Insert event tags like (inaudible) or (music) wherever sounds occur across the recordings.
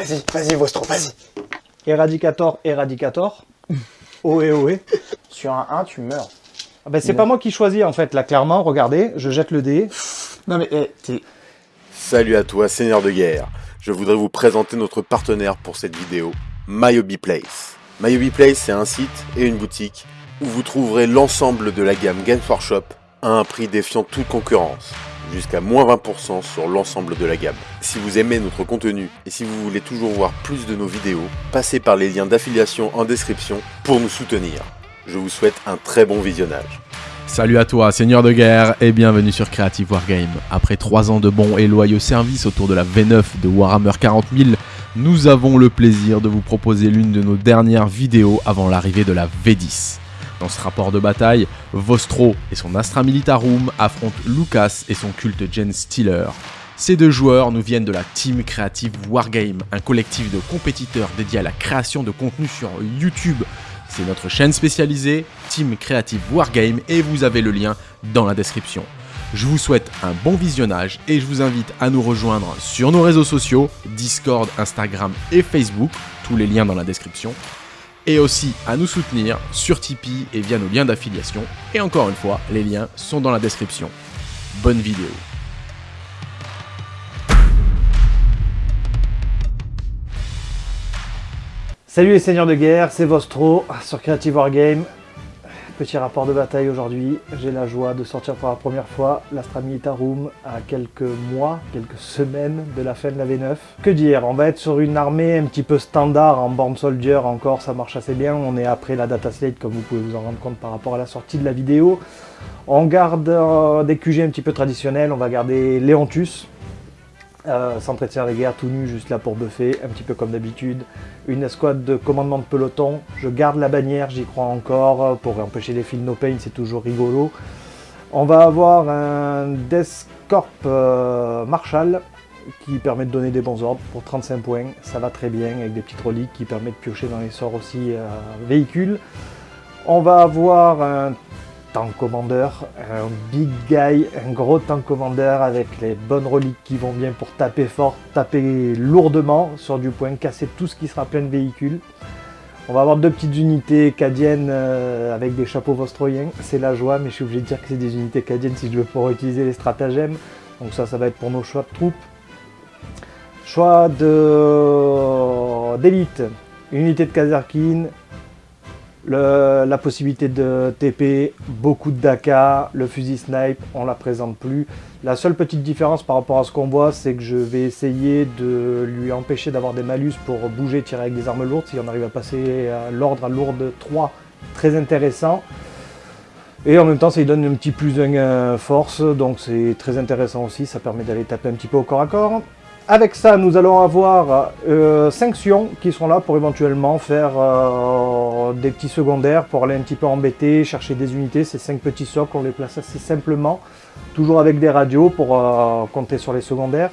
Vas-y, vas-y, Vostro, vas-y. Eradicator, Eradicator. (laughs) Ohé, ohé. Sur un 1, tu meurs. Ah ben, c'est pas moi qui choisis en fait, là clairement, regardez, je jette le dé. Non mais, eh, t'es... Salut à toi, Seigneur de guerre. Je voudrais vous présenter notre partenaire pour cette vidéo, MyHobby Place. MyHobby Place, c'est un site et une boutique où vous trouverez l'ensemble de la gamme Game for Shop à un prix défiant toute concurrence, jusqu'à moins 20% sur l'ensemble de la gamme. Si vous aimez notre contenu et si vous voulez toujours voir plus de nos vidéos, passez par les liens d'affiliation en description pour nous soutenir. Je vous souhaite un très bon visionnage. Salut à toi, Seigneur de guerre, et bienvenue sur Creative Wargame. Après 3 ans de bons et loyaux services autour de la V9 de Warhammer 40 000, nous avons le plaisir de vous proposer l'une de nos dernières vidéos avant l'arrivée de la V10. Dans ce rapport de bataille, Vostro et son Astra Militarum affrontent Lucas et son culte Gen Stealer. Ces deux joueurs nous viennent de la Team Creative Wargame, un collectif de compétiteurs dédié à la création de contenu sur YouTube c'est notre chaîne spécialisée, Team Creative Wargame, et vous avez le lien dans la description. Je vous souhaite un bon visionnage et je vous invite à nous rejoindre sur nos réseaux sociaux, Discord, Instagram et Facebook, tous les liens dans la description, et aussi à nous soutenir sur Tipeee et via nos liens d'affiliation, et encore une fois, les liens sont dans la description. Bonne vidéo Salut les seigneurs de guerre, c'est Vostro sur Creative Wargame. Petit rapport de bataille aujourd'hui. J'ai la joie de sortir pour la première fois l'Astra Militarum à quelques mois, quelques semaines de la fin de la V9. Que dire, on va être sur une armée un petit peu standard en Born Soldier encore, ça marche assez bien. On est après la data slate comme vous pouvez vous en rendre compte par rapport à la sortie de la vidéo. On garde euh, des QG un petit peu traditionnels, on va garder Leontus, euh, s'entretient les guerres tout nu, juste là pour buffer, un petit peu comme d'habitude. Une escouade de commandement de peloton, je garde la bannière, j'y crois encore, pour empêcher les fils no pain, c'est toujours rigolo. On va avoir un Death Corp euh, Marshall, qui permet de donner des bons ordres pour 35 points, ça va très bien, avec des petites reliques qui permettent de piocher dans les sorts aussi euh, véhicules. On va avoir un tank commandeur, un big guy, un gros tank commandeur avec les bonnes reliques qui vont bien pour taper fort, taper lourdement sur du point, casser tout ce qui sera plein de véhicules. On va avoir deux petites unités cadiennes euh, avec des chapeaux vostroyens, c'est la joie, mais je suis obligé de dire que c'est des unités cadiennes si je veux pouvoir utiliser les stratagèmes. Donc ça, ça va être pour nos choix de troupes. Choix d'élite, unité de Kazarkin, la possibilité de TP, beaucoup de Daka, le fusil snipe, on la présente plus. La seule petite différence par rapport à ce qu'on voit, c'est que je vais essayer de lui empêcher d'avoir des malus pour bouger, tirer avec des armes lourdes. Si on arrive à passer l'ordre à lourde 3, très intéressant. Et en même temps, ça lui donne un petit plus 1 force, donc c'est très intéressant aussi, ça permet d'aller taper un petit peu au corps à corps. Avec ça, nous allons avoir 5 euh, sions qui seront là pour éventuellement faire euh, des petits secondaires, pour aller un petit peu embêter, chercher des unités. Ces 5 petits socles, on les place assez simplement, toujours avec des radios pour euh, compter sur les secondaires.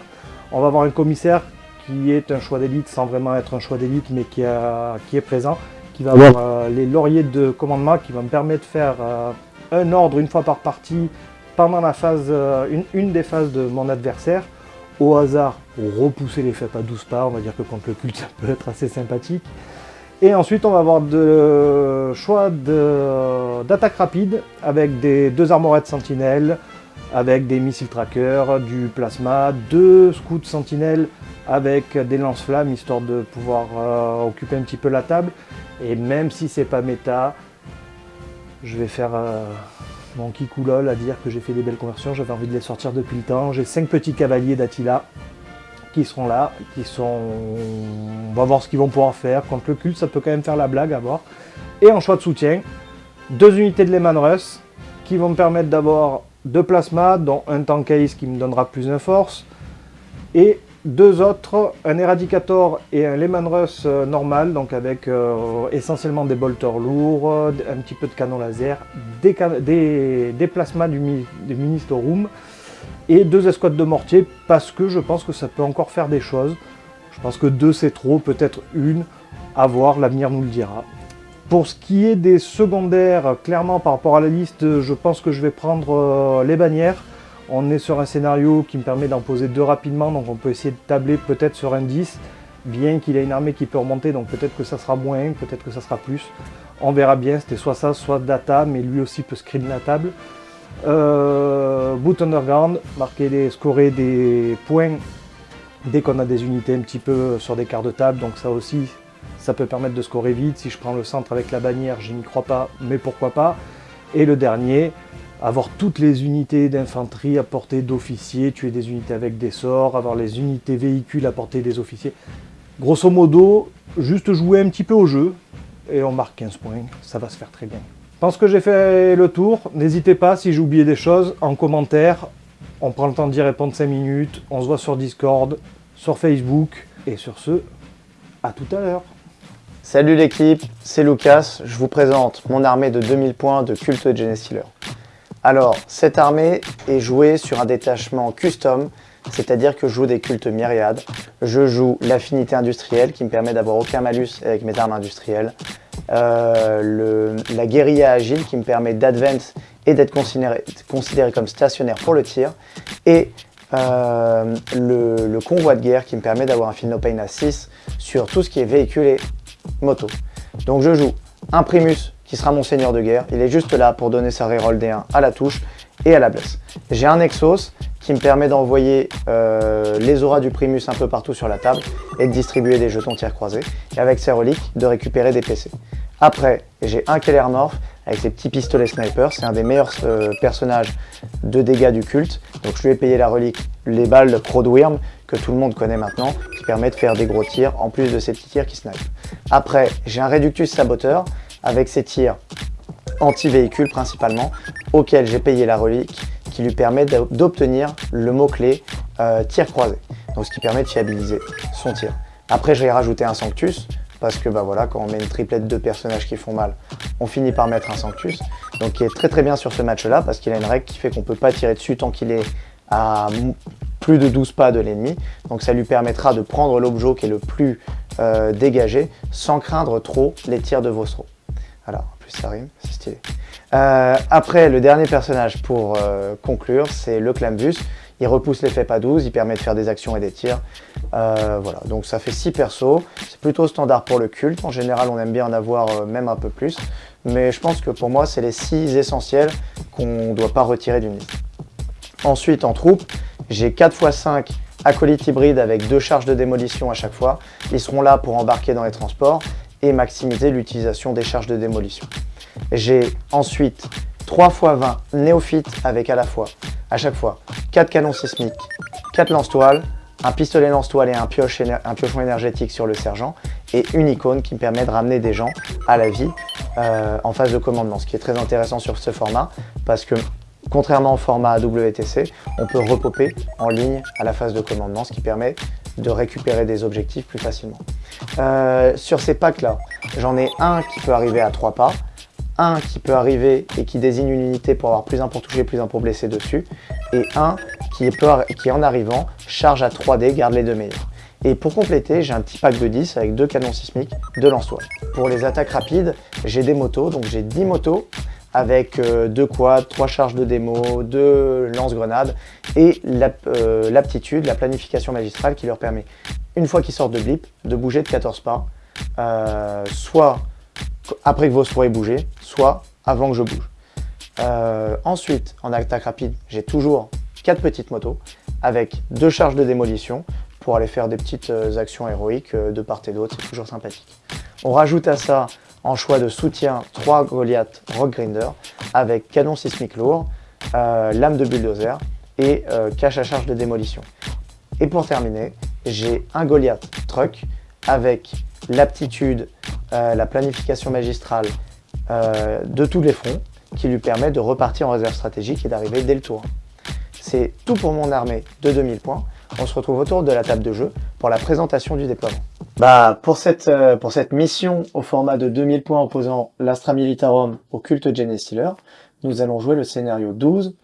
On va avoir un commissaire qui est un choix d'élite sans vraiment être un choix d'élite, mais qui, est présent, qui va avoir les lauriers de commandement qui vont me permettre de faire un ordre une fois par partie pendant la phase, une des phases de mon adversaire au hasard repousser les faits à 12 pas. On va dire que contre le culte, ça peut être assez sympathique. Et ensuite, on va avoir de choix d'attaque rapide avec des deux armorettes sentinelles, avec des missiles trackers, du plasma, deux scouts sentinelles avec des lance-flammes, histoire de pouvoir euh, occuper un petit peu la table. Et même si c'est pas méta, je vais faire... Euh, mon kikoulol à dire que j'ai fait des belles conversions, j'avais envie de les sortir depuis le temps. J'ai cinq petits cavaliers d'Attila qui seront là, qui sont... On va voir ce qu'ils vont pouvoir faire. Contre le culte, ça peut quand même faire la blague à voir. Et en choix de soutien, deux unités de Lehman Russ qui vont me permettre d'avoir deux plasmas, dont un tank ace qui me donnera plus de force, et deux autres, un Eradicator et un Lehman Russ euh, normal, donc avec euh, essentiellement des bolters lourds, un petit peu de canon laser, des, des, plasmas du, du Ministre Room et deux escouades de mortier parce que je pense que ça peut encore faire des choses. Je pense que deux c'est trop, peut-être une, à voir, l'avenir nous le dira. Pour ce qui est des secondaires, clairement par rapport à la liste, je pense que je vais prendre euh, les bannières. On est sur un scénario qui me permet d'en poser deux rapidement, donc on peut essayer de tabler peut-être sur un 10. bien qu'il ait une armée qui peut remonter, donc peut-être que ça sera moins, peut-être que ça sera plus. On verra bien, c'était soit ça, soit data, mais lui aussi peut screen la table. Euh, boot underground, marquer des, scorer des points dès qu'on a des unités un petit peu sur des quarts de table, donc ça aussi, ça peut permettre de scorer vite. Si je prends le centre avec la bannière, je n'y crois pas, mais pourquoi pas. Et le dernier, avoir toutes les unités d'infanterie à portée d'officiers, tuer des unités avec des sorts, avoir les unités véhicules à portée des officiers. Grosso modo, juste jouer un petit peu au jeu, et on marque 15 points, ça va se faire très bien. Je pense que j'ai fait le tour, n'hésitez pas si j'ai oublié des choses, en commentaire, on prend le temps d'y répondre 5 minutes, on se voit sur Discord, sur Facebook, et sur ce, à tout à l'heure. Salut l'équipe, c'est Lucas, je vous présente mon armée de 2000 points de culte de Genestealer. Alors, cette armée est jouée sur un détachement custom, c'est-à-dire que je joue des cultes myriades. Je joue l'affinité industrielle qui me permet d'avoir aucun malus avec mes armes industrielles. Euh, la guérilla agile qui me permet d'advance et d'être considéré, comme stationnaire pour le tir. Et euh, le, convoi de guerre qui me permet d'avoir un feel no pain à 6 sur tout ce qui est véhicule et moto. Donc je joue un Primus qui sera mon seigneur de guerre. Il est juste là pour donner sa reroll D1 à la touche et à la blesse. J'ai un Exos qui me permet d'envoyer euh, les auras du Primus un peu partout sur la table et de distribuer des jetons tir croisés. Et avec ses reliques, de récupérer des PC. Après, j'ai un Keller Morph avec ses petits pistolets sniper. C'est un des meilleurs euh, personnages de dégâts du culte. Donc je lui ai payé la relique, les balles de Crodwyrm, que tout le monde connaît maintenant, qui permet de faire des gros tirs, en plus de ces petits tirs qui snipe. Après, j'ai un Reductus Saboteur, avec ses tirs anti-véhicule principalement, auquel j'ai payé la relique, qui lui permet d'obtenir le mot-clé euh, tir croisé. Donc ce qui permet de fiabiliser son tir. Après, je vais rajouter un Sanctus, parce que bah voilà, quand on met une triplette de personnages qui font mal, on finit par mettre un Sanctus. Donc qui est très très bien sur ce match-là, parce qu'il a une règle qui fait qu'on ne peut pas tirer dessus tant qu'il est à plus de 12 pas de l'ennemi. Donc ça lui permettra de prendre l'objet qui est le plus euh, dégagé, sans craindre trop les tirs de Vostro. Alors, en plus ça rime, c'est stylé. Euh, après, le dernier personnage pour euh, conclure, c'est le Clambus. Il repousse l'effet pas 12, il permet de faire des actions et des tirs. Euh, voilà, donc ça fait 6 persos. C'est plutôt standard pour le culte. En général, on aime bien en avoir même un peu plus. Mais je pense que pour moi, c'est les 6 essentiels qu'on ne doit pas retirer d'une liste. Ensuite, en troupe, j'ai 4 x 5 acolytes hybrides avec deux charges de démolition à chaque fois. Ils seront là pour embarquer dans les transports et maximiser l'utilisation des charges de démolition. J'ai ensuite 3 x 20 néophytes avec à la fois, à chaque fois, 4 canons sismiques, 4 lance-toiles, un pistolet lance-toile et un, pioche un, piochon énergétique sur le sergent, et une icône qui me permet de ramener des gens à la vie euh, en phase de commandement. Ce qui est très intéressant sur ce format, parce que contrairement au format WTC, on peut repoper en ligne à la phase de commandement, ce qui permet de récupérer des objectifs plus facilement. Euh, sur ces packs-là, j'en ai un qui peut arriver à 3 pas, un qui peut arriver et qui désigne une unité pour avoir plus 1 pour toucher, plus 1 pour blesser dessus, et un qui, qui en arrivant charge à 3D, garde les deux meilleurs. Et pour compléter, j'ai un petit pack de 10 avec deux canons sismiques, deux lance-toiles. Pour les attaques rapides, j'ai des motos, donc j'ai 10 motos avec euh, deux quads, trois charges de démo, deux lance-grenades et euh, l'aptitude, la planification magistrale qui leur permet, une fois qu'ils sortent de blip, de bouger de 14 pas, euh, soit après que vos aient bougé, soit avant que je bouge. Ensuite, en attaque rapide, j'ai toujours quatre petites motos avec deux charges de démolition pour aller faire des petites actions héroïques de part et d'autre, toujours sympathique. On rajoute à ça, en choix de soutien, trois Goliath Rock Grinder avec canon sismique lourd, lame de bulldozer et cache à charge de démolition. Et pour terminer, j'ai un Goliath Truck avec l'aptitude, euh, la planification magistrale euh, de tous les fronts qui lui permet de repartir en réserve stratégique et d'arriver dès le tour. C'est tout pour mon armée de 2000 points. On se retrouve autour de la table de jeu pour la présentation du déploiement. Bah, pour, cette, euh, pour cette mission au format de 2000 points opposant l'Astra Militarum au culte Genestealer, nous allons jouer le scénario 12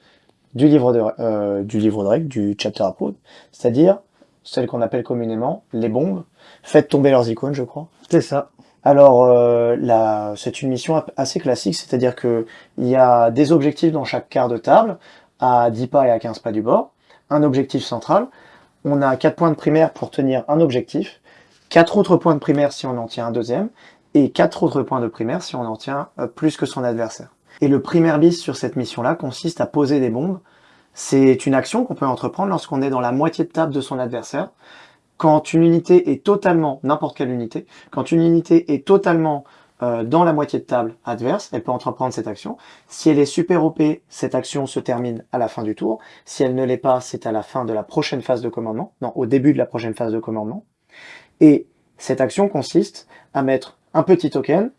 du livre de, du livre de règles, du chapter approach, c'est-à-dire celle qu'on appelle communément les bombes, faites tomber leurs icônes, je crois. C'est ça. Alors, euh, c'est une mission assez classique, c'est-à-dire que il y a des objectifs dans chaque quart de table, à 10 pas et à 15 pas du bord, un objectif central, on a 4 points de primaire pour tenir un objectif, 4 autres points de primaire si on en tient un deuxième, et 4 autres points de primaire si on en tient euh, plus que son adversaire. Et le primaire bis sur cette mission-là consiste à poser des bombes. C'est une action qu'on peut entreprendre lorsqu'on est dans la moitié de table de son adversaire. Quand une unité est totalement, n'importe quelle unité, quand une unité est totalement euh, dans la moitié de table adverse, elle peut entreprendre cette action. Si elle est super OP, cette action se termine à la fin du tour. Si elle ne l'est pas, c'est à la fin de la prochaine phase de commandement, non, au début de la prochaine phase de commandement. Et cette action consiste à mettre un petit token,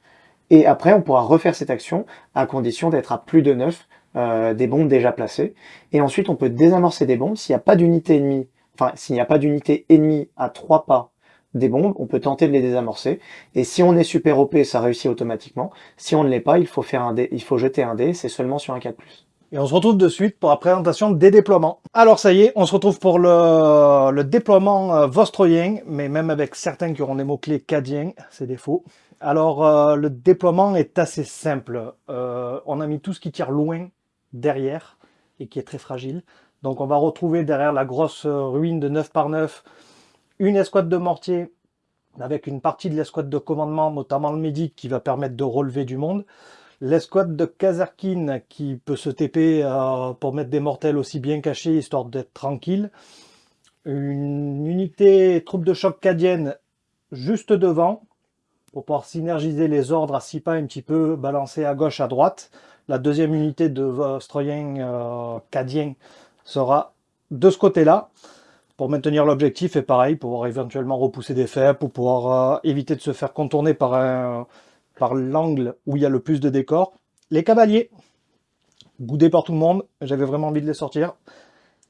et après on pourra refaire cette action à condition d'être à plus de 9 euh, des bombes déjà placées. Et ensuite on peut désamorcer des bombes s'il n'y a pas d'unité ennemie, enfin s'il n'y a pas d'unité ennemie à 3 pas des bombes, on peut tenter de les désamorcer. Et si on est super OP, ça réussit automatiquement. Si on ne l'est pas, il faut faire un dé, il faut jeter un dé, c'est seulement sur un 4+. Et on se retrouve de suite pour la présentation des déploiements. Alors ça y est, on se retrouve pour le, déploiement euh, vostroyen, mais même avec certains qui auront des mots-clés cadiens, c'est des faux. Alors euh, le déploiement est assez simple. Euh, on a mis tout ce qui tire loin derrière et qui est très fragile. Donc on va retrouver derrière la grosse ruine de 9 par 9 une escouade de mortier avec une partie de l'escouade de commandement, notamment le médic, qui va permettre de relever du monde. L'escouade de Kazarkin qui peut se TP euh, pour mettre des mortels aussi bien cachés, histoire d'être tranquille. Une unité troupe de choc cadienne juste devant, pour pouvoir synergiser les ordres à six pas un petit peu balancés à gauche, à droite. La deuxième unité de Vostroyen euh, cadien sera de ce côté-là pour maintenir l'objectif et pareil, pouvoir éventuellement repousser des faits, pour pouvoir euh, éviter de se faire contourner par, un, par l'angle où il y a le plus de décors. Les cavaliers, boudés par tout le monde, j'avais vraiment envie de les sortir.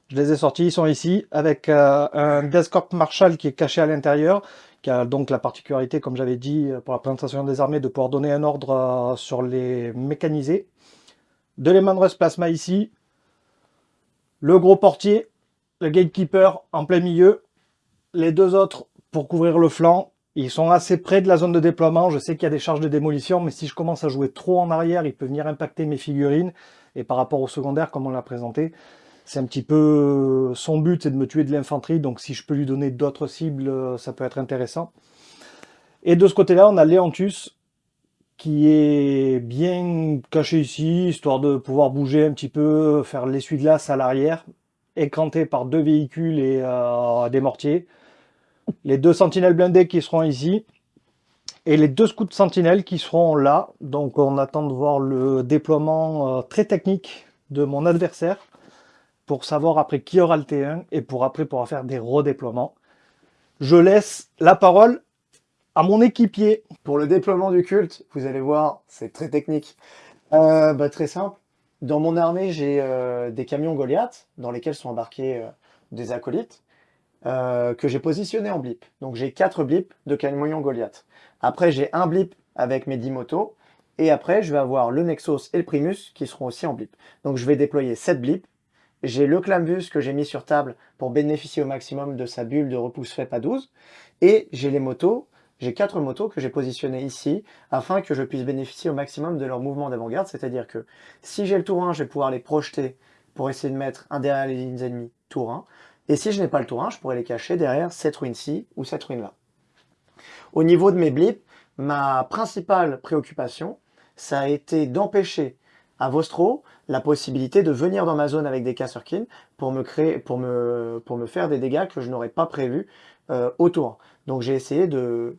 Je les ai sortis, ils sont ici, avec euh, un Death Marshall qui est caché à l'intérieur, qui a donc la particularité, comme j'avais dit pour la présentation des armées, de pouvoir donner un ordre euh, sur les mécanisés. De l'Emanrus Plasma ici, le gros portier, le gatekeeper en plein milieu, les deux autres pour couvrir le flanc, ils sont assez près de la zone de déploiement, je sais qu'il y a des charges de démolition, mais si je commence à jouer trop en arrière, il peut venir impacter mes figurines, et par rapport au secondaire, comme on l'a présenté, c'est un petit peu son but, c'est de me tuer de l'infanterie, donc si je peux lui donner d'autres cibles, ça peut être intéressant. Et de ce côté-là, on a Léantus, qui est bien caché ici, histoire de pouvoir bouger un petit peu, faire l'essuie-glace à l'arrière, écranté par deux véhicules et euh, des mortiers. Les deux sentinelles blindées qui seront ici. Et les deux scouts sentinelles qui seront là. Donc on attend de voir le déploiement euh, très technique de mon adversaire. Pour savoir après qui aura le T1 et pour après pouvoir faire des redéploiements. Je laisse la parole à mon équipier. Pour le déploiement du culte, vous allez voir, c'est très technique. Euh, bah, très simple. Dans mon armée, j'ai euh, des camions Goliath, dans lesquels sont embarqués euh, des acolytes, euh, que j'ai positionnés en blip. Donc j'ai 4 blips de camions Goliath. Après, j'ai un blip avec mes 10 motos, et après, je vais avoir le Nexus et le Primus qui seront aussi en blip. Donc je vais déployer 7 blips. J'ai le Clamvus que j'ai mis sur table pour bénéficier au maximum de sa bulle de repousse FEP à 12. Et j'ai les motos j'ai quatre motos que j'ai positionnées ici afin que je puisse bénéficier au maximum de leur mouvement d'avant-garde, c'est-à-dire que si j'ai le tour 1, je vais pouvoir les projeter pour essayer de mettre un derrière les lignes ennemies tour 1, et si je n'ai pas le tour 1, je pourrais les cacher derrière cette ruine-ci ou cette ruine-là. Au niveau de mes blips, ma principale préoccupation, ça a été d'empêcher à Vostro la possibilité de venir dans ma zone avec des Kasserkin pour me, créer, pour me, pour me faire des dégâts que je n'aurais pas prévus euh, au tour 1. Donc j'ai essayé de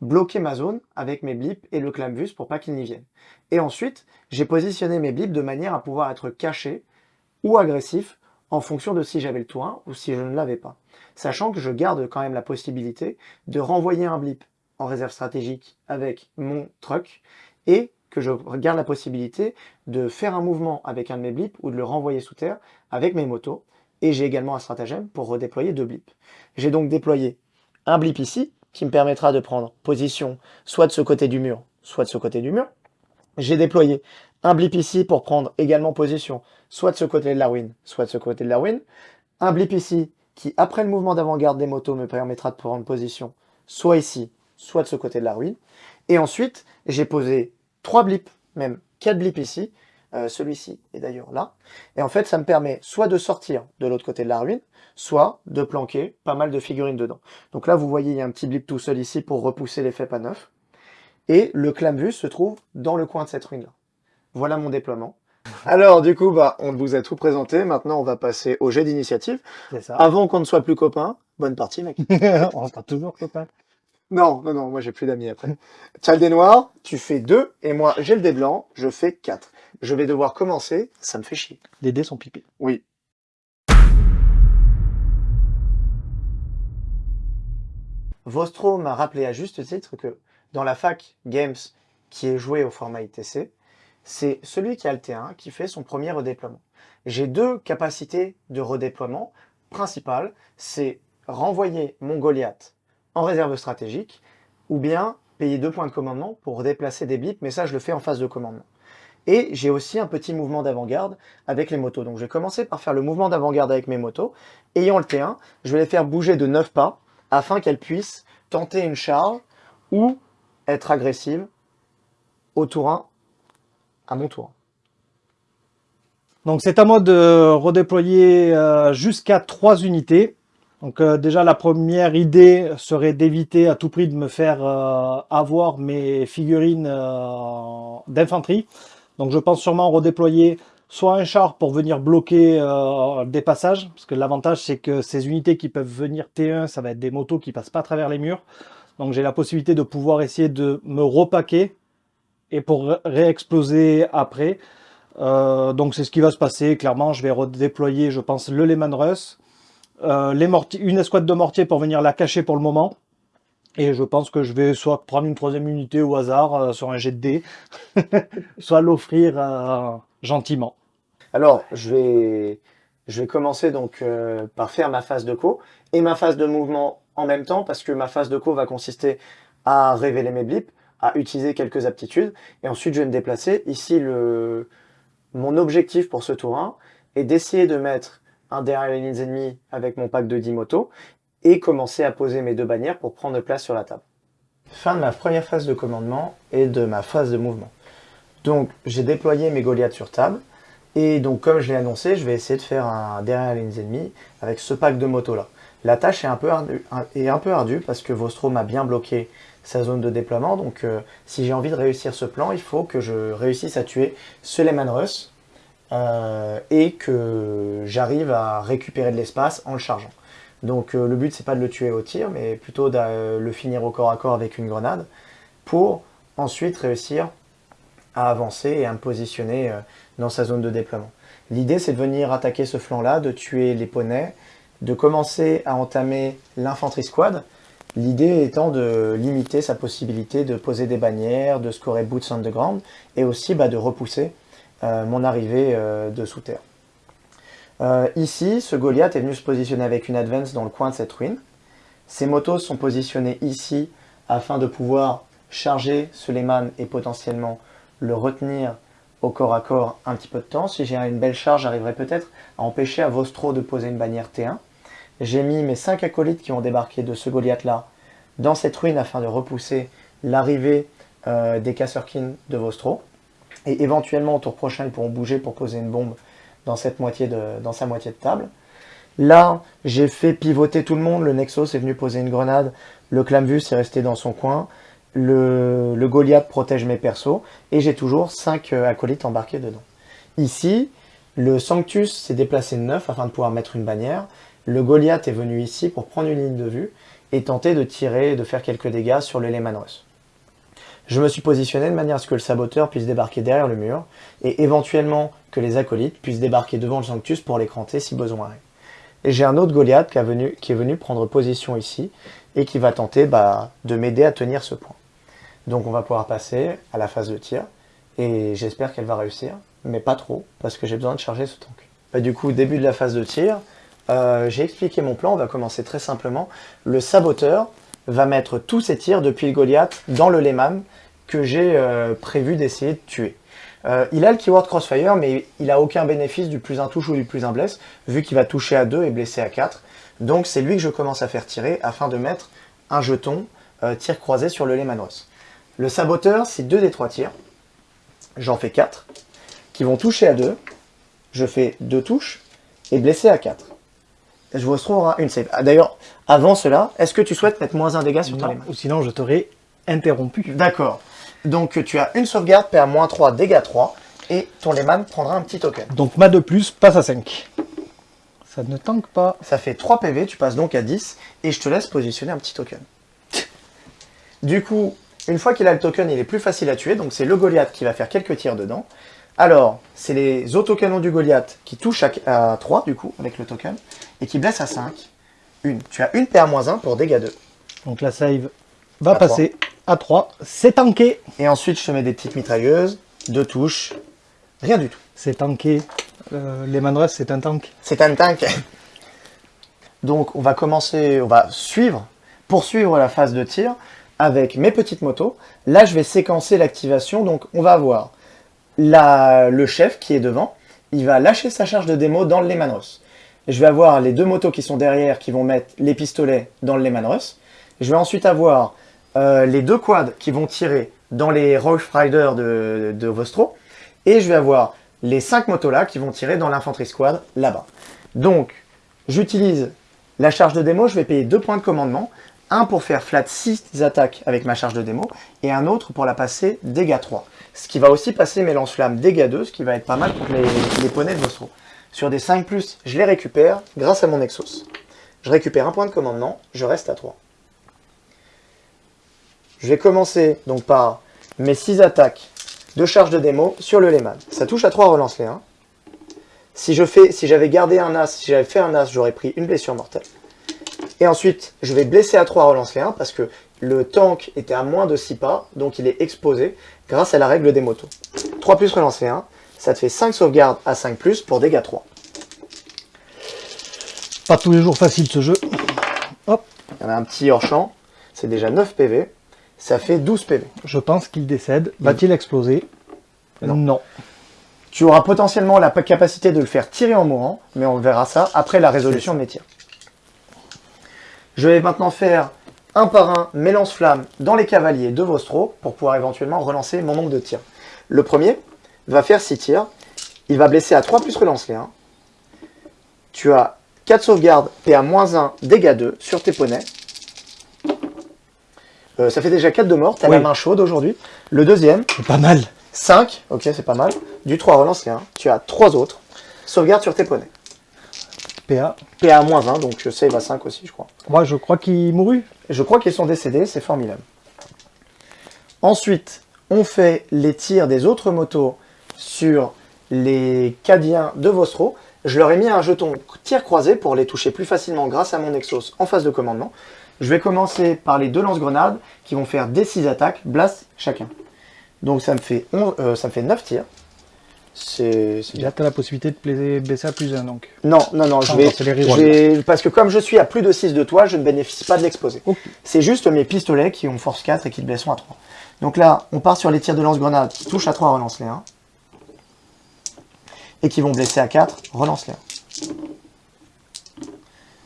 bloquer ma zone avec mes blips et le clamvus pour pas qu'ils n'y viennent. Et ensuite, j'ai positionné mes blips de manière à pouvoir être caché ou agressif en fonction de si j'avais le tour 1 ou si je ne l'avais pas. Sachant que je garde quand même la possibilité de renvoyer un blip en réserve stratégique avec mon truck et que je garde la possibilité de faire un mouvement avec un de mes blips ou de le renvoyer sous terre avec mes motos. Et j'ai également un stratagème pour redéployer deux blips. J'ai donc déployé un blip ici, qui me permettra de prendre position soit de ce côté du mur, soit de ce côté du mur. J'ai déployé un blip ici pour prendre également position soit de ce côté de la ruine, soit de ce côté de la ruine. Un blip ici qui, après le mouvement d'avant-garde des motos, me permettra de prendre position soit ici, soit de ce côté de la ruine. Et ensuite, j'ai posé trois blips, même quatre blips ici, Euh, celui-ci est d'ailleurs là. Et en fait, ça me permet soit de sortir de l'autre côté de la ruine, soit de planquer pas mal de figurines dedans. Donc là, vous voyez, il y a un petit blip tout seul ici pour repousser l'effet pas neuf. Et le clamvus se trouve dans le coin de cette ruine-là. Voilà mon déploiement. (laughs) Alors, du coup, bah, on vous a tout présenté. Maintenant, on va passer au jet d'initiative. C'est ça. Avant qu'on ne soit plus copains, bonne partie, mec. (laughs) On sera toujours copains. Non, non, non, moi j'ai plus d'amis après. Tu as le dé noir, tu fais 2, et moi j'ai le dé blanc, je fais 4. Je vais devoir commencer, ça me fait chier. Les dés sont pipés. Oui. Vostro m'a rappelé à juste titre que dans la fac Games qui est jouée au format ITC, c'est celui qui a le T1 qui fait son premier redéploiement. J'ai deux capacités de redéploiement principales, c'est renvoyer mon Goliath en réserve stratégique, ou bien payer deux points de commandement pour déplacer des blips, mais ça je le fais en phase de commandement. Et j'ai aussi un petit mouvement d'avant-garde avec les motos. Donc je vais commencer par faire le mouvement d'avant-garde avec mes motos. Ayant le T1, je vais les faire bouger de 9 pas afin qu'elles puissent tenter une charge ou être agressives au tour 1 à mon tour. Donc c'est à moi de redéployer euh, jusqu'à 3 unités. Donc euh, déjà la première idée serait d'éviter à tout prix de me faire euh, avoir mes figurines d'infanterie. Donc je pense sûrement redéployer soit un char pour venir bloquer euh, des passages, parce que l'avantage c'est que ces unités qui peuvent venir T1, ça va être des motos qui passent pas à travers les murs. Donc j'ai la possibilité de pouvoir essayer de me repaquer et pour réexploser après. Euh, donc c'est ce qui va se passer, clairement je vais redéployer je pense le Lehman Russ, euh, une escouade de mortiers pour venir la cacher pour le moment. Et je pense que je vais soit prendre une troisième unité au hasard euh, sur un jet de dés, (laughs) soit l'offrir euh, gentiment. Alors, je vais, je vais commencer donc euh, par faire ma phase de co et ma phase de mouvement en même temps parce que ma phase de co va consister à révéler mes blips, à utiliser quelques aptitudes et ensuite je vais me déplacer. Ici, le, mon objectif pour ce tour 1 est d'essayer de mettre un derrière les lignes ennemies avec mon pack de 10 motos et commencer à poser mes deux bannières pour prendre place sur la table. Fin de ma première phase de commandement et de ma phase de mouvement. Donc j'ai déployé mes Goliaths sur table et donc comme je l'ai annoncé, je vais essayer de faire un derrière les lignes ennemies avec ce pack de motos là. La tâche est un peu ardue, est un peu ardue parce que Vostro m'a bien bloqué sa zone de déploiement. Donc euh, si j'ai envie de réussir ce plan, il faut que je réussisse à tuer ce Lehman Russ euh, et que j'arrive à récupérer de l'espace en le chargeant. Donc euh, le but c'est pas de le tuer au tir, mais plutôt de euh, le finir au corps à corps avec une grenade pour ensuite réussir à avancer et à me positionner euh, dans sa zone de déploiement. L'idée c'est de venir attaquer ce flanc là, de tuer les poneys, de commencer à entamer l'infanterie squad, l'idée étant de limiter sa possibilité de poser des bannières, de scorer boots underground et aussi bah, de repousser mon arrivée de sous terre. Euh, ici, ce Goliath est venu se positionner avec une advance dans le coin de cette ruine. Ces motos sont positionnées ici afin de pouvoir charger ce Lehman et potentiellement le retenir au corps à corps un petit peu de temps. Si j'ai une belle charge, j'arriverai peut-être à empêcher à Vostro de poser une bannière T1. J'ai mis mes 5 acolytes qui ont débarqué de ce Goliath-là dans cette ruine afin de repousser l'arrivée euh, des Kasserkin de Vostro. Et éventuellement, au tour prochain, ils pourront bouger pour poser une bombe dans, cette moitié de, dans sa moitié de table. Là, j'ai fait pivoter tout le monde. Le Nexus est venu poser une grenade. Le Clamvus est resté dans son coin. Le, Goliath protège mes persos. Et j'ai toujours 5 acolytes embarqués dedans. Ici, le Sanctus s'est déplacé de 9 afin de pouvoir mettre une bannière. Le Goliath est venu ici pour prendre une ligne de vue et tenter de tirer de faire quelques dégâts sur le Lehman. Je me suis positionné de manière à ce que le saboteur puisse débarquer derrière le mur et éventuellement que les acolytes puissent débarquer devant le Sanctus pour l'écranter si besoin est. Et j'ai un autre Goliath qui, est venu prendre position ici et qui va tenter bah, de m'aider à tenir ce point. Donc on va pouvoir passer à la phase de tir et j'espère qu'elle va réussir, mais pas trop parce que j'ai besoin de charger ce tank. Bah, du coup, début de la phase de tir, euh, j'ai expliqué mon plan, on va commencer très simplement. Le saboteur va mettre tous ses tirs depuis le Goliath dans le Lehman que j'ai euh, prévu d'essayer de tuer. Euh, il a le keyword crossfire, mais il n'a aucun bénéfice du plus un touche ou du plus un blesse, vu qu'il va toucher à 2 et blesser à 4. Donc c'est lui que je commence à faire tirer afin de mettre un jeton euh, tir croisé sur le Lehman Ross. Le saboteur, c'est 2 des 3 tirs. J'en fais 4 qui vont toucher à 2. Je fais 2 touches et blessé à 4. Je vous aura une save. Ah, D'ailleurs, avant cela, est-ce que tu souhaites mettre moins un dégât sur ton Lehman ou sinon je t'aurais interrompu. D'accord. Donc tu as une sauvegarde, PA moins 3, dégâts 3, et ton Lehman prendra un petit token. Donc ma de plus passe à 5. Ça ne tanque pas. Ça fait 3 PV, tu passes donc à 10, et je te laisse positionner un petit token. Du coup, une fois qu'il a le token, il est plus facile à tuer, donc c'est le Goliath qui va faire quelques tirs dedans. Alors, c'est les autocanons du Goliath qui touchent à, à 3, du coup, avec le token, et qui blessent à 5. Une. Tu as une PA-1 pour dégâts 2. Donc la save va À passer à 3. C'est tanké. Et ensuite, je te mets des petites mitrailleuses, deux touches, rien du tout. C'est tanké. Euh, les Manrus, c'est un tank. C'est un tank. Donc on va commencer, on va suivre, poursuivre la phase de tir avec mes petites motos. Là, je vais séquencer l'activation. Donc on va avoir la, le chef qui est devant. Il va lâcher sa charge de démo dans le Lehman Russ. Je vais avoir les deux motos qui sont derrière qui vont mettre les pistolets dans le Lehman Russ. Je vais ensuite avoir euh, les deux quads qui vont tirer dans les Rough Riders de, Vostro. Et je vais avoir les cinq motos là qui vont tirer dans l'infanterie squad là-bas. Donc, j'utilise la charge de démo, je vais payer deux points de commandement. Un pour faire flat 6 attaques avec ma charge de démo, et un autre pour la passer dégâts 3. Ce qui va aussi passer mes lance-flammes dégâts 2, ce qui va être pas mal pour les, les poneys de Vostro. Sur des 5+, je les récupère grâce à mon Exos. Je récupère un point de commandement, je reste à 3. Je vais commencer donc par mes 6 attaques de charge de démo sur le Lehman. Ça touche à 3, relance les 1. Si je fais, si j'avais gardé un as, si j'avais fait un as, j'aurais pris une blessure mortelle. Et ensuite, je vais blesser à 3, relance les 1, parce que le tank était à moins de 6 pas, donc il est exposé grâce à la règle des motos. 3 plus relance les 1, ça te fait 5 sauvegardes à 5 plus pour dégâts 3. Pas tous les jours facile ce jeu. Hop, Il y en a un petit hors champ, c'est déjà 9 PV, ça fait 12 PV. je pense qu'il décède. Va-t-il exploser? Non. non. Tu auras potentiellement la capacité de le faire tirer en mourant, mais on verra ça après la résolution de mes tirs. Je vais maintenant faire un par un mes lance-flammes dans les cavaliers de Vostro pour pouvoir éventuellement relancer mon nombre de tirs. Le premier va faire 6 tirs, il va blesser à 3 plus relance les 1. Tu as 4 sauvegardes, PA-1, dégâts 2 sur tes poneys. Euh, ça fait déjà 4 de mort, t'as Oui. la main chaude aujourd'hui. Le deuxième, C'est pas mal. 5, ok c'est pas mal. Du 3 relance les 1. Tu as 3 autres. Sauvegarde sur tes poneys. PA. PA moins 1, donc je save à 5 aussi je crois. Moi, je crois qu'il mourut. Je crois qu'ils sont décédés, c'est formidable. Ensuite, on fait les tirs des autres motos sur les Cadiens de Vostro. Je leur ai mis un jeton tir croisé pour les toucher plus facilement grâce à mon Exos en phase de commandement. Je vais commencer par les deux lance-grenades qui vont faire des 6 attaques, blast chacun. Donc ça me fait, 11 euh, ça me fait 9 tirs. C'est. Là, tu as la possibilité de baisser à plus 1 donc. Non, non, non, je vais, je parce que comme je suis à plus de 6 de toi, je ne bénéficie pas de l'exposé. C'est juste mes pistolets qui ont force 4 et qui te blesseront à 3. Donc là, on part sur les tirs de lance-grenade qui touchent à 3, relance les 1. Et qui vont blesser à 4, relance les 1.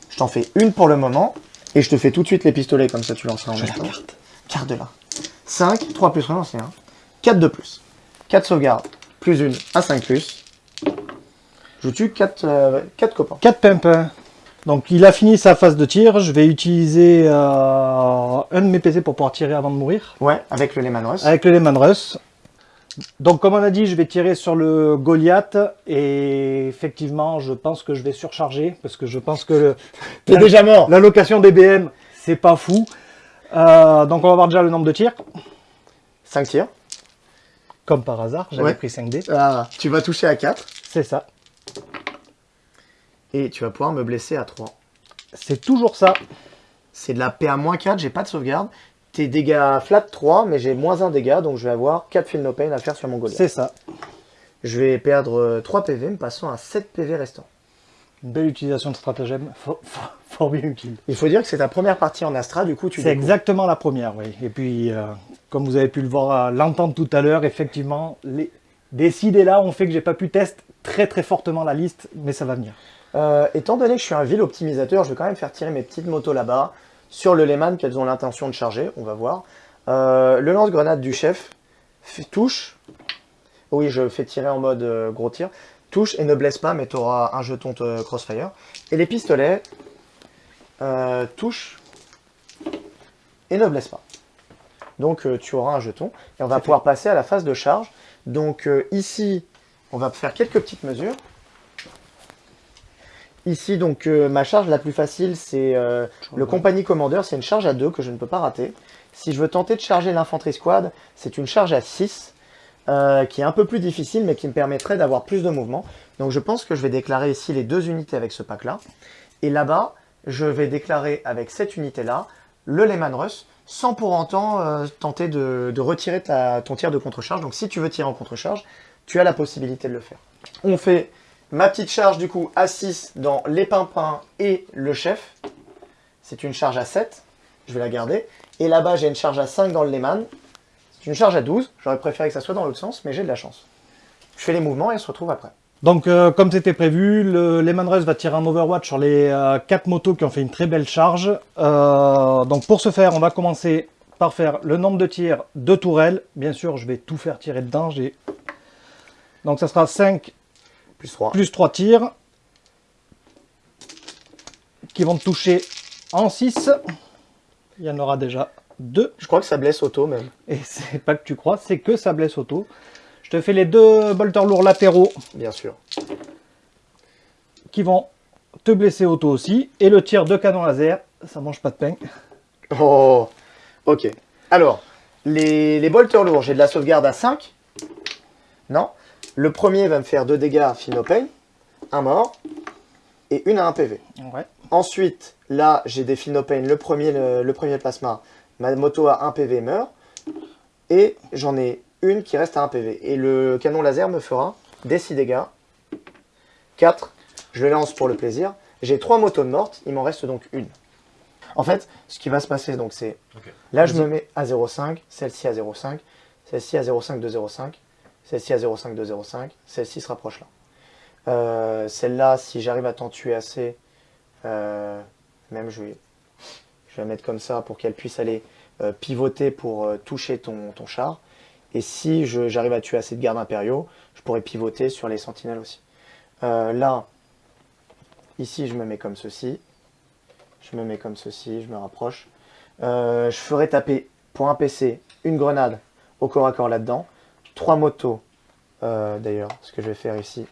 Je t'en fais une pour le moment, et je te fais tout de suite les pistolets, comme ça tu lanceras en même temps. Carte de là. 5, 3 plus, relance les 1. 4 de plus. 4 sauvegardes, plus une à 5 plus. Je tue 4, 4 copains. 4 pimpins. Donc, il a fini sa phase de tir. Je vais utiliser euh, un de mes PC pour pouvoir tirer avant de mourir. Ouais, avec le Lehman Russ. Avec le Lehman Russ. Donc, comme on a dit, je vais tirer sur le Goliath. Et effectivement, je pense que je vais surcharger. Parce que je pense que le- (laughs) T'es déjà mort l'allocation des BM, c'est pas fou. Euh, donc, on va voir déjà le nombre de tirs. 5 tirs. Comme par hasard, j'avais Ouais. pris 5D. Ah, tu vas toucher à 4. C'est ça. Et tu vas pouvoir me blesser à 3. C'est toujours ça. C'est de la PA-4, j'ai pas de sauvegarde. Tes dégâts flat 3, mais j'ai moins 1 dégât, donc je vais avoir 4 feel no pain à faire sur mon Goliath. C'est ça. Je vais perdre euh, 3 PV, me passant à 7 PV restants. Une belle utilisation de stratagème. (laughs) Fort, fort- fort bien utile. Il faut dire que c'est ta première partie en Astra, du coup tu C'est exactement la première, oui. Et puis, euh, comme vous avez pu le voir, euh, l'entendre tout à l'heure, effectivement, les décidés là ont fait que j'ai pas pu tester très très fortement la liste, mais ça va venir. Euh, étant donné que je suis un vil optimisateur, je vais quand même faire tirer mes petites motos là-bas, sur le Lehman qu'elles ont l'intention de charger, on va voir. Euh, le lance-grenade du chef touche, Oui, je fais tirer en mode euh, gros tir. Touche et ne blesse pas, mais tu auras un jeton de crossfire. Et les pistolets euh, touchent et ne blessent pas. Donc euh, tu auras un jeton. Et on va pouvoir passer à la phase de charge. Donc euh, ici, on va faire quelques petites mesures. Ici, donc, euh, ma charge la plus facile, c'est euh, le compagnie commandeur. C'est une charge à 2 que je ne peux pas rater. Si je veux tenter de charger l'infanterie squad, c'est une charge à 6 euh, qui est un peu plus difficile, mais qui me permettrait d'avoir plus de mouvement. Donc je pense que je vais déclarer ici les deux unités avec ce pack-là. Et là-bas, je vais déclarer avec cette unité-là le Lehman Russ, sans pour autant tenter de, de retirer ta- ton tir de contre-charge. Donc si tu veux tirer en contre-charge, tu as la possibilité de le faire. On fait ma petite charge du coup à 6 dans les pimpins et le chef. C'est une charge à 7, je vais la garder. Et là-bas, j'ai une charge à 5 dans le Lehman. C'est une charge à 12, j'aurais préféré que ça soit dans l'autre sens, mais j'ai de la chance. Je fais les mouvements et on se retrouve après. Donc, euh, comme c'était prévu, le Lehman Russ va tirer un Overwatch sur les 4 motos qui ont fait une très belle charge. Euh, donc, pour ce faire, on va commencer par faire le nombre de tirs de tourelles. Bien sûr, je vais tout faire tirer dedans. Donc, ça sera 5 Plus 3. plus 3 tirs qui vont toucher en 6. Il y en aura déjà 2. Je crois que ça blesse auto même. Et c'est pas que tu crois, c'est que ça blesse auto. Je te fais les deux bolters lourds latéraux Bien sûr. qui vont te blesser auto aussi. Et le tir de canon laser, ça mange pas de pain. Oh, ok. Alors, les, les bolters lourds, j'ai de la sauvegarde à 5. Non. Le premier va me faire 2 dégâts Finopay, un mort, et une à 1 PV. Ouais. Ensuite, là, j'ai des Finopane, le premier, le, le premier plasma. Ma moto à 1 PV meurt. Et j'en ai une qui reste à 1 PV. Et le canon laser me fera des 6 dégâts. 4. Je le lance pour le plaisir. J'ai 3 motos de mortes. Il m'en reste donc une. En fait, ce qui va se passer, donc c'est... Là, je me mets à 0,5. Celle-ci à 0,5. Celle-ci à 0,5 de 0,5. Celle-ci à 0,5 de 0,5. Celle-ci se rapproche là. Euh, Celle-là, si j'arrive à t'en tuer assez, euh, même je vais, je vais la mettre comme ça pour qu'elle puisse aller euh, pivoter pour euh, toucher ton, ton char. Et si j'arrive à tuer assez de gardes impériaux, je pourrais pivoter sur les sentinelles aussi. Euh, là, ici, je me mets comme ceci. Je me mets comme ceci, je me rapproche. Je ferai taper pour un PC une grenade au corps à corps là-dedans. Trois motos, euh, d'ailleurs, ce que je vais faire ici.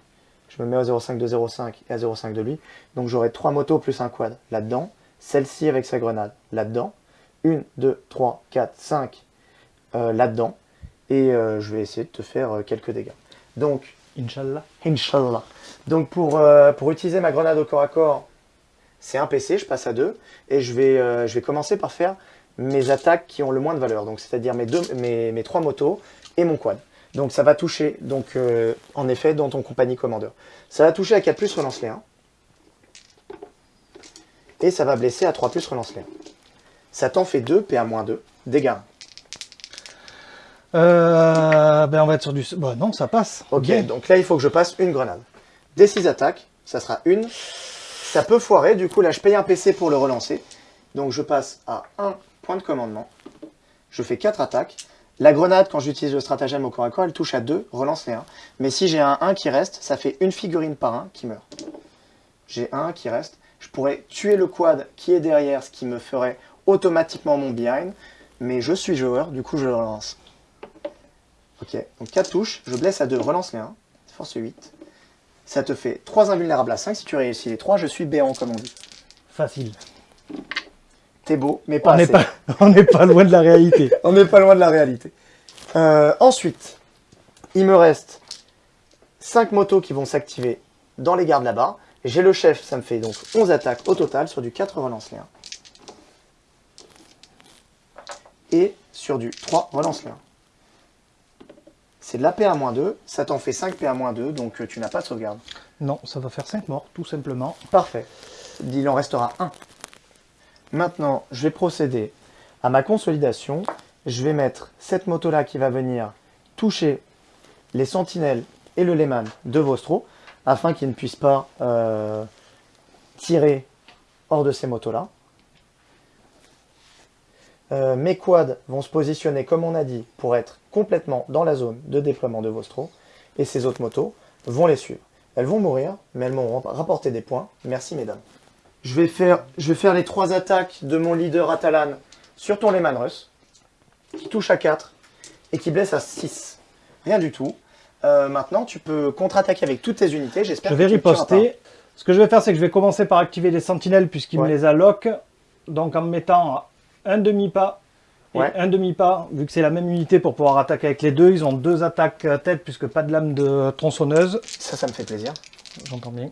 Je me mets à 0,5 de 0,5 et à 0,5 de lui. Donc j'aurai trois motos plus un quad là-dedans. Celle-ci avec sa grenade là-dedans. Une, deux, trois, quatre, cinq euh, là-dedans. Et euh, je vais essayer de te faire euh, quelques dégâts. Donc, Inch'Allah. Inch'Allah. Donc pour, euh, pour utiliser ma grenade au corps à corps, c'est un PC, je passe à deux. Et je vais, euh, je vais commencer par faire mes attaques qui ont le moins de valeur. Donc c'est-à-dire mes, deux, mes, mes trois motos et mon quad. Donc ça va toucher, donc euh, en effet, dans ton compagnie commandeur. Ça va toucher à 4 plus, relance les 1. Et ça va blesser à 3 plus, relance les 1. Ça t'en fait 2, PA-2, dégâts. Euh, ben on va être sur du... Bon, non, ça passe. Ok, Bien. donc là, il faut que je passe une grenade. Des 6 attaques, ça sera une. Ça peut foirer, du coup, là, je paye un PC pour le relancer. Donc, je passe à 1 point de commandement. Je fais 4 attaques. La grenade, quand j'utilise le stratagème au corps à corps, elle touche à 2, relance les 1. Mais si j'ai un 1 qui reste, ça fait une figurine par 1 qui meurt. J'ai un qui reste. Je pourrais tuer le quad qui est derrière, ce qui me ferait automatiquement mon behind. Mais je suis joueur, du coup, je le relance. Ok, donc 4 touches, je blesse à 2, relance les 1, force 8. Ça te fait 3 invulnérables à 5, si tu réussis les 3, je suis béant comme on dit. Facile. T'es beau, mais pas On n'est assez. pas, (laughs) on n'est pas loin de la réalité. (laughs) On n'est pas loin de la réalité. Euh, ensuite, il me reste 5 motos qui vont s'activer dans les gardes là-bas. J'ai le chef, ça me fait donc 11 attaques au total sur du 4 relance les 1. Et sur du 3 relance les 1. C'est de la PA-2, ça t'en fait 5 PA-2, donc euh, tu n'as pas de sauvegarde. Non, ça va faire 5 morts, tout simplement. Parfait. Il en restera un. Maintenant, je vais procéder à ma consolidation. Je vais mettre cette moto-là qui va venir toucher les sentinelles et le Lehman de Vostro afin qu'ils ne puissent pas euh, tirer hors de ces motos-là. Euh, mes quads vont se positionner, comme on a dit, pour être complètement dans la zone de déploiement de Vostro. et ces autres motos vont les suivre. Elles vont mourir, mais elles m'ont rapporté des points. Merci mesdames. Je vais faire, je vais faire les trois attaques de mon leader Atalan sur ton Lehman Russ, qui touche à 4 et qui blesse à 6. Rien du tout. Euh, maintenant, tu peux contre-attaquer avec toutes tes unités. J'espère Je que vais tu riposter. Ce que je vais faire, c'est que je vais commencer par activer les sentinelles puisqu'il Ouais. me les alloque. Donc en me mettant un demi-pas et Ouais. un demi-pas, vu que c'est la même unité pour pouvoir attaquer avec les deux. Ils ont deux attaques euh, tête puisque pas de lame de tronçonneuse. Ça, ça me fait plaisir. J'entends bien.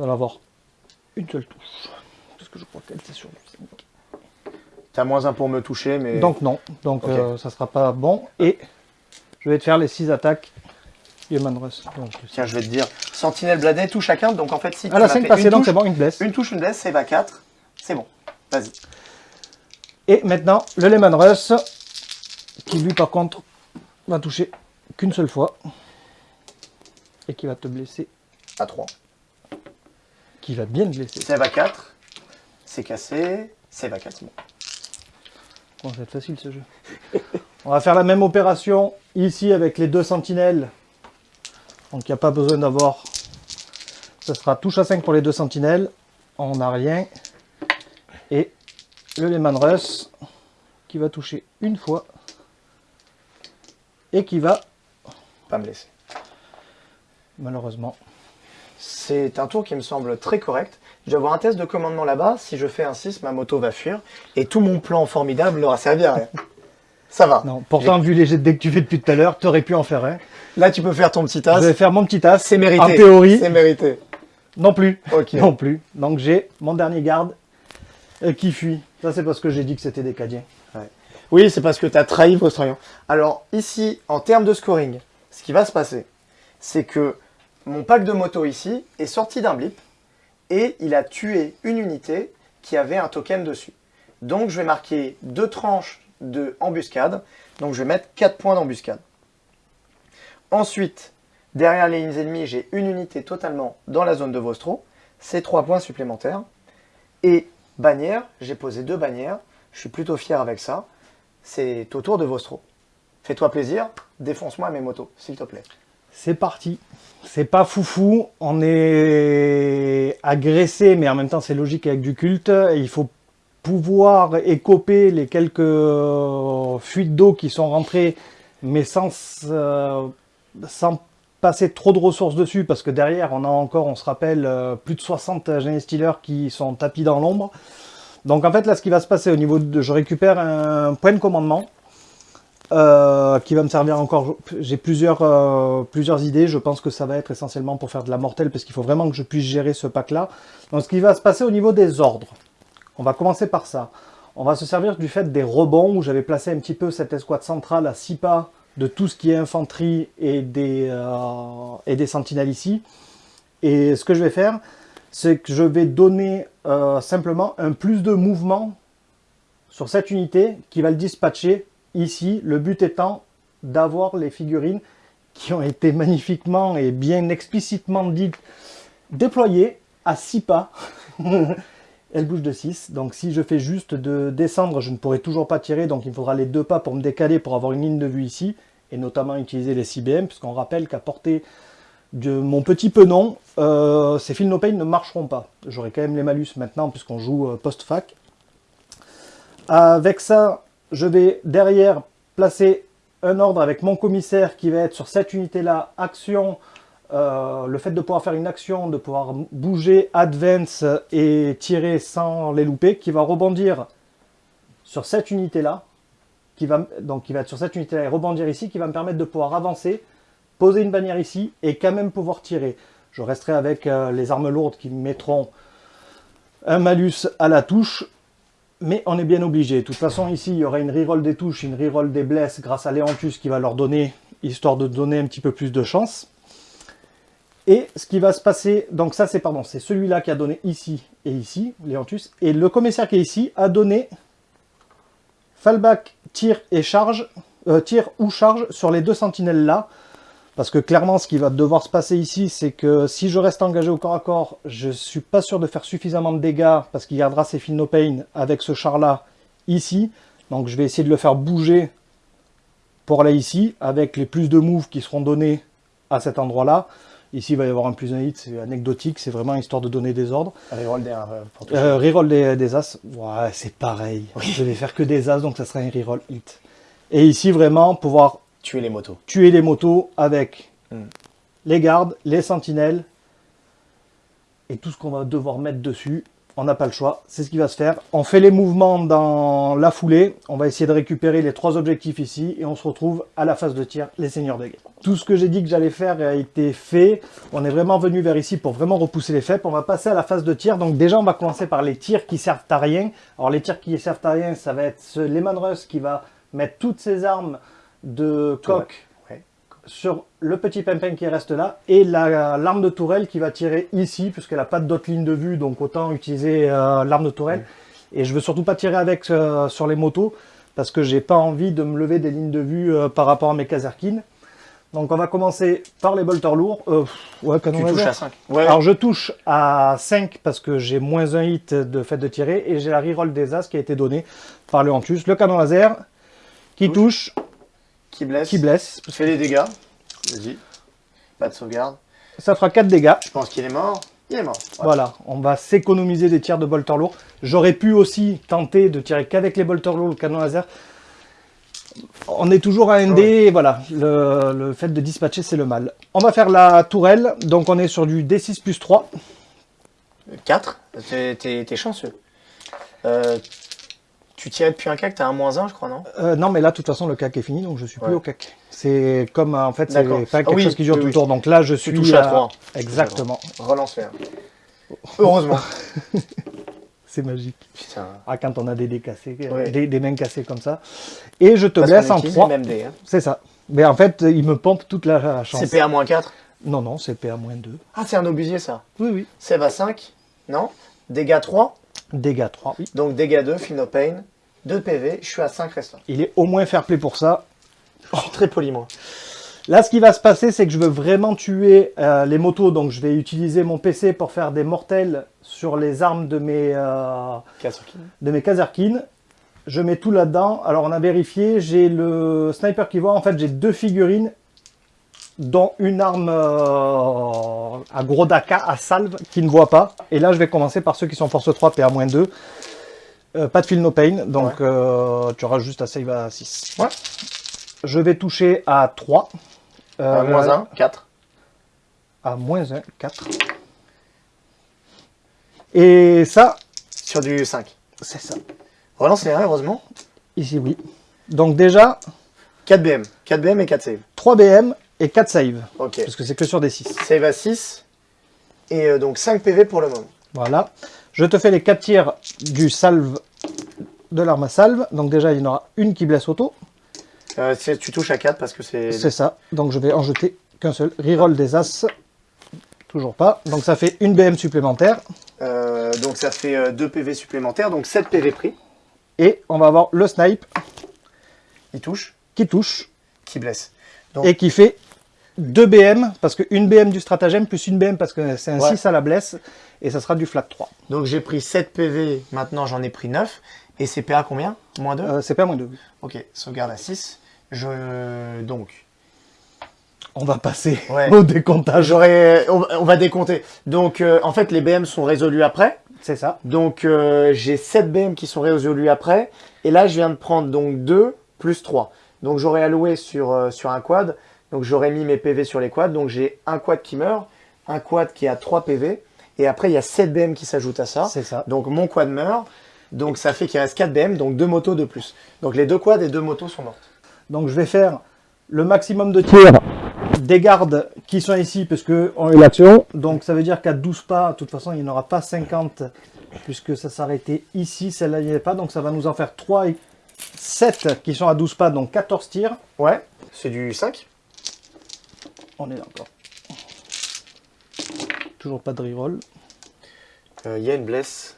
On va avoir une seule touche. Parce que je crois qu'elle c'est sur le 5. T'as moins un pour me toucher, mais... Donc non, donc Ok. euh, ça sera pas bon. Et je vais te faire les 6 attaques Human Rush. Donc, Tiens, je vais te dire, Sentinelle Bladet touche chacun, donc en fait, si tu Ah la m'as 5 fait passée donc c'est bon, une blesse. une touche, une blesse, c'est va 4. C'est bon. Vas-y. Et maintenant, le Lehman Russ, qui lui par contre va toucher qu'une seule fois. Et qui va te blesser, À 3. Qui va bien te blesser. C'est va 4. C'est cassé. C'est va 4, c'est bon. Bon, ça va être facile ce jeu. On va faire la même opération ici avec les deux sentinelles. Donc il n'y a pas besoin d'avoir... Ce sera touche à 5 pour les deux sentinelles. On n'a rien. Et le Lehman Russ qui va toucher une fois. Et qui va, Pas me laisser. malheureusement, C'est un tour qui me semble très correct. Je vais avoir un test de commandement là-bas. Si je fais un 6, ma moto va fuir. Et tout mon plan formidable n'aura servi à rien. (laughs) Ça va. Non, pourtant, vu les jets de dés que tu fais depuis tout à l'heure, tu aurais pu en faire un. Là, tu peux faire ton petit Je vais as. faire mon petit as. C'est mérité. En théorie, C'est mérité. non plus. Ok. Non plus. Donc j'ai mon dernier garde euh, qui fuit. Ça, c'est parce que j'ai dit que c'était des cadiens. Oui, c'est parce que tu as trahi Vostroyan. Alors, ici, en termes de scoring, ce qui va se passer, c'est que mon pack de moto ici est sorti d'un blip et il a tué une unité qui avait un token dessus. Donc, je vais marquer deux tranches de embuscade. Donc, je vais mettre 4 points d'embuscade. Ensuite, derrière les lignes ennemies, j'ai une unité totalement dans la zone de Vostro. C'est 3 points supplémentaires. Et bannière, j'ai posé deux bannières. Je suis plutôt fier avec ça. C'est au tour de Vostro. Fais-toi plaisir, défonce-moi mes motos, s'il te plaît. C'est parti. C'est pas foufou. On est agressé, mais en même temps, c'est logique avec du culte. Il faut pouvoir écoper les quelques euh, fuites d'eau qui sont rentrées, mais sans, euh, sans passer trop de ressources dessus, parce que derrière, on a encore, on se rappelle, euh, plus de 60 Gene Stealers qui sont tapis dans l'ombre. Donc en fait, là, ce qui va se passer au niveau de... Je récupère un point de commandement euh, qui va me servir encore. J'ai plusieurs, euh, plusieurs idées. Je pense que ça va être essentiellement pour faire de la mortelle, parce qu'il faut vraiment que je puisse gérer ce pack-là. Donc ce qui va se passer au niveau des ordres. On va commencer par ça. On va se servir du fait des rebonds, où j'avais placé un petit peu cette escouade centrale à 6 pas de tout ce qui est infanterie et des, euh, et des sentinelles ici. Et ce que je vais faire, c'est que je vais donner simplement un plus de mouvement sur cette unité qui va le dispatcher ici. Le but étant d'avoir les figurines qui ont été magnifiquement et bien explicitement dites déployées à 6 pas. (laughs) Elle bouge de 6, donc si je fais juste de descendre, je ne pourrai toujours pas tirer, donc il faudra les deux pas pour me décaler pour avoir une ligne de vue ici, et notamment utiliser les CBM, puisqu'on rappelle qu'à portée de mon petit penon, euh, ces fils no pain ne marcheront pas. J'aurai quand même les malus maintenant, puisqu'on joue euh, post-fac. Avec ça, je vais derrière placer un ordre avec mon commissaire qui va être sur cette unité-là, action, euh, le fait de pouvoir faire une action, de pouvoir bouger, advance et tirer sans les louper, qui va rebondir sur cette unité-là, qui va, donc qui va être sur cette unité-là et rebondir ici, qui va me permettre de pouvoir avancer, poser une bannière ici et quand même pouvoir tirer. Je resterai avec euh, les armes lourdes qui me mettront un malus à la touche, mais on est bien obligé. De toute façon, ici, il y aura une reroll des touches, une reroll des blesses grâce à Léantus qui va leur donner, histoire de donner un petit peu plus de chance. Et ce qui va se passer, donc ça c'est pardon, c'est celui-là qui a donné ici et ici, Léantus, et le commissaire qui est ici a donné fallback, tir et charge, euh, tir ou charge sur les deux sentinelles là, parce que clairement ce qui va devoir se passer ici, c'est que si je reste engagé au corps à corps, je suis pas sûr de faire suffisamment de dégâts, parce qu'il gardera ses fils no pain avec ce char là ici, donc je vais essayer de le faire bouger pour aller ici, avec les plus de moves qui seront donnés à cet endroit-là. Ici, il va y avoir un plus un hit, c'est anecdotique, c'est vraiment histoire de donner des ordres. Reroll des, euh. Euh, reroll des, des as, ouais, c'est pareil. Je vais faire que des as, donc ça sera un reroll hit. Et ici, vraiment, pouvoir Tuer les motos. tuer les motos avec Hmm. les gardes, les sentinelles et tout ce qu'on va devoir mettre dessus. On n'a pas le choix, c'est ce qui va se faire. On fait les mouvements dans la foulée. On va essayer de récupérer les trois objectifs ici et on se retrouve à la phase de tir, les seigneurs de guerre. Tout ce que j'ai dit que j'allais faire a été fait. On est vraiment venu vers ici pour vraiment repousser les FEP. On va passer à la phase de tir. Donc déjà, on va commencer par les tirs qui servent à rien. Alors les tirs qui servent à rien, ça va être ce Lehman Russ qui va mettre toutes ses armes de coq Ouais. sur le petit pimpin qui reste là et la- l'arme de tourelle qui va tirer ici puisqu'elle n'a pas d'autre ligne de vue donc autant utiliser euh, l'arme de tourelle et je veux surtout pas tirer avec euh, sur les motos parce que j'ai pas envie de me lever des lignes de vue euh, par rapport à mes Kazerkin donc on va commencer par les bolters lourds Euh, pff, ouais canon Tu touches laser. à 5. Ouais. alors je touche à 5 parce que j'ai moins un hit de fait de tirer et j'ai la reroll des as qui a été donnée par le Hantus le canon laser qui touche, qui blesse. qui blesse Fais des dégâts. Vas-y. Pas de sauvegarde. ça fera 4 dégâts Je pense qu'il est mort. Il est mort. Ouais. Voilà, on va s'économiser des tirs de bolter lourd. J'aurais pu aussi tenter de tirer qu'avec les bolters lourds, le canon laser. On est toujours à ND, et voilà, le, le fait de dispatcher, c'est le mal. On va faire la tourelle, donc on est sur du D6 plus 3. 4. T'es t'es- t'es chanceux. Euh, tu tirais depuis un CAC, t'as un moins 1, je crois, non Euh, non, mais là, de toute façon, le CAC est fini, donc je suis plus au CAC. C'est comme, euh, en fait, c'est pas quelque Ah oui, chose qui dure oui, tout le oui. tour. Donc là, je suis touches à à- trois. Exactement, Relance faire. Heureusement. (laughs) c'est magique. Putain. Ah, quand on a des dés cassés, euh, Ouais. des, des mains cassées comme ça. Et je te Parce blesse en utilise 3. les mêmes dés, hein. C'est ça. Mais en fait, il me pompe toute la chance. C'est PA moins 4. Non, non, c'est PA-2. Ah, c'est un obusier, ça. Oui, oui. Sève à 5. Non? Dégâts 3. Dégâts 3, oui. Donc dégâts 2, feel no pain. 2 PV. Je suis à 5 restants. Il est au moins fair play pour ça. Très poli, moi. Là, ce qui va se passer, c'est que je veux vraiment tuer euh, les motos. Donc, je vais utiliser mon PC pour faire des mortels sur les armes de mes, euh, de mes. Je mets tout là-dedans. Alors, on a vérifié. J'ai le sniper qui voit. En fait, j'ai deux figurines, dont une arme euh, à gros daka, à salve, qui ne voit pas. Et là, je vais commencer par ceux qui sont force 3, PA-2. Euh, pas de feel no pain. Donc, euh, tu auras juste à save à 6. Ouais. Je vais toucher à 3. Euh, moins 1, 4. À moins 1, 4. Et ça, Sur du 5. c'est ça. Relance les 1, heureusement. Ici, oui. Donc déjà, 4 BM. 4 BM et 4 save. 3 BM et 4 save. Ok. Parce que c'est que sur des 6. Save à 6. Et euh, donc 5 PV pour le moment. Voilà. Je te fais les 4 tirs du salve de l'arme à salve. Donc déjà, il y en aura une qui blesse auto. Euh, tu touches à 4 parce que c'est... C'est ça. Donc je vais en jeter qu'un seul. Reroll des as. Toujours pas. Donc ça fait une BM supplémentaire. Euh, donc ça fait 2 PV supplémentaires, donc 7 PV pris. Et on va avoir le snipe Il touche, qui touche qui blesse. Donc, et qui fait 2 BM, parce que une BM du stratagème plus une BM parce que c'est un Ouais. 6 à la blesse, et ça sera du flat 3. donc j'ai pris 7 PV, maintenant j'en ai pris 9. Et c'est PA combien? Moins 2 Euh, c'est pas moins 2. Ok, sauvegarde à 6. Je... Donc, On va passer Ouais. au décomptage. j'aurais... On, va- on va décompter. Donc, euh, en fait, les BM sont résolus après. C'est ça. Donc, euh, j'ai 7 BM qui sont résolus après. Et là, je viens de prendre donc 2 plus 3. Donc, j'aurais alloué sur, euh, sur un quad. Donc, j'aurais mis mes PV sur les quads. Donc, j'ai un quad qui meurt, un quad qui a 3 PV. Et après, il y a 7 BM qui s'ajoutent à ça. C'est ça. Donc, mon quad meurt. Donc, ça fait qu'il reste 4 BM, donc 2 motos de plus. Donc, les deux quads et deux motos sont mortes. Donc je vais faire le maximum de tirs des gardes qui sont ici puisque on a eu l'action. Donc ça veut dire qu'à 12 pas, de toute façon il n'y en aura pas 50 puisque ça s'arrêtait ici, celle-là il n'y avait pas. Donc ça va nous en faire 3 et 7 qui sont à 12 pas, donc 14 tirs. Ouais, c'est du 5. On est d'accord. Toujours pas de reroll. Il y a une blesse.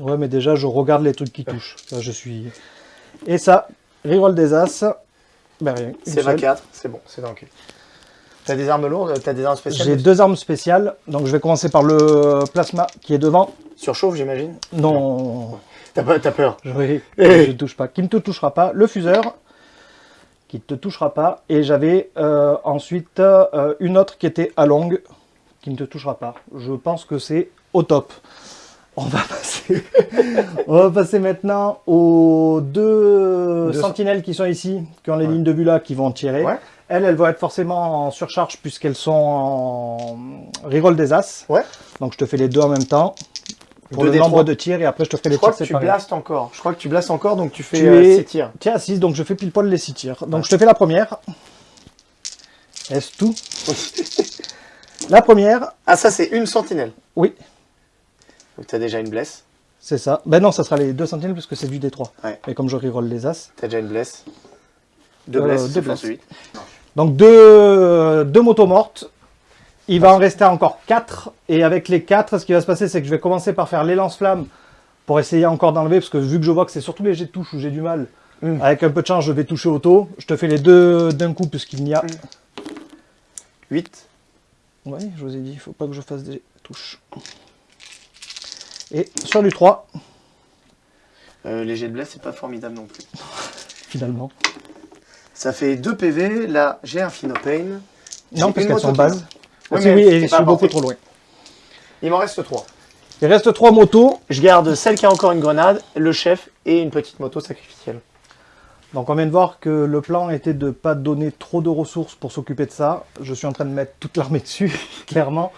Ouais mais déjà je regarde les trucs qui touchent. Je suis... Et ça, reroll des as. Ben rien. C'est seule. 24, c'est bon, c'est dans le cul. T'as des armes lourdes, t'as des armes spéciales J'ai deux armes spéciales, donc je vais commencer par le plasma qui est devant. Surchauffe, j'imagine Non, T'as peur je, Eh. je touche pas. Qui ne te touchera pas. Le fuseur, qui ne te touchera pas. Et j'avais euh, ensuite euh, une autre qui était à longue, qui ne te touchera pas. Je pense que c'est au top. On va (laughs) passer, on va passer maintenant aux deux, Deux sentinelles qui sont ici, qui ont les Ouais. lignes de vue là, qui vont tirer. Ouais. Elles, elles vont être forcément en surcharge puisqu'elles sont en reroll des As. Ouais. Donc je te fais les deux en même temps pour Deux le nombre trois. de tirs et après je te ferai les Je crois tirs que tu blastes encore. Je crois que tu blastes encore, donc tu fais Tu euh, es- six tirs. Tiens, 6, donc je fais pile poil les 6 tirs. Donc je te fais la première. Est-ce tout? (laughs) La première, Ah, ça, c'est une sentinelle. oui, Donc, tu as déjà une blesse. c'est ça. Ben non, ça sera les deux sentinelles puisque c'est du D3. Ouais. Mais comme je reroll les As. Tu as déjà une blesse. Deux Euh, blesses, deux blesses. 8. Donc deux, deux motos mortes. Il va en rester encore 4. Et avec les 4, ce qui va se passer, c'est que je vais commencer par faire les lance-flammes pour essayer encore d'enlever. Parce que vu que je vois que c'est surtout les jets de touche où j'ai du mal, Mm. avec un peu de chance, je vais toucher auto. Je te fais les deux d'un coup puisqu'il n'y a... 8. Oui, je vous ai dit, il faut pas que je fasse des touches. Et sur du 3, Euh, les jets de blesse, c'est pas formidable non plus. (laughs) finalement. Ça fait 2 PV. Là, j'ai un Phenopain. J'ai Non, parce qu'elles sont moto oui, c'est et je suis beaucoup trop loin. Il m'en reste 3. Il reste 3 motos. Je garde celle qui a encore une grenade, le chef et une petite moto sacrificielle. Donc on vient de voir que le plan était de pas donner trop de ressources pour s'occuper de ça. Je suis en train de mettre toute l'armée dessus, (laughs) clairement.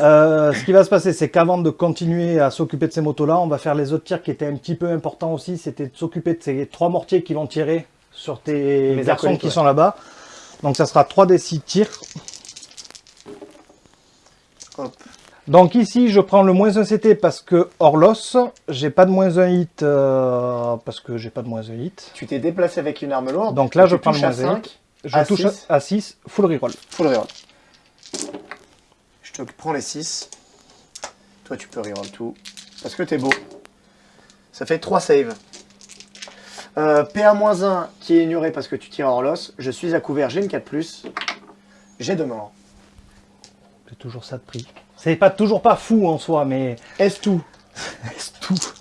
Euh, ce qui va se passer, c'est qu'avant de continuer à s'occuper de ces motos-là, on va faire les autres tirs qui étaient un petit peu importants aussi. C'était de s'occuper de ces trois mortiers qui vont tirer sur tes Mes garçons qui ouais. sont là-bas. Donc ça sera 3 des 6 tirs. Hop. Donc ici, je prends le moins 1 CT parce que Orlos, j'ai pas de moins 1 hit euh, parce que j'ai pas de moins 1 hit. Tu t'es déplacé avec une arme lourde. Donc là, je prends le moins 1 5, hit. Je à touche à 6, full reroll. Full reroll. Je te prends les 6. Toi, tu peux reroll tout. Parce que t'es beau. Ça fait 3 saves. Euh, PA-1 qui est ignoré parce que tu tires hors l'os. Je suis à couvert, j'ai une 4+. J'ai deux morts. C'est toujours ça de prix. C'est pas toujours pas fou en soi, mais Est-ce tout? Est-ce tout?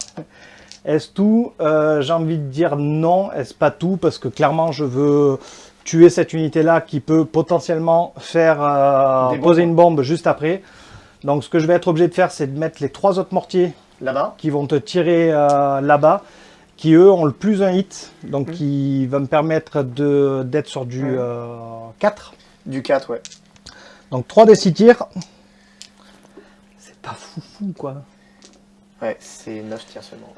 Est-ce tout? Euh, J'ai envie de dire non, est-ce pas tout? Parce que clairement, je veux tuer cette unité-là qui peut potentiellement faire euh, poser une bombe juste après. Donc ce que je vais être obligé de faire, c'est de mettre les trois autres mortiers Là-bas qui vont te tirer euh, là-bas, qui eux ont le plus un hit, donc Mhm. qui va me permettre de d'être sur du Ouais. euh, 4. Du 4, ouais. Donc 3 des 6 tirs. C'est pas fou fou quoi. Ouais, c'est 9 tirs seulement.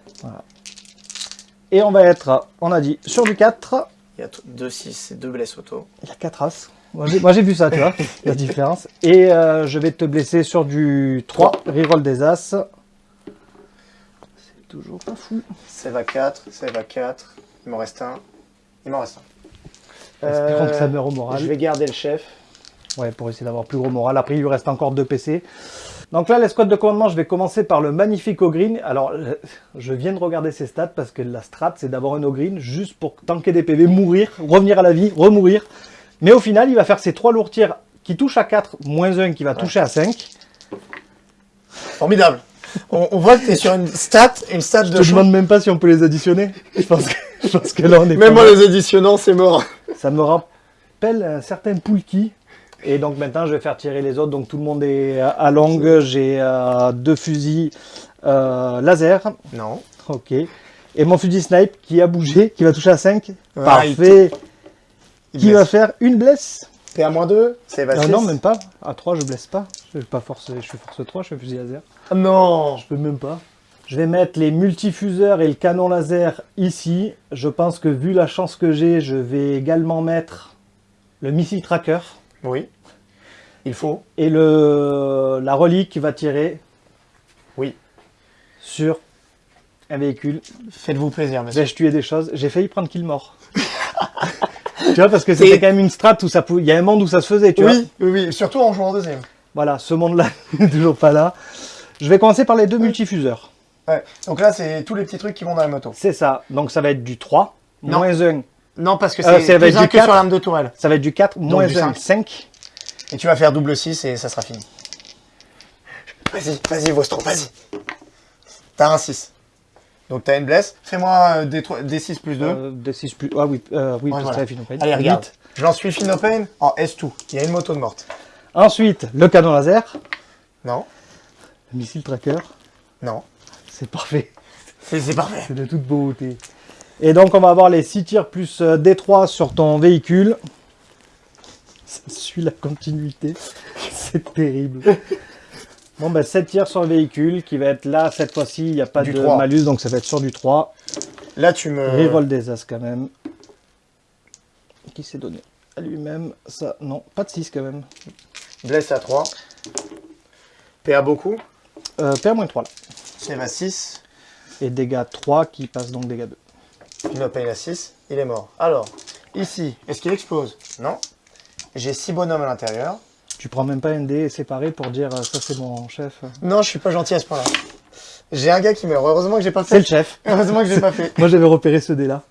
Et on va être, on a dit, sur du 4. Il y a 2 6 et 2 blesses auto. Il y a 4 as. Moi j'ai, vu ça, tu vois, (laughs) la différence. Et euh, je vais te blesser sur du 3, reroll des as. C'est toujours pas fou. Save à 4, save à 4. Il m'en reste un. Il m'en reste un. Espérons Euh, que ça meurt au moral. Je vais garder le chef. Ouais, pour essayer d'avoir plus gros moral. Après, il lui reste encore deux PC. Donc là, l'escouade de commandement, je vais commencer par le magnifique Ogreen. Alors, euh, je viens de regarder ses stats parce que la strat, c'est d'avoir un Ogreen juste pour tanker des PV, mourir, revenir à la vie, remourir. Mais au final, il va faire ses trois lourds tirs qui touchent à 4, moins 1 qui va toucher à 5. Formidable. On, on voit que tu es sur une stat, une stat Je de te champ. demande même pas si on peut les additionner. Je pense que, je pense que là, on est Même mal. les additionnant, c'est mort. Ça me rappelle un certain Poulki. Et donc maintenant, je vais faire tirer les autres. Donc tout le monde est à longue. J'ai euh, deux fusils euh, laser. Non. Ok. Et mon fusil snipe qui a bougé, qui va toucher à 5. Ouais, Parfait. Il Qui blesse. va faire une blesse T'es à moins 2 C'est Euh, à Non, même pas. À 3, je blesse pas. Je suis pas force, je suis force 3, je suis fusil laser. Ah Non Je peux même pas. Je vais mettre les multifuseurs et le canon laser ici. Je pense que vu la chance que j'ai, je vais également mettre le missile tracker. Oui. Il faut. Et le, la relique va tirer Oui. sur un véhicule. Faites-vous plaisir, monsieur. Vais-je tuer des choses J'ai failli prendre kill mort. (laughs) tu vois, parce que c'était quand même une strat où ça pouvait... Il y a un monde où ça se faisait, tu vois. Oui, oui, oui. Surtout en jouant en deuxième. Voilà, ce monde-là (laughs) n'est toujours pas là. Je vais commencer par les deux multifuseurs. Ouais. Donc là, c'est tous les petits trucs qui vont dans la moto. C'est ça. Donc ça va être du 3, Non. moins 1. Non, parce que Euh, c'est plus être un du que quatre. sur l'arme de tourelle. Ça va être du 4, moins du 1, cinq. 5. Et tu vas faire double 6 et ça sera fini. Vas-y, vas-y, Vostro, vas-y. T'as un 6. Donc t'as une blesse. Fais-moi euh, des, trois- des 6 plus 2. Euh, des 6 plus... Ah oui, euh, oui Ouais, parce voilà. que. Allez, regarde. J'en suis Phinopain en S2. Il y a une moto de morte. Ensuite, le canon laser, Non, le missile tracker. non. C'est parfait. C'est parfait. C'est de toute beauté. Et donc, on va avoir les 6 tirs plus euh, D3 sur ton véhicule. Ça suit la continuité. (laughs) C'est terrible. Bon, ben 7 tirs sur le véhicule qui va être là. Cette fois-ci, il n'y a pas Du de 3. malus, donc ça va être sur du 3. Là, tu me. Reroll des As quand même. Qui s'est donné à lui-même? Ça Non, pas de 6 quand même. Blesse à 3. PA beaucoup. Euh, PA-3 là. Save à 6. Et dégâts 3 qui passent donc dégâts 2. Phinopain à 6. Il est mort. Alors, ici, est-ce qu'il explose? Non. J'ai 6 bonhommes à l'intérieur. Tu prends même pas un dé séparé pour dire euh, ça c'est mon chef. Non, je suis pas gentil à ce point-là. J'ai un gars qui meurt. Heureusement que j'ai pas C'est le fait. chef. Heureusement que j'ai pas fait. (laughs) Moi j'avais repéré ce dé là.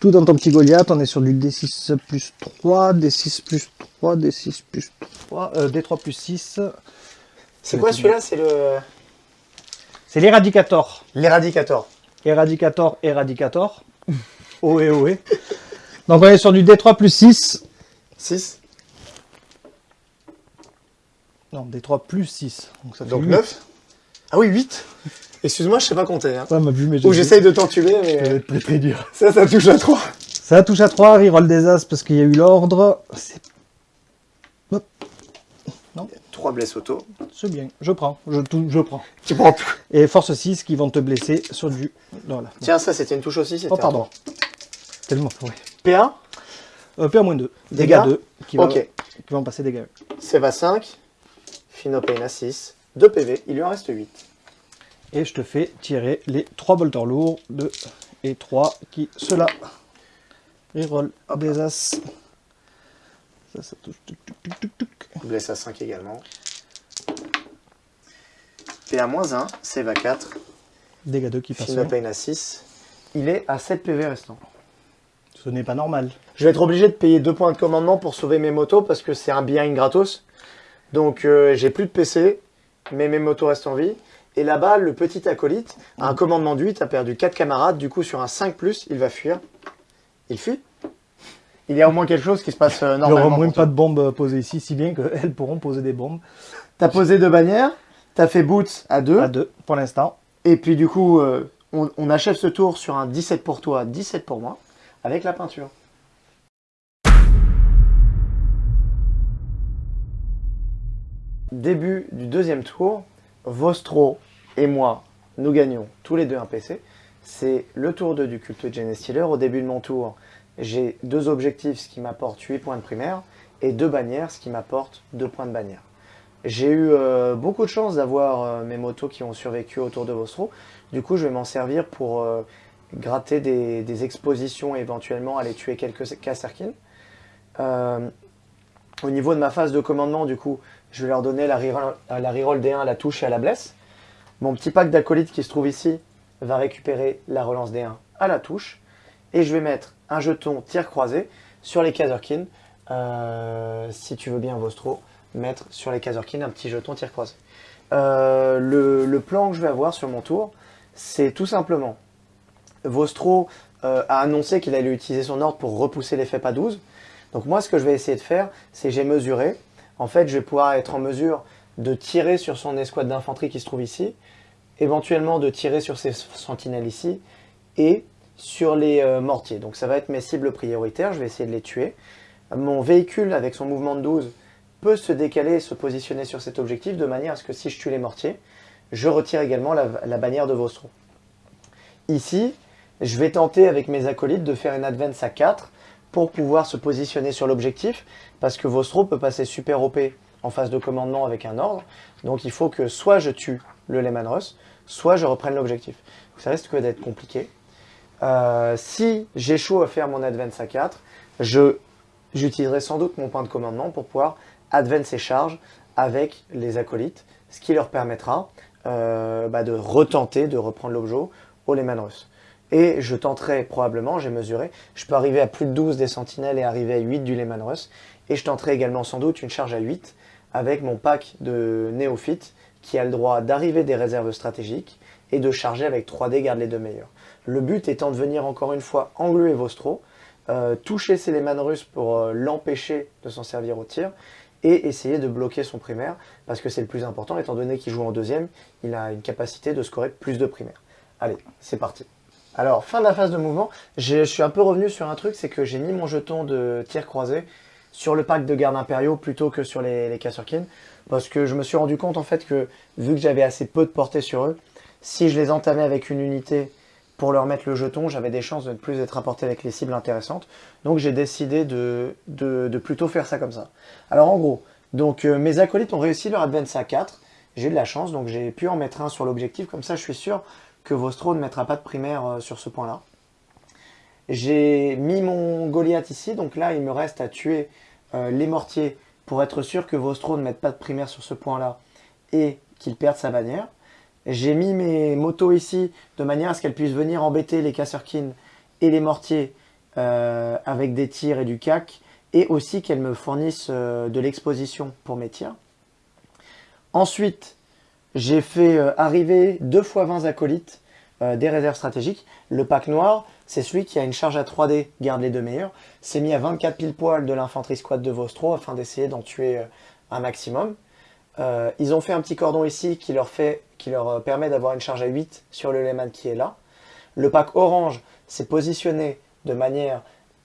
Tout dans ton petit Goliath, on est sur du D6 plus 3, D6 plus 3, D6 plus 3, euh, D3 plus 6. C'est quoi celui-là? C'est le. C'est l'Éradicator. L'éradicator. Éradicator, Éradicator. (laughs) Ohé, ohé. Donc on est sur du D3 plus 6. 6. Non, D3 plus 6. Donc ça fait Donc 8. 9. Ah oui, 8. Excuse-moi, je sais pas compter. Hein. Ça m'a vu, mais Ou j'essaye de t'entuber, Ça va mais être très très dur. ça, ça touche à 3. Ça touche à 3, reroll des As parce qu'il y a eu l'ordre. C'est 3 blesses auto. c'est bien, je prends, je, prends. Tu prends tout. Et force 6 qui vont te blesser sur du... Voilà. Tiens, ça, c'était une touche aussi. c'était Oh un pardon. Tellement, ouais. P1, Euh, PA-2. Dégâts Dégâts 2. Qui, va- Ok. qui vont passer dégâts. Save à 5. Phinopain à 6. 2 PV, il lui en reste 8. Et je te fais tirer les 3 bolters lourds. 2 et 3 qui... Ceux-là. Reroll des As. Ça, ça touche. Blesse à 5 également. PA-1, save à 4. Dégâts 2 qui passent. Phinopain à 6. Il est à 7 PV restant. Ce n'est pas normal. Je vais être obligé de payer 2 points de commandement pour sauver mes motos parce que c'est un behind gratos. Donc euh, j'ai plus de PC, mais mes motos restent en vie. Et là-bas, le petit acolyte a un commandement de 8, a perdu 4 camarades. Du coup, sur un 5, il va fuir. Il fuit. Il y a au moins quelque chose qui se passe euh, Il n'y aura normalement. pour toi. pas de bombes euh, posées ici, si bien qu'elles pourront poser des bombes. T'as posé deux bannières, t'as fait boots à 2. À 2 pour l'instant. Et puis du coup, euh, on, on achève ce tour sur un 17 pour toi, 17 pour moi, avec la peinture. Début du deuxième tour, Vostro et moi, nous gagnons tous les deux un PC. C'est le tour 2 du culte Gene Stealer. Au début de mon tour, j'ai deux objectifs, ce qui m'apporte 8 points de primaire, et deux bannières, ce qui m'apporte 2 points de bannière. J'ai eu euh, beaucoup de chance d'avoir euh, mes motos qui ont survécu autour de Vostro. Du coup, je vais m'en servir pour euh, gratter des, expositions et éventuellement aller tuer quelques Kasserkin. Euh, au niveau de ma phase de commandement, du coup, je vais leur donner la reroll, la reroll D1 à la touche et à la blesse. Mon petit pack d'acolytes qui se trouve ici va récupérer la relance D1 à la touche. Et je vais mettre un jeton tir croisé sur les Kazerkin. Euh, si tu veux bien, Vostro, mettre sur les Kazerkin un petit jeton tir croisé. Euh, le, le plan que je vais avoir sur mon tour, c'est tout simplement Vostro euh, a annoncé qu'il allait utiliser son ordre pour repousser l'effet pas 12. Donc moi, ce que je vais essayer de faire, c'est j'ai mesuré. En fait, je vais pouvoir être en mesure de tirer sur son escouade d'infanterie qui se trouve ici, éventuellement de tirer sur ses sentinelles ici, et sur les euh, mortiers. Donc ça va être mes cibles prioritaires, je vais essayer de les tuer. Mon véhicule, avec son mouvement de 12, peut se décaler et se positionner sur cet objectif, de manière à ce que si je tue les mortiers, je retire également la, bannière de Vostro. Ici, je vais tenter avec mes acolytes de faire une advance à 4 pour pouvoir se positionner sur l'objectif, parce que Vostro peut passer super OP en phase de commandement avec un ordre, donc il faut que soit je tue le Lehman Russ, soit je reprenne l'objectif. Ça risque d'être compliqué. Euh, si j'échoue à faire mon advance à 4, je, j'utiliserai sans doute mon point de commandement pour pouvoir advance et charge avec les acolytes, ce qui leur permettra euh, bah, de retenter de reprendre l'objet au Lehman Russ. Et je tenterai probablement, j'ai mesuré, je peux arriver à plus de 12 des sentinelles et arriver à 8 du Lehman Russ. Et je tenterai également sans doute une charge à 8 avec mon pack de néophytes qui a le droit d'arriver des réserves stratégiques et de charger avec 3D garde les deux meilleurs. Le but étant de venir encore une fois engluer Vostro, euh, toucher Céléman russe pour euh, l'empêcher de s'en servir au tir et essayer de bloquer son primaire parce que c'est le plus important étant donné qu'il joue en deuxième, il a une capacité de scorer plus de primaires. Allez, c'est parti. Alors, fin de la phase de mouvement, je suis un peu revenu sur un truc, c'est que j'ai mis mon jeton de tir croisé sur le pack de gardes impériaux plutôt que sur les, les parce que je me suis rendu compte en fait que vu que j'avais assez peu de portée sur eux, si je les entamais avec une unité pour leur mettre le jeton, j'avais des chances de ne plus être apporté avec les cibles intéressantes. Donc j'ai décidé de, de, plutôt faire ça comme ça. Alors en gros, donc euh, mes acolytes ont réussi leur advance à 4. J'ai de la chance, donc j'ai pu en mettre un sur l'objectif. Comme ça, je suis sûr que Vostro ne mettra pas de primaire euh, sur ce point-là. J'ai mis mon Goliath ici, donc là il me reste à tuer euh, les mortiers pour être sûr que Vostro ne mette pas de primaire sur ce point-là et qu'il perde sa bannière. J'ai mis mes motos ici de manière à ce qu'elles puissent venir embêter les Kasserkin et les mortiers euh, avec des tirs et du cac et aussi qu'elles me fournissent euh, de l'exposition pour mes tirs. Ensuite, j'ai fait euh, arriver 2 x 20 acolytes des réserves stratégiques. Le pack noir, c'est celui qui a une charge à 3D, garde les deux meilleurs. C'est mis à 24 pile poil de l'infanterie squad de Vostro afin d'essayer d'en tuer un maximum. Ils ont fait un petit cordon ici qui leur, fait, qui leur euh, permet d'avoir une charge à 8 sur le Lehman qui est là. Le pack orange s'est positionné de manière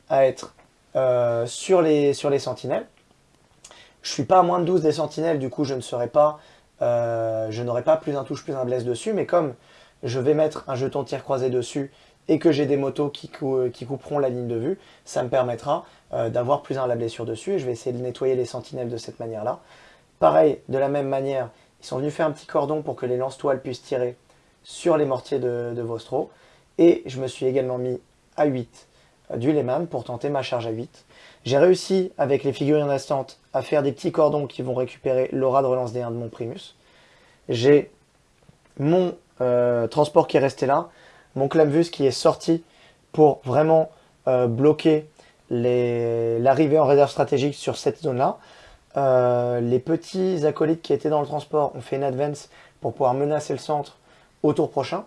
à être euh, sur, les, sentinelles. Je suis pas à moins de 12 des sentinelles, du coup je ne serai pas, je n'aurai pas plus un touche, plus un blesse dessus, mais comme je vais mettre un jeton tir croisé dessus et que j'ai des motos qui, qui, couperont la ligne de vue, ça me permettra d'avoir plus un la blessure dessus et je vais essayer de nettoyer les sentinelles de cette manière-là. Pareil, de la même manière, ils sont venus faire un petit cordon pour que les lance-toiles puissent tirer sur les mortiers de, Vostro. Et je me suis également mis à 8 euh, du Lehman pour tenter ma charge à 8. J'ai réussi, avec les figurines restantes, à faire des petits cordons qui vont récupérer l'aura de relance des 1 de mon Primus. J'ai mon euh, transport qui est resté là, mon Clamvus qui est sorti pour vraiment euh, bloquer l'arrivée en réserve stratégique sur cette zone-là. Euh, les petits acolytes qui étaient dans le transport ont fait une advance pour pouvoir menacer le centre au tour prochain.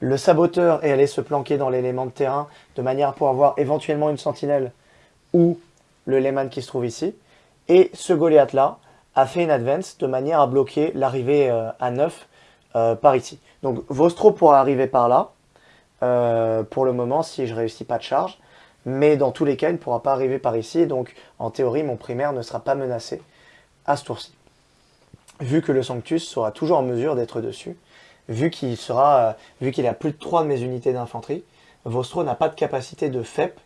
Le saboteur est allé se planquer dans l'élément de terrain de manière à pouvoir voir éventuellement une sentinelle ou le Lehman qui se trouve ici. Et ce Goliath là a fait une advance de manière à bloquer l'arrivée euh, à 9 euh, par ici. Donc Vostro pourra arriver par là pour le moment si je réussis pas de charge mais dans tous les cas, il ne pourra pas arriver par ici, donc en théorie, mon primaire ne sera pas menacé à ce tour-ci. Vu que le Sanctus sera toujours en mesure d'être dessus, vu qu'il sera, euh, vu qu'il a plus de 3 de mes unités d'infanterie, Vostro n'a pas de capacité de FEP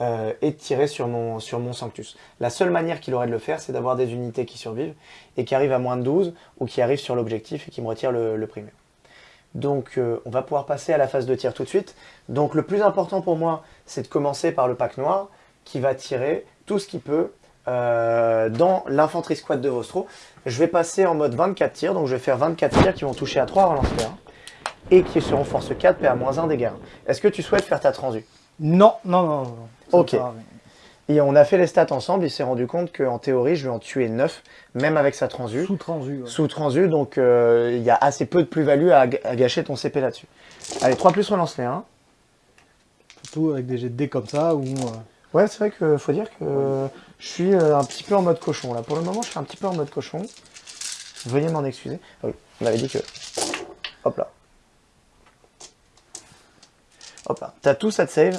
euh, et de tirer sur mon, Sanctus. La seule manière qu'il aurait de le faire, c'est d'avoir des unités qui survivent et qui arrivent à moins de 12 ou qui arrivent sur l'objectif et qui me retirent le primaire. Donc euh, on va pouvoir passer à la phase de tir tout de suite. Donc le plus important pour moi, c'est de commencer par le pack noir qui va tirer tout ce qu'il peut euh, dans l'infanterie squad de Vostro. Je vais passer en mode 24 tirs, donc je vais faire 24 tirs qui vont toucher à 3 relances et qui seront force 4 PA-1 dégâts. Est-ce que tu souhaites faire ta transu? Non, non, non. non, Ok. Et on a fait les stats ensemble, il s'est rendu compte qu'en théorie, je vais en tuer 9, même avec sa transu. Sous transu. Sous transu, donc euh, il y a assez peu de plus-value à, gâcher ton CP là-dessus. Allez, 3 plus relance les 1. Surtout avec des jets de dés comme ça, ou... Euh, ouais, c'est vrai qu'il faut dire que je suis euh, un petit peu en mode cochon là. Pour le moment, je suis un petit peu en mode cochon. Veuillez m'en excuser. Ah on avait dit que... Hop là. Hop là. T'as tout ça de save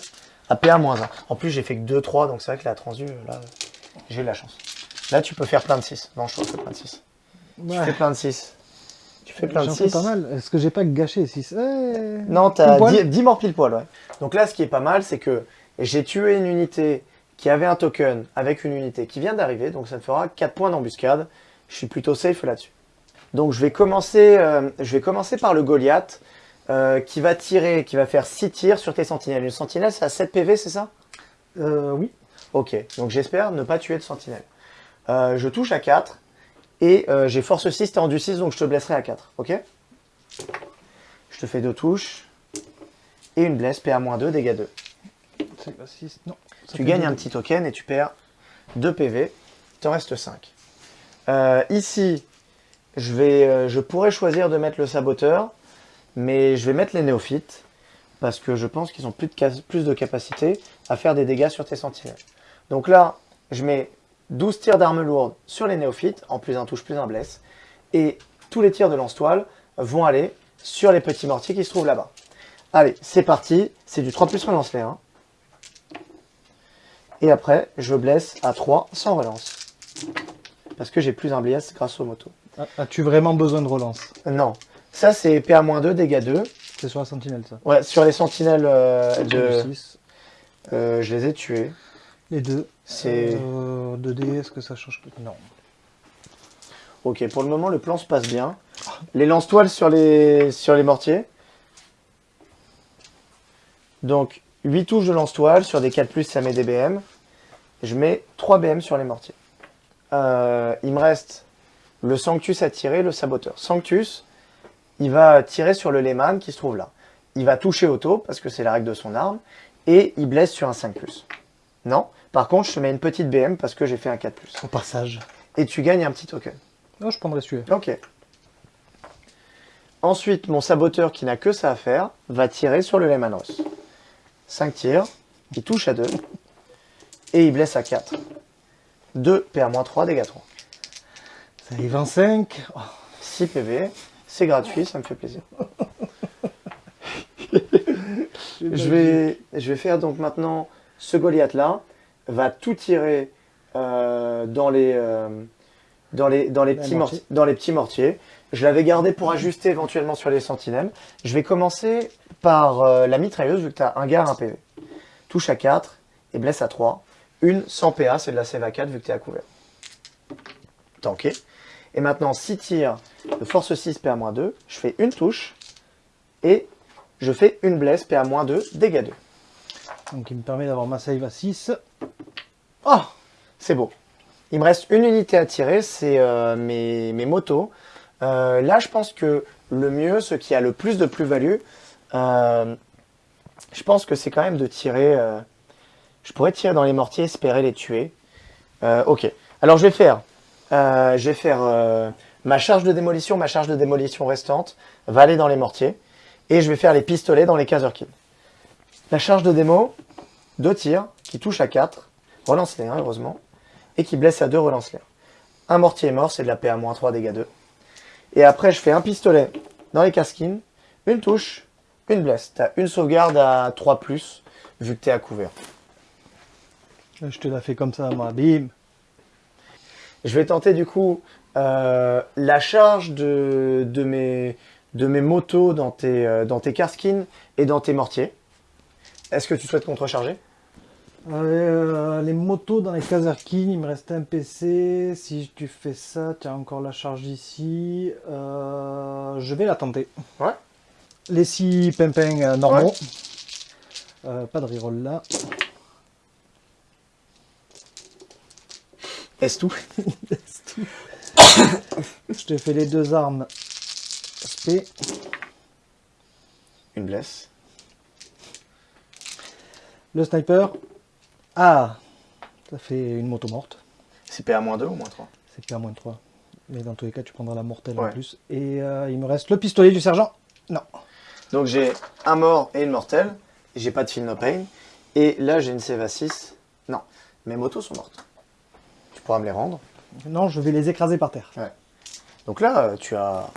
à PA-1. En plus, j'ai fait que 2-3, donc c'est vrai que la transu, là, j'ai eu la chance. Là, tu peux faire plein de 6. Non, je fais plein de 6. Tu fais plein de 6. Tu fais plein de 6. pas mal. Est-ce que j'ai pas gâché 6 eh, Non, t'as 10, 10 morts pile poil, ouais. Donc là, ce qui est pas mal, c'est que j'ai tué une unité qui avait un token avec une unité qui vient d'arriver, donc ça me fera 4 points d'embuscade. Je suis plutôt safe là-dessus. Donc je vais, commencer, euh, je vais commencer par le Goliath. Euh, qui va tirer, qui va faire 6 tirs sur tes sentinelles. Une sentinelle, c'est à 7 PV, c'est ça? Euh, Oui. Ok, donc j'espère ne pas tuer de sentinelle. Euh, je touche à 4, et j'ai force 6, t'es rendu 6, donc je te blesserai à 4, ok? Je te fais 2 touches, et une blesse, PA-2, dégâts 2. 6, non. Tu gagnes un petit token, et tu perds 2 PV, t'en reste 5. ici, je, vais, euh, je pourrais choisir de mettre le saboteur, mais je vais mettre les néophytes, parce que je pense qu'ils ont plus de, cas- plus de capacité à faire des dégâts sur tes sentinelles. Donc là, je mets 12 tirs d'armes lourdes sur les néophytes, en plus un touche, plus un blesse, et tous les tirs de lance-toile vont aller sur les petits mortiers qui se trouvent là-bas. Allez, c'est parti, c'est du 3 plus relance les 1. Et après, je blesse à 3 sans relance. Parce que j'ai plus un bless grâce aux motos. Ah, As-tu vraiment besoin de relance? Non. Ça, c'est PA-2, dégâts 2. C'est sur la sentinelle, ça. Ouais, sur les sentinelles euh, de... Euh, je les ai tués. Les deux. C'est... Euh, 2D, est-ce que ça change Non. Ok, pour le moment, le plan se passe bien. Les lance-toiles sur les... sur les mortiers. Donc, 8 touches de lance-toile. Sur des 4+, ça met des BM. Je mets 3 BM sur les mortiers. Euh, il me reste le Sanctus à tirer, le saboteur. Sanctus, il va tirer sur le Lehman qui se trouve là. Il va toucher auto, parce que c'est la règle de son arme, et il blesse sur un 5+. Non. Par contre, je te mets une petite BM parce que j'ai fait un 4+. Au passage. Et tu gagnes un petit token. Non, je prendrais celui-là. Ok. Ensuite, mon saboteur qui n'a que ça à faire va tirer sur le Lehman Ross. 5 tirs, il touche à 2 et il blesse à 4. 2 PA-3, dégâts 3. Ça arrive en 5. 6 PV, c'est gratuit, ça me fait plaisir. (laughs) Je vais, je vais faire donc maintenant ce Goliath là va tout tirer euh, dans, les, euh, dans, les, dans, les petits dans les petits mortiers. Je l'avais gardé pour ajuster éventuellement sur les sentinelles. Je vais commencer par euh, la mitrailleuse vu que tu as un gars, un PV. Touche à 4 et blesse à 3. Une sans PA, c'est de la save à 4 vu que tu es à couvert. Tanké. Et maintenant 6 tirs de force 6 PA-2. Je fais une touche et je fais une blesse PA-2, dégâts 2. Donc il me permet d'avoir ma save à 6. Oh C'est beau. Il me reste une unité à tirer, c'est euh, mes, mes motos. Euh, là, je pense que le mieux, ce qui a le plus de plus-value, euh, je pense que c'est quand même de tirer... je pourrais tirer dans les mortiers, espérer les tuer. Ok. Alors, je vais faire... je vais faire ma charge de démolition, ma charge de démolition restante va aller dans les mortiers. Et je vais faire les pistolets dans les Kazerkin. La charge de démo, deux tirs qui touchent à 4. Relance les 1, heureusement. Et qui blesse à 2, relance les 1. Un mortier est mort, c'est de la PA-3, dégâts 2. Et après, je fais un pistolet dans les casquines, une touche, une blesse. T'as une sauvegarde à 3+, vu que t'es à couvert. Je te la fais comme ça, moi. Bim. Je vais tenter du coup euh, la charge de, de, mes, de mes motos dans tes, euh, dans tes casquines et dans tes mortiers. Est-ce que tu souhaites contrecharger Euh, les motos dans les Kazarkin, il me reste un PC. Si tu fais ça, tu as encore la charge ici. Euh, je vais la tenter. Ouais. Les six pimpins normaux. Pas de reroll là. Est-ce tout? (laughs) (laughs) Je te fais les deux armes SP. Une blesse. Le sniper. Ah Ça fait une moto morte. C'est PA-2 ou moins 3 C'est pas moins de 3. Mais dans tous les cas, tu prendras la mortelle en plus. Et euh, il me reste le pistolet du sergent. Non. Donc j'ai un mort et une mortelle. J'ai pas de feel no pain. Et là j'ai une à 6. Non, mes motos sont mortes. Tu pourras me les rendre. Non, je vais les écraser par terre. Donc là, euh, tu as,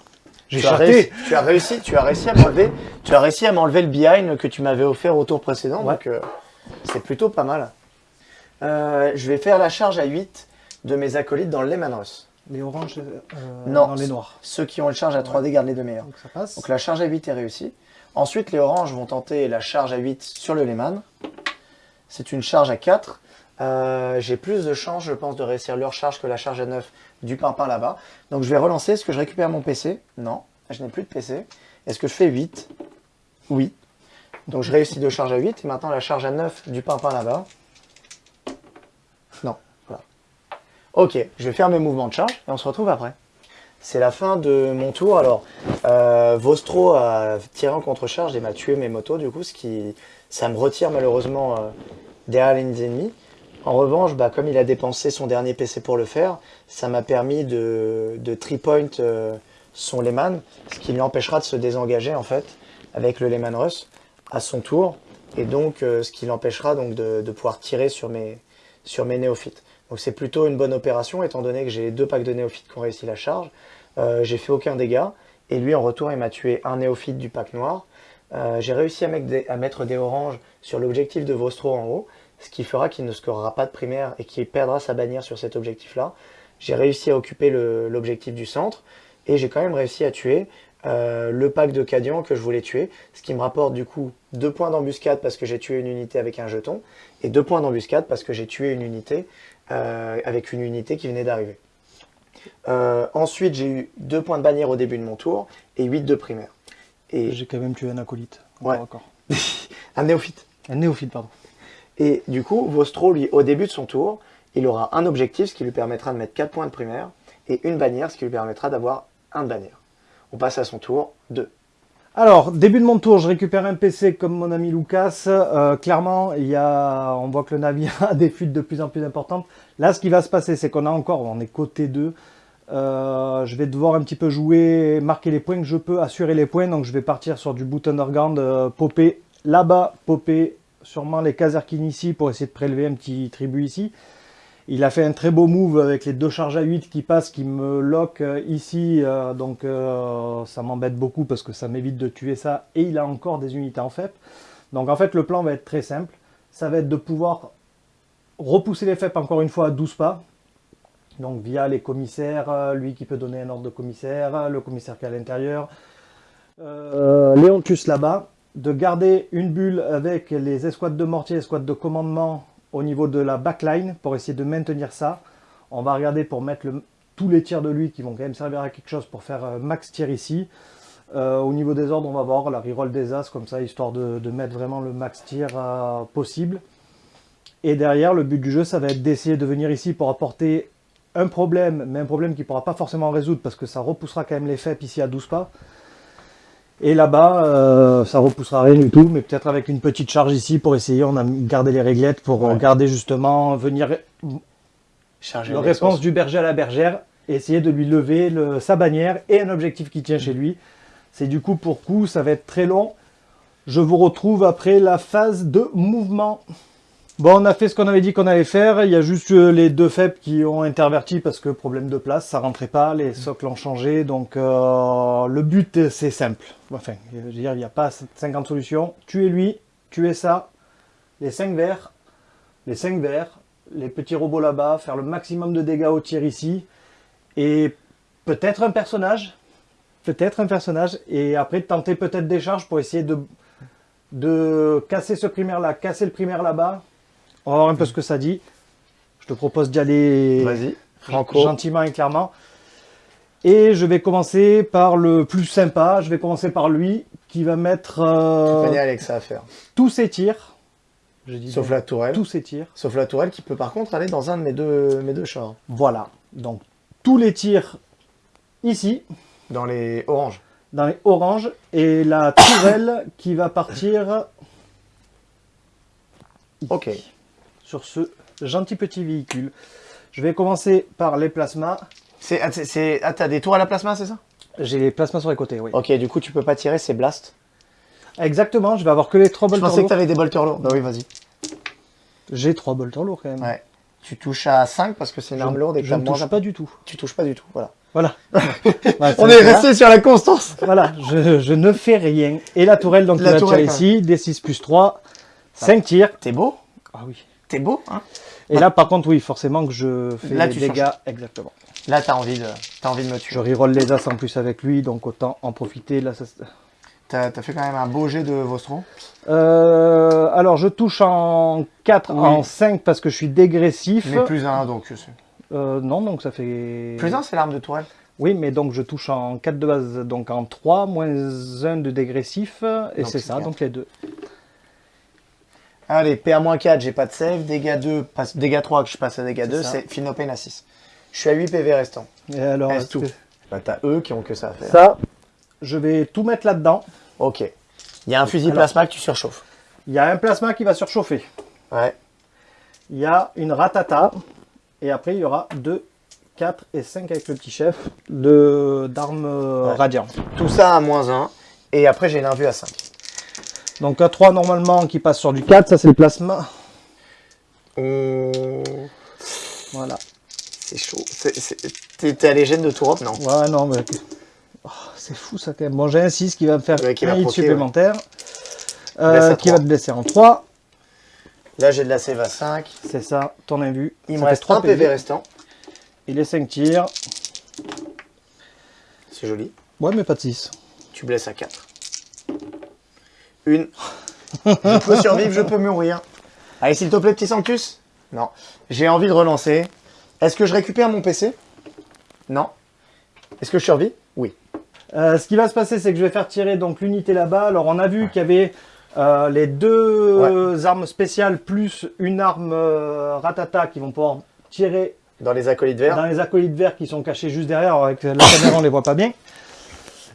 J'ai tu as, chaté. réussi, tu as réussi, tu as réussi à m'enlever, tu as réussi à m'enlever le behind que tu m'avais offert au tour précédent. Ouais. Donc euh, c'est plutôt pas mal. Euh, je vais faire la charge à 8 de mes acolytes dans le Lehman Russ. Les oranges, euh, Non. non, les noirs. Ceux qui ont une charge à 3D gardent les deux meilleurs. Donc ça passe. Donc la charge à 8 est réussie. Ensuite, les oranges vont tenter la charge à 8 sur le Lehman. C'est une charge à 4. Euh, J'ai plus de chance, je pense, de réussir leur charge que la charge à 9 du pimpin là-bas. Donc je vais relancer. Est-ce que je récupère mon PC Non, je n'ai plus de PC. Est-ce que je fais 8 Oui. Donc je réussis deux charges à 8. Et maintenant la charge à 9 du pimpin là-bas. Non, voilà. Ok, je vais faire mes mouvements de charge et on se retrouve après. C'est la fin de mon tour. Alors, euh, Vostro a tiré en contre-charge et m'a tué mes motos, du coup, ce qui, ça me retire malheureusement euh, derrière les ennemis. En revanche, bah, comme il a dépensé son dernier PC pour le faire, ça m'a permis de, de three point euh, son Lehman, ce qui lui empêchera de se désengager en fait avec le Lehman Russ à son tour, et donc euh, ce qui l'empêchera donc de, pouvoir tirer sur mes, sur mes néophytes. Donc c'est plutôt une bonne opération étant donné que j'ai deux packs de néophytes qui ont réussi la charge. Euh, j'ai fait aucun dégât et lui en retour il m'a tué un néophyte du pack noir. Euh, j'ai réussi à mettre, à mettre des oranges sur l'objectif de Vostro en haut, ce qui fera qu'il ne scorera pas de primaire et qu'il perdra sa bannière sur cet objectif-là. J'ai réussi à occuper l'objectif du centre et j'ai quand même réussi à tuer euh, le pack de Cadian que je voulais tuer, ce qui me rapporte du coup 2 points d'embuscade parce que j'ai tué une unité avec un jeton, et 2 points d'embuscade parce que j'ai tué une unité euh, avec une unité qui venait d'arriver. Euh, ensuite, j'ai eu 2 points de bannière au début de mon tour, et 8 de primaire. Et j'ai quand même tué un acolyte. Ouais. (laughs) un néophyte. Un néophyte, pardon. Et du coup, Vostro, lui, au début de son tour, il aura un objectif, ce qui lui permettra de mettre 4 points de primaire, et une bannière, ce qui lui permettra d'avoir un bannière. On passe à son tour 2. Alors, début de mon tour, je récupère un PC comme mon ami Lucas. Euh, clairement, il y a, on voit que le navire (laughs) a des fuites de plus en plus importantes. Là, ce qui va se passer, c'est qu'on a encore, on est côté 2. Euh, je vais devoir un petit peu jouer, marquer les points que je peux, assurer les points. Donc, je vais partir sur du boot underground, euh, popper là-bas, popper sûrement les Kazerkin ici pour essayer de prélever un petit tribut ici. Il a fait un très beau move avec les deux charges à 8 qui passent, qui me lock euh, ici. Euh, donc euh, ça m'embête beaucoup parce que ça m'évite de tuer ça. Et il a encore des unités en FEP. Donc en fait le plan va être très simple. Ça va être de pouvoir repousser les FEP encore une fois à 12 pas. Donc via les commissaires, lui qui peut donner un ordre de commissaire, le commissaire qui est à l'intérieur. Léon Tus là-bas. De garder une bulle avec les escouades de mortier, escouades de commandement au niveau de la backline pour essayer de maintenir ça. On va regarder pour mettre tous les tirs de lui qui vont quand même servir à quelque chose pour faire euh, max tir ici. Euh, au niveau des ordres, on va voir la reroll des as comme ça, histoire de, mettre vraiment le max tir euh, possible. Et derrière, le but du jeu, ça va être d'essayer de venir ici pour apporter un problème, mais un problème qui ne pourra pas forcément résoudre parce que ça repoussera quand même les FEP ici à 12 pas. Et là-bas, euh, ça repoussera rien du tout, mais peut-être avec une petite charge ici pour essayer, on a gardé les réglettes pour garder justement, venir charger la réponse du berger à la bergère, essayer de lui lever le, sa bannière et un objectif qui tient chez lui. C'est du coup pour coup, ça va être très long. Je vous retrouve après la phase de mouvement. Bon, on a fait ce qu'on avait dit qu'on allait faire. Il y a juste euh, les deux faibles qui ont interverti parce que problème de place, ça rentrait pas. Les socles ont changé. Donc, euh, le but, c'est simple. Enfin, je veux dire, il n'y a pas 50 solutions. Tuer lui, tuer ça, les 5 verts, les 5 verts, les petits robots là-bas, faire le maximum de dégâts au tir ici. Et peut-être un personnage. Peut-être un personnage. Et après, tenter peut-être des charges pour essayer de, de casser ce primaire là, casser le primaire là-bas on va voir un peu ce que ça dit. Je te propose d'y aller gentiment et clairement. Et je vais commencer par le plus sympa. Je vais commencer par lui qui va mettre euh, à faire. tous ses tirs. Sauf la tourelle. Tous ses tirs. Sauf la tourelle qui peut par contre aller dans un de mes deux, mes deux chars. Voilà. Donc tous les tirs ici. Dans les oranges. Dans les oranges. Et la tourelle qui va partir... (coughs) Ok sur ce gentil petit véhicule. Je vais commencer par les plasmas. C'est, ah, t'as des tours à la plasma, c'est ça? J'ai les plasmas sur les côtés, oui. Ok, du coup, tu peux pas tirer, c'est blast. Exactement, je vais avoir que les 3 bolters lourds. Je pensais que t'avais des bolters lourds. Bah oui, vas-y. J'ai 3 bolters lourds quand même. Ouais. Tu touches à 5 parce que c'est une arme lourde et que je ne touche pas du tout. Tu touches pas du tout, voilà. Voilà. (laughs) On est resté sur la constance. Voilà, je, ne fais rien. Et la tourelle, donc, la va tirer ici, D6 plus 3, 5 tirs. T'es beau? Ah oui. T'es beau, hein Et là, par contre, oui, forcément que je fais là, des dégâts. Exactement. Là, t'as envie, de... As envie de me tuer. Je reroll les as en plus avec lui, donc autant en profiter. Là, ça... T'as as fait quand même un beau jet de Vostro euh, Alors, je touche en 4, en 5 parce que je suis dégressif. Mais plus 1, donc. Euh, non, donc ça fait... Plus 1, c'est l'arme de tourelle oui, mais donc je touche en 4 de base, donc en 3, moins 1 de dégressif, et c'est ça, donc les deux. Allez, PA-4, j'ai pas de save. Dégâts 2, passe, dégâts 3, que je passe à dégâts 2, c'est Finopane à 6. Je suis à 8 PV restant. Et alors, Reste tout. Bah, t'as eux qui ont que ça à faire. Ça, je vais tout mettre là-dedans. Ok. Il y a un fusil plasma que tu surchauffes. Il y a un plasma qui va surchauffer. Ouais. il y a une ratata. Et après, il y aura 2, 4 et 5 avec le petit chef d'armes euh, Ouais. radiant. Tout ça à moins 1. Et après, j'ai l'invue à 5. Donc un 3 normalement qui passe sur du 4, ça c'est le plasma. Voilà. C'est chaud. T'es allé gêne de Europe, non? Ouais, non, mais. Oh, c'est fou ça quand même. Bon, j'ai un 6 qui va me faire Ouais, qui un va hit proquer, supplémentaire. Blesse Euh, à qui va te blesser en 3. Là, j'ai de la save à 5. C'est ça, ton invu. Il Ça me reste 3 3 PV restant. Et les 5 tirs. C'est joli. Ouais, mais pas de 6. Tu blesses à 4. Une. (laughs) je peux survivre, je peux mourir. Allez, s'il te plaît, petit Sanctus. Non. J'ai envie de relancer. Est-ce que je récupère mon PC Non. Est-ce que je survis? Oui. Euh, ce qui va se passer, c'est que je vais faire tirer donc l'unité là-bas. Alors, on a vu qu'il y avait euh, les deux armes spéciales plus une arme euh, ratata qui vont pouvoir tirer Dans les acolytes verts. dans les acolytes verts qui sont cachés juste derrière. Alors, avec la caméra, on les voit pas bien.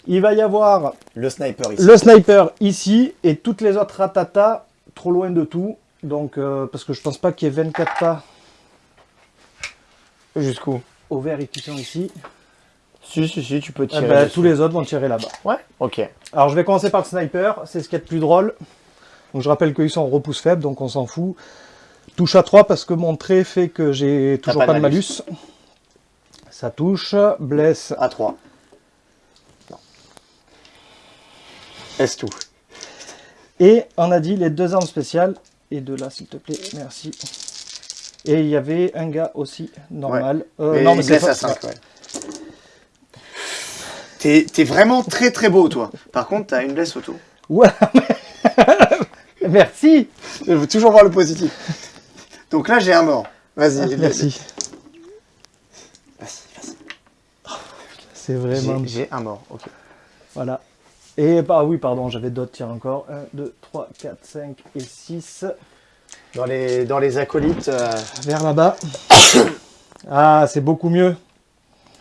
Il va y avoir Le sniper ici. le sniper ici et toutes les autres ratata trop loin de tout. Donc, euh, parce que je pense pas qu'il y ait 24 pas Jusqu'où? Au vert et qui sont ici. Si, si, si, tu peux Eh tirer. ben, dessus. tous les autres vont tirer là-bas. Ouais, ok. Alors je vais commencer par le sniper, c'est ce qui est le plus drôle. Donc je rappelle qu'ils sont en repousse faible, donc on s'en fout. Touche à 3 parce que mon trait fait que j'ai toujours pas, de malus. Ça touche, blesse. À 3. Non. Est tout. Et on a dit les deux armes spéciales. Et de là s'il te plaît, merci. Et il y avait un gars aussi, normal. Euh, Mais non, mais il c'est blesse pas- à 5, ouais. T'es vraiment très très beau, toi. Par contre, t'as une blesse auto. Ouais, mais- (laughs) merci. Je veux toujours voir le positif. Donc là, j'ai un mort. Vas-y. Merci. Vas-y, vas-y. C'est vraiment... J'ai- J'ai un mort, ok. Voilà. Et bah oui, pardon, j'avais d'autres tirs encore. 1, 2, 3, 4, 5 et 6. Dans les, dans les acolytes, euh, Vers là-bas. (coughs) ah, c'est beaucoup mieux.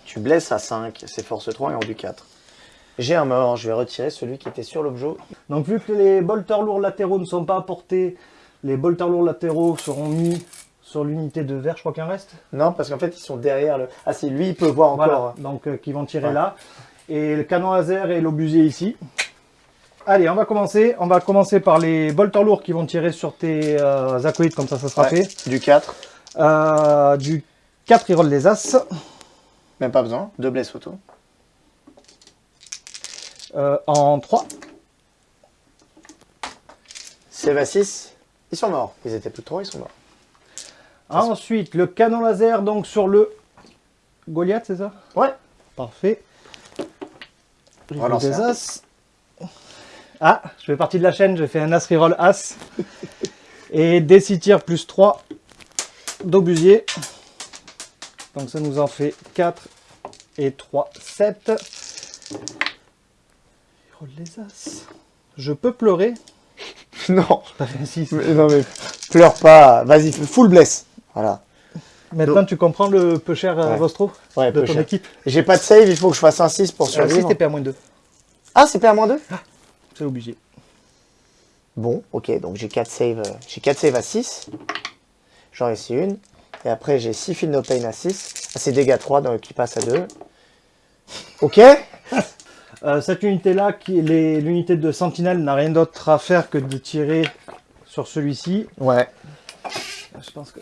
tu blesses à 5, c'est force 3 et en du 4. J'ai un mort, je vais retirer celui qui était sur l'objet. Donc vu que les bolters lourds latéraux ne sont pas apportés, les bolters lourds latéraux seront mis sur l'unité de verre, je crois qu'il en reste. Non, parce qu'en fait, ils sont derrière le... Ah si, lui, il peut voir encore. Voilà, donc euh, qui vont tirer Ouais. là. Et le canon laser et l'obusier ici. Allez, on va commencer. On va commencer par les bolters lourds qui vont tirer sur tes euh, acolytes, comme ça, ça sera Ouais, fait. Du 4, Euh, du 4, il roll les as. même pas besoin. Deux blesses auto. Euh, en 3. Save à 6, ils sont morts. Ils étaient plus de 3, ils sont morts. Ensuite, le canon laser donc sur le Goliath, c'est ça? Ouais. Parfait. Voilà, des as. Ah, je fais partie de la chaîne, j'ai fait un as reroll as. Et des 6 tirs plus 3 d'obusier. Donc ça nous en fait 4 et 3, 7. Reroll les as. Je peux pleurer. non, T'as fait un 6. mais, non mais pleure pas. Vas-y, full bless. Voilà. Maintenant, tu comprends le peu cher euh, Ouais. Vostro Ouais, de ton cher. équipe J'ai pas de save, il faut que je fasse un 6 pour Si survivre. t'es PA-2, ah, c'est PA-2 c'est obligé. Bon, ok, donc j'ai 4 saves, euh, j'ai 4 saves à 6. J'en ai ici une. Et après, j'ai 6 fils no pain à 6. Ah, c'est dégâts 3 donc, qui passe à 2. Ok (laughs) Euh, cette unité-là, l'unité de sentinelle, n'a rien d'autre à faire que de tirer sur celui-ci. Ouais. Je pense que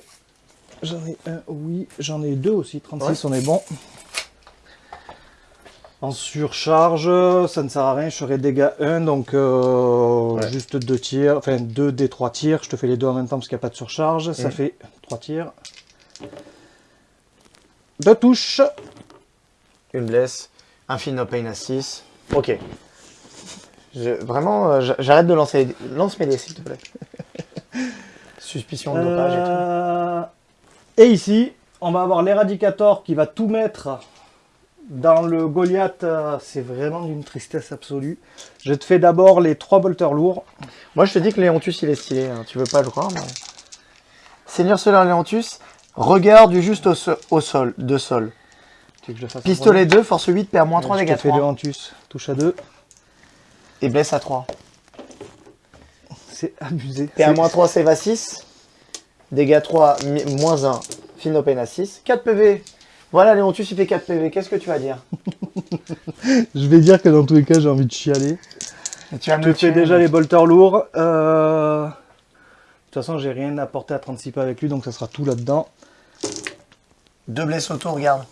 j'en ai un, oui, j'en ai deux aussi. 36, on est bon. En surcharge, ça ne sert à rien, je ferai dégâts 1, donc euh, Ouais. juste deux tirs, enfin 2 des 3 tirs, je te fais les deux en même temps parce qu'il n'y a pas de surcharge, ça Mm. fait 3 tirs. Deux touches, Une blesse. Un no pain à 6. Ok. Je- vraiment, euh, j'a- j'arrête de lancer. les- Lance mes dés, s'il te plaît. (laughs) Suspicion de dopage et tout. Et ici, on va avoir l'éradicator qui va tout mettre dans le Goliath. euh, C'est vraiment d'une tristesse absolue. Je te fais d'abord les trois bolters lourds. Moi, je te dis que Léontus, il est stylé. hein. Tu veux pas le croire, mais... Seigneur Solaire Léontus, regard du juste au, so- au sol, de sol. Tu veux que je fasse un Pistolet 2, force 8, perd moins premier 3 Je dégâts te fais le 3. Hantus. Touche à 2. Et blesse à 3. C'est abusé. Perd C'est- moins 3, save à 6. Dégâts 3, mi- moins 1. Finopène à 6. 4 PV. Voilà, Léontus, il fait 4 PV. Qu'est-ce que tu vas dire? (laughs) Je vais dire que dans tous les cas, j'ai envie de chialer. Tu vas Je fais déjà les bolters lourds. Euh, De toute façon, j'ai rien apporté à 36 pas avec lui, donc ça sera tout là-dedans. Deux blesses auto, regarde.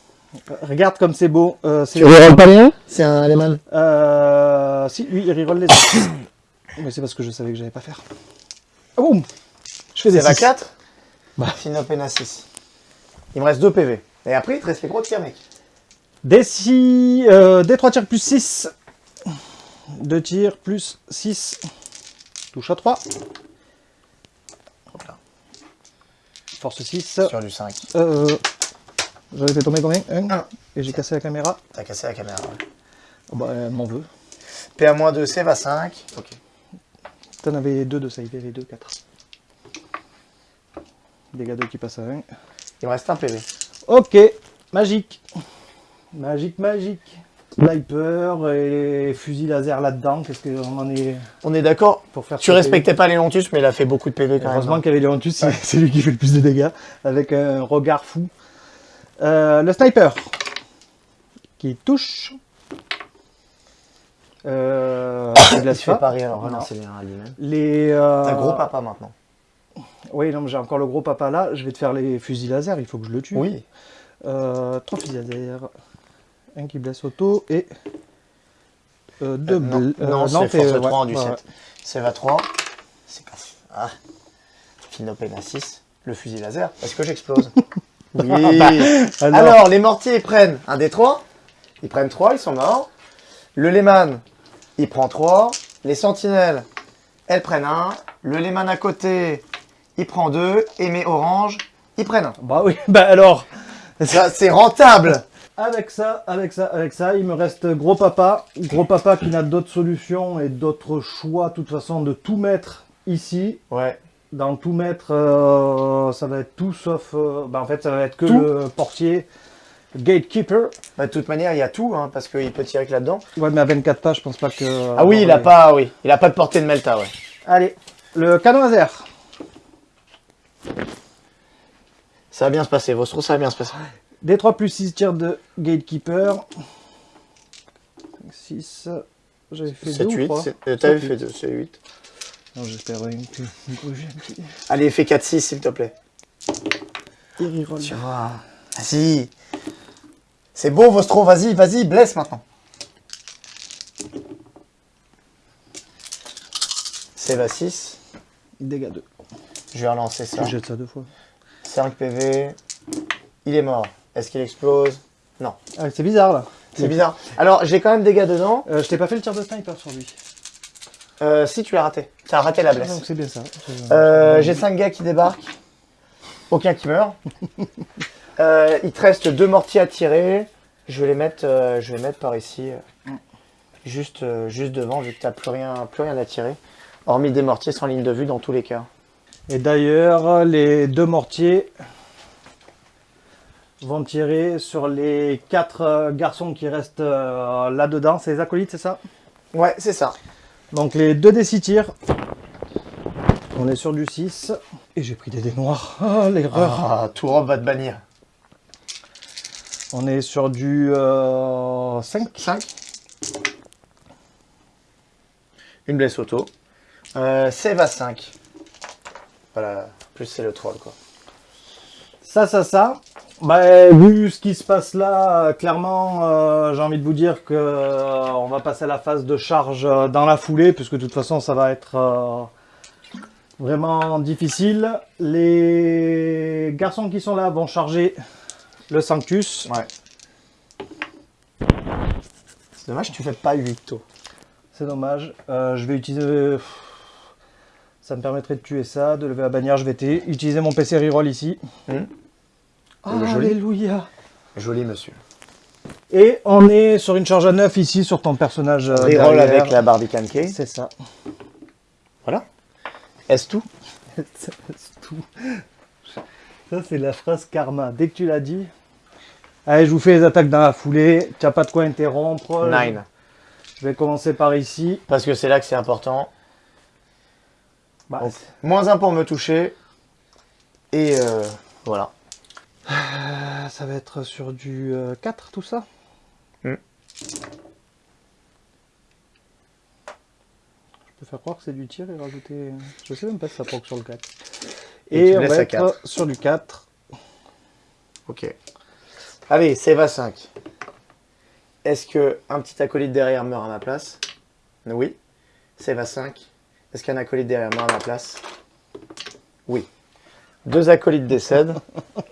Euh, Regarde comme c'est beau. Euh, c'est- rerolles pas rien? C'est un Lehman. Euh, si, lui, il reroll les (coughs) autres. Mais c'est parce que je savais que j'allais pas faire. Ah boum Je fais des C'est va six. 4 Bah. Finopène à 6. Il me reste 2 PV. Et après, il te reste les gros tirs, mec. Des, six, euh, des 3 tirs plus 6. 2 tirs plus 6. Touche à 3. Hop là. Force 6. Sur du 5. Euh, J'avais fait tomber combien Un. Un. Et j'ai cassé la caméra. T'as cassé la caméra. ouais. Oh bah, elle m'en veut. PA-2, c'est va 5. Ok. T'en avais 2 de save, avait 2, 4. Dégâts 2 qui passent à 1. Il me reste un PV. Ok, magique. Magique, magique. Sniper et fusil laser là-dedans. Qu'est-ce qu'on en est On est d'accord Tu respectais pas Léontus, mais il a fait beaucoup de PV quand Heureusement même. hein. qu'il y avait Léontus, c'est (laughs) c'est lui qui fait le plus de dégâts, avec un regard fou. Euh, le sniper, qui touche. Euh, (coughs) pas. pari, alors Non. Les, euh, T'as gros papa maintenant. Oui, non, j'ai encore le gros papa là. Je vais te faire les fusils laser, il faut que je le tue. Oui. Euh, trois fusils laser. Un qui blesse auto et euh, deux Euh, non, euh, non, c'est t'es- force ouais, 3 en du ouais, 7. ouais. C'est va 3. C'est pas... Ah. Finopène à 6. Le fusil laser. Est-ce que j'explose? (laughs) Oui. Alors, Alors, les mortiers prennent un des 3. Ils prennent 3, ils sont morts. Le Lehman, il prend 3. Les sentinelles, elles prennent 1. Le Lehman à côté, il prend 2. Et mes oranges, ils prennent 1. bah oui, (laughs) bah alors. Ça, c'est rentable (laughs) Avec ça, avec ça, avec ça, il me reste gros papa. Gros papa qui n'a d'autres solutions et d'autres choix, de toute façon, de tout mettre ici. Ouais. Dans tout mettre, euh, ça va être tout sauf. euh, bah en fait, ça va être que Tout le portier, gatekeeper. Bah, de toute manière, il y a tout, hein, parce qu'il peut tirer que là-dedans. Ouais, mais à 24 pas, je pense pas que. Ah oui, il a pas, oui, il a pas de portée de Melta, ouais. Allez, le canon laser. Ça va bien se passer, Vostro, ça va bien se passer. D3 plus 6 tirs de gatekeeper. 6. J'avais fait 7, 2 ou 8, 3 t'avais fait 2, c'est 8. Non, j'espère une que une. Allez, fais 4, 6, s'il te plaît. Il. Tu vois. Vas-y. C'est beau, Vostro, vas-y, vas-y, blesse maintenant. C'est va 6. Dégâts 2. Je vais relancer ça. Je jette ça deux fois. 5 PV. Il est mort. Est-ce qu'il explose? Non. Ah, c'est bizarre là. C'est bizarre. Alors, j'ai quand même des gars dedans. Euh, je t'ai pas fait le tir de sniper sur lui. Euh, si, tu l'as raté. Tu as raté la blesse. donc c'est bien ça. Euh, j'ai 5 gars qui débarquent. Aucun qui meurt. (laughs) Euh, il te reste deux mortiers à tirer. Je vais les mettre, je vais les mettre par ici. Juste, juste devant, vu que tu n'as plus rien, plus rien à tirer. Hormis des mortiers sans ligne de vue dans tous les cas. Et d'ailleurs, les deux mortiers vont tirer sur les quatre euh, garçons qui restent euh, là-dedans. C'est les acolytes, c'est ça? Ouais, c'est ça. Donc les deux des 6 tirs. On est sur du 6. Et j'ai pris des dés noirs. (laughs) Ah, l'erreur. Ah, tout robe va te bannir. On est sur du euh, 5. 5. Une blesse auto. Euh, save à 5. Voilà, plus c'est le troll quoi. Ça, ça, ça. Bah, vu ce qui se passe là, euh, clairement, euh, j'ai envie de vous dire que euh, on va passer à la phase de charge euh, dans la foulée, puisque de toute façon, ça va être vraiment difficile. Les garçons qui sont là vont charger le Sanctus. Ouais. C'est dommage tu fais pas 8 tôt. C'est dommage. Je vais utiliser... Ça me permettrait de tuer ça, de lever la bannière. Je vais utiliser mon PC reroll ici. Joli. Alléluia Joli monsieur. Et on est sur une charge à 9 ici sur ton personnage. euh, Reroll avec la Barbicane Key. C'est ça. Voilà. Est-ce tout? C'est (laughs) tout. Ça, c'est la phrase karma. Dès que tu l'as dit. Allez, je vous fais les attaques dans la foulée. Tu n'as pas de quoi interrompre. 9. Je vais commencer par ici. Parce que c'est là que c'est important. Bah, Donc, moins 1 pour me toucher. Et euh, voilà. Euh, ça va être sur du euh, 4 tout ça Hmm. Je peux faire croire que c'est du tir et rajouter... Je sais même pas si ça proc sur le 4. Et Et, on va être 4. sur du 4. Ok. Allez, save à 5. Est-ce que un petit acolyte derrière meurt à ma place? Oui. Save à 5. Est-ce qu'un acolyte derrière meurt à ma place? Oui. Deux acolytes décèdent.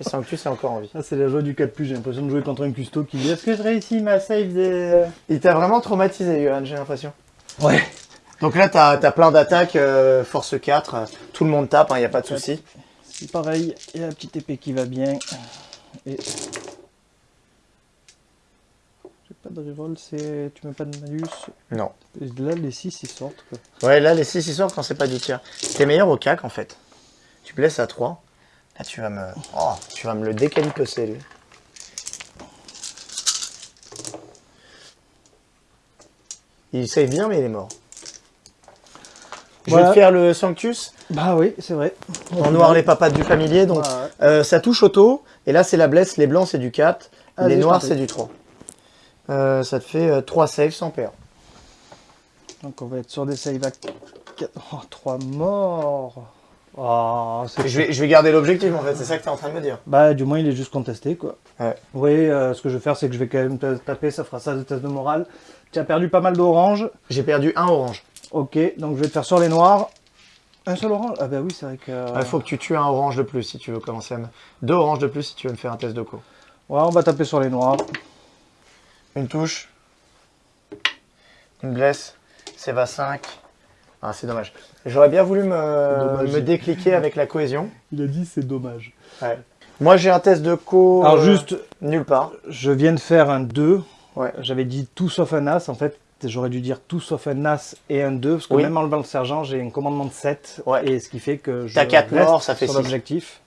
Et Sanctus est encore en vie. Ah, c'est la joie du 4+, j'ai l'impression de jouer contre un custo qui dit « Est-ce que je réussis ma save des... Il t'a vraiment traumatisé, Johan, j'ai l'impression. Ouais. Donc là, t'as as plein d'attaques, euh, force 4, euh, tout le monde tape, il n'y a pas de souci. C'est pareil, il y a la petite épée qui va bien. Et... Pas de reroll, c'est... Tu mets pas de malus. Non. Et là, les 6 ils sortent. Quoi. Ouais, là, les 6 ils sortent quand c'est pas du tir. T'es meilleur au cac, en fait. Tu me laisses à 3. Là, tu vas me... Oh, tu vas me le décalipecer, lui. Il save bien, mais il est mort. Je vais te faire le Sanctus Bah oui, c'est vrai. en noir les papates du familier. Donc, euh, ça touche auto. Et là, c'est la blesse. Les blancs, c'est du 4. Allez, les noirs, c'est du 3. Euh, ça te fait 3 saves sans PA. Donc on va être sur des save à 4... Oh, 3 morts. Oh, c'est... Je vais, je vais garder l'objectif, en fait. C'est ça que tu es en train de me dire. Bah du moins il est juste contesté quoi. Ouais. Oui, euh, ce que je vais faire c'est que je vais quand même taper, ça fera ça de test de morale. Tu as perdu pas mal d'orange. J'ai perdu un orange. Ok, donc je vais te faire sur les noirs. Un seul orange? Ah bah oui, c'est vrai que... Il faut que tu tues un orange de plus si tu veux commencer à me... Deux oranges de plus si tu veux me faire un test de co. Ouais, on va taper sur les noirs. Une touche. Une blesse. C'est va 5. Ah, c'est dommage. J'aurais bien voulu me, me décliquer avec la cohésion. Il a dit c'est dommage. Moi, j'ai un test de co. Alors euh, juste, Nulle part. je viens de faire un 2. Ouais. J'avais dit tout sauf un as. En fait, j'aurais dû dire tout sauf un as et un 2. Parce que Oui. même en levant le sergent, j'ai un commandement de 7. Ouais. Et ce qui fait que je T'as quatre reste morts, ça fait sur l'objectif.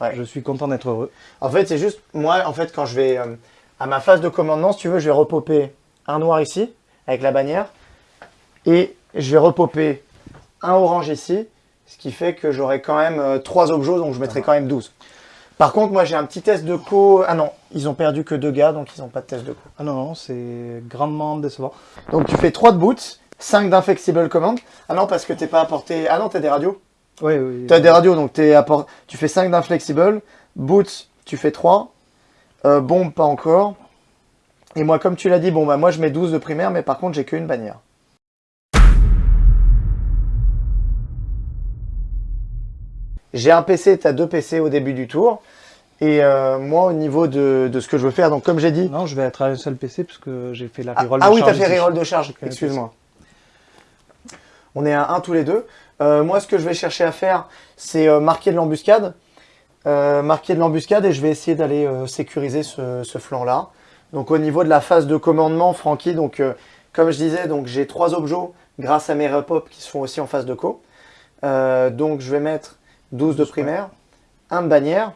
Ouais. Je suis content d'être heureux. En fait, c'est juste, moi, en fait, quand je vais euh, à ma phase de commandement, si tu veux, je vais repopper un noir ici, avec la bannière, et je vais repopper un orange ici, ce qui fait que j'aurai quand même euh, trois objets, donc je mettrai quand même 12. Par contre, moi, j'ai un petit test de co. Ah non, ils ont perdu que deux gars, donc ils n'ont pas de test de co. Ah non, non, c'est grandement décevant. Donc tu fais 3 de boots, 5 d'inflexible command. Ah non, parce que t'es pas apporté. Ah non, t'as des radios. Oui, oui. T'as des radios, donc apport... tu fais 5 d'inflexible. Boots, tu fais 3. Euh, bombe, pas encore. Et moi, comme tu l'as dit, bon, bah moi je mets 12 de primaire, mais par contre, j'ai qu'une bannière. J'ai un PC, t'as deux PC au début du tour. Et euh, moi, au niveau de, de ce que je veux faire, donc comme j'ai dit. Non, je vais être à un seul PC parce que j'ai fait la Ah, reroll ah de oui, t'as charge fait reroll de charge, excuse-moi. On est à 1 tous les deux. Euh, moi, ce que je vais chercher à faire, c'est euh, marquer de l'embuscade. Euh, marquer de l'embuscade et je vais essayer d'aller euh, sécuriser ce, ce flanc-là. Donc au niveau de la phase de commandement, Francky, donc euh, comme je disais, donc j'ai trois objets grâce à mes repop qui se font aussi en phase de co. Euh, donc je vais mettre 12 de primaire, un de bannière.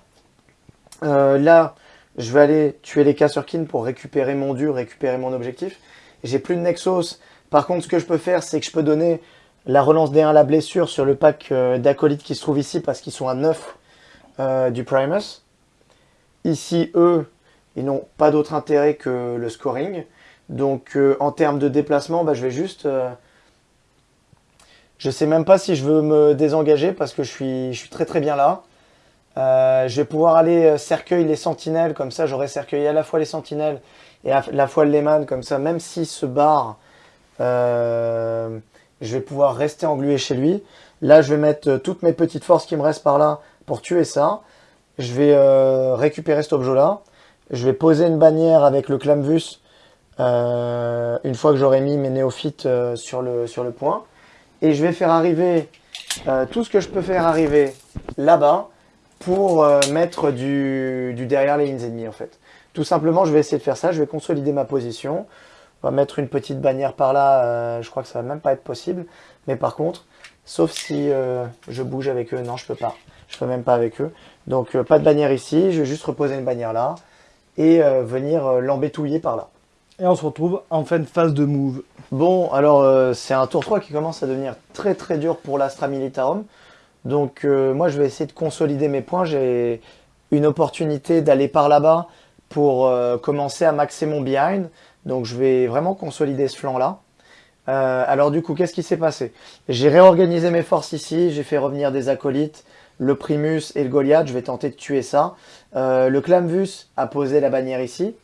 Là, je vais aller tuer les Kassurkin pour récupérer mon dur, récupérer mon objectif. J'ai plus de Nexos. Par contre, ce que je peux faire, c'est que je peux donner la relance D1 à la blessure sur le pack d'acolytes qui se trouve ici parce qu'ils sont à 9 euh, du Primus. Ici, eux, ils n'ont pas d'autre intérêt que le scoring. Donc, euh, en termes de déplacement, bah, je vais juste... euh, je sais même pas si je veux me désengager parce que je suis, je suis très très bien là. Euh, je vais pouvoir aller cercueil les sentinelles, comme ça j'aurai cercueilli à la fois les sentinelles et à la fois le Lehman, comme ça même s'il se barre, je vais pouvoir rester englué chez lui. Là je vais mettre toutes mes petites forces qui me restent par là pour tuer ça. Je vais euh, récupérer cet objet là. Je vais poser une bannière avec le Clamvus euh, une fois que j'aurai mis mes néophytes euh, sur, le, sur le point. Et je vais faire arriver tout ce que je peux faire arriver là-bas pour mettre du, du derrière les lignes ennemies en fait. Tout simplement, je vais essayer de faire ça, je vais consolider ma position. On va mettre une petite bannière par là, je crois que ça va même pas être possible. Mais par contre, sauf si je bouge avec eux, non je peux pas. Je peux même pas avec eux. Donc euh, pas de bannière ici, je vais juste reposer une bannière là et euh, venir euh, l'embêtouiller par là. Et on se retrouve en fin de phase de move. Bon, alors euh, c'est un tour 3 qui commence à devenir très très dur pour l'Astra Militarum. Donc moi, je vais essayer de consolider mes points. J'ai une opportunité d'aller par là-bas pour commencer à maxer mon behind. Donc je vais vraiment consolider ce flanc-là. Alors du coup, qu'est-ce qui s'est passé? J'ai réorganisé mes forces ici, j'ai fait revenir des acolytes, le Primus et le Goliath, je vais tenter de tuer ça. le Clamvus a posé la bannière ici.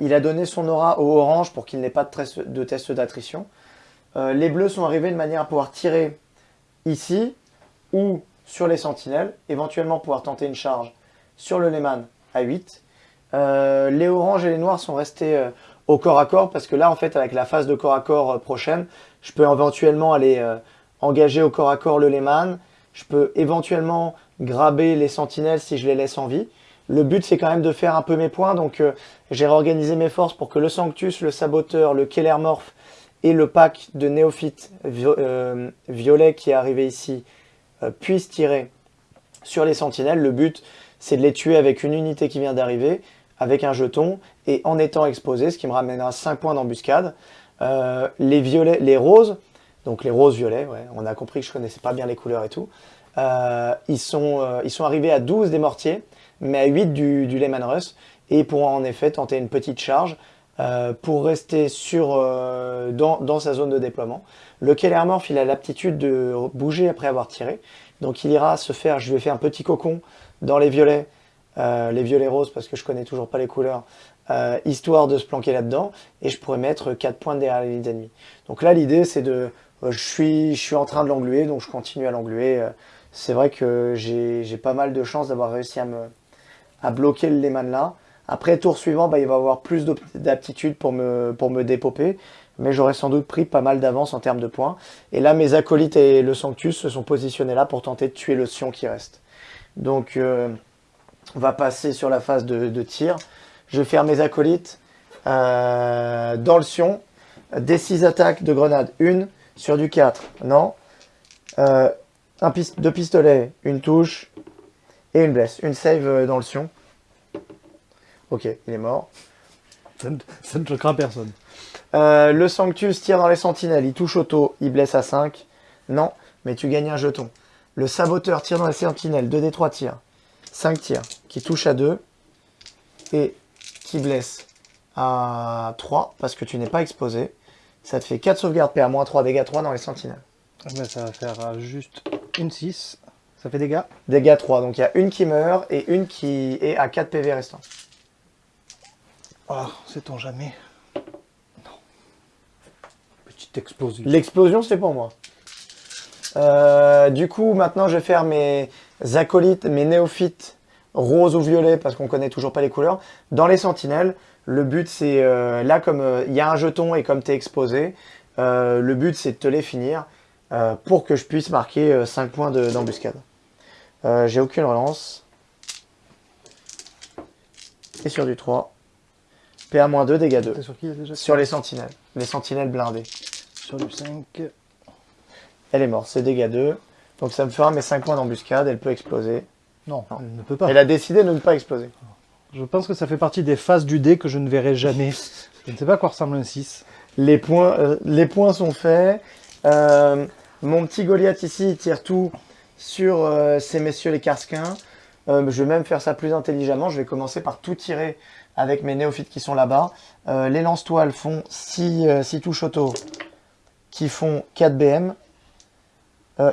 il a donné son aura au orange pour qu'il n'ait pas de, test d'attrition. les bleus sont arrivés de manière à pouvoir tirer ici, ou sur les sentinelles, éventuellement pouvoir tenter une charge sur le Lehman à 8. Euh, les oranges et les noirs sont restés euh, au corps à corps parce que là en fait avec la phase de corps à corps euh, prochaine, je peux éventuellement aller engager au corps à corps le Lehman, je peux éventuellement graber les sentinelles si je les laisse en vie. Le but c'est quand même de faire un peu mes points donc j'ai réorganisé mes forces pour que le Sanctus, le Saboteur, le Kellermorph et le pack de néophytes violet qui est arrivé ici euh, puissent tirer sur les sentinelles. Le but, c'est de les tuer avec une unité qui vient d'arriver, avec un jeton, et en étant exposé, ce qui me ramènera 5 points d'embuscade. Euh, les violets, les roses, donc les roses violets, on a compris que je connaissais pas bien les couleurs et tout, euh, ils, sont, ils sont arrivés à 12 des mortiers, mais à 8 du, Lehman Russ, et pourront en effet tenter une petite charge pour rester sur, dans, sa zone de déploiement. Le Kellermorph, il a l'aptitude de bouger après avoir tiré. Donc il ira se faire, je lui ai fait un petit cocon dans les violets, euh, les violets roses parce que je connais toujours pas les couleurs, euh, histoire de se planquer là-dedans. Et je pourrais mettre 4 points derrière les lignes ennemies. Donc là, l'idée, c'est de... Euh, je, suis, je suis en train de l'engluer, donc je continue à l'engluer. c'est vrai que j'ai pas mal de chance d'avoir réussi à, me, à bloquer le Lehman là. Après, tour suivant, bah, il va avoir plus d'aptitude pour me, pour me dépoper mais j'aurais sans doute pris pas mal d'avance en termes de points. Et là, mes acolytes et le Sanctus se sont positionnés là pour tenter de tuer le Sion qui reste. Donc, euh, on va passer sur la phase de, tir. Je vais faire mes acolytes euh, dans le Sion. Des 6 attaques de grenade, une sur du 4, non? Euh, un deux pistolets, une touche et une blesse. Une save dans le Sion. Ok, il est mort. Ça ne, choquera personne. Euh, le Sanctus tire dans les sentinelles, il touche auto, il blesse à 5. Non, mais tu gagnes un jeton. Le Saboteur tire dans les sentinelles, 2 des 3 tirs. 5 tirs, qui touche à 2. Et qui blesse à 3, parce que tu n'es pas exposé. Ça te fait 4 sauvegardes PA, moins 3, dégâts 3 dans les sentinelles. Ah ben, ça va faire euh, juste une 6. Ça fait dégâts Dégâts 3, donc il y a une qui meurt et une qui est à 4 PV restants. Oh, sait-on jamais explosion. L'explosion, c'est pour moi. Euh, du coup, maintenant, je vais faire mes acolytes, mes néophytes rose ou violet, parce qu'on connaît toujours pas les couleurs, dans les sentinelles. Le but, c'est, euh, là, comme euh, il y a un jeton et comme tu es exposé, le but, c'est de te les finir pour que je puisse marquer 5 points d'embuscade. J'ai aucune relance. Et sur du 3. PA-2, dégâts 2. Sur, qui, déjà sur les sentinelles. Les sentinelles blindées sur du 5. Elle est morte, c'est dégâts 2. Donc ça me fera mes 5 points d'embuscade, elle peut exploser. Non, elle ne peut pas. Elle a décidé de ne pas exploser. Je pense que ça fait partie des phases du dé que je ne verrai jamais. je ne sais pas à quoi ressemble un 6. Les points, euh, les points sont faits. Euh, mon petit Goliath ici, tire tout sur euh, ces messieurs les Karsquins. je vais même faire ça plus intelligemment. Je vais commencer par tout tirer avec mes néophytes qui sont là-bas. les lance-toiles font 6 touches auto qui font 4 BM,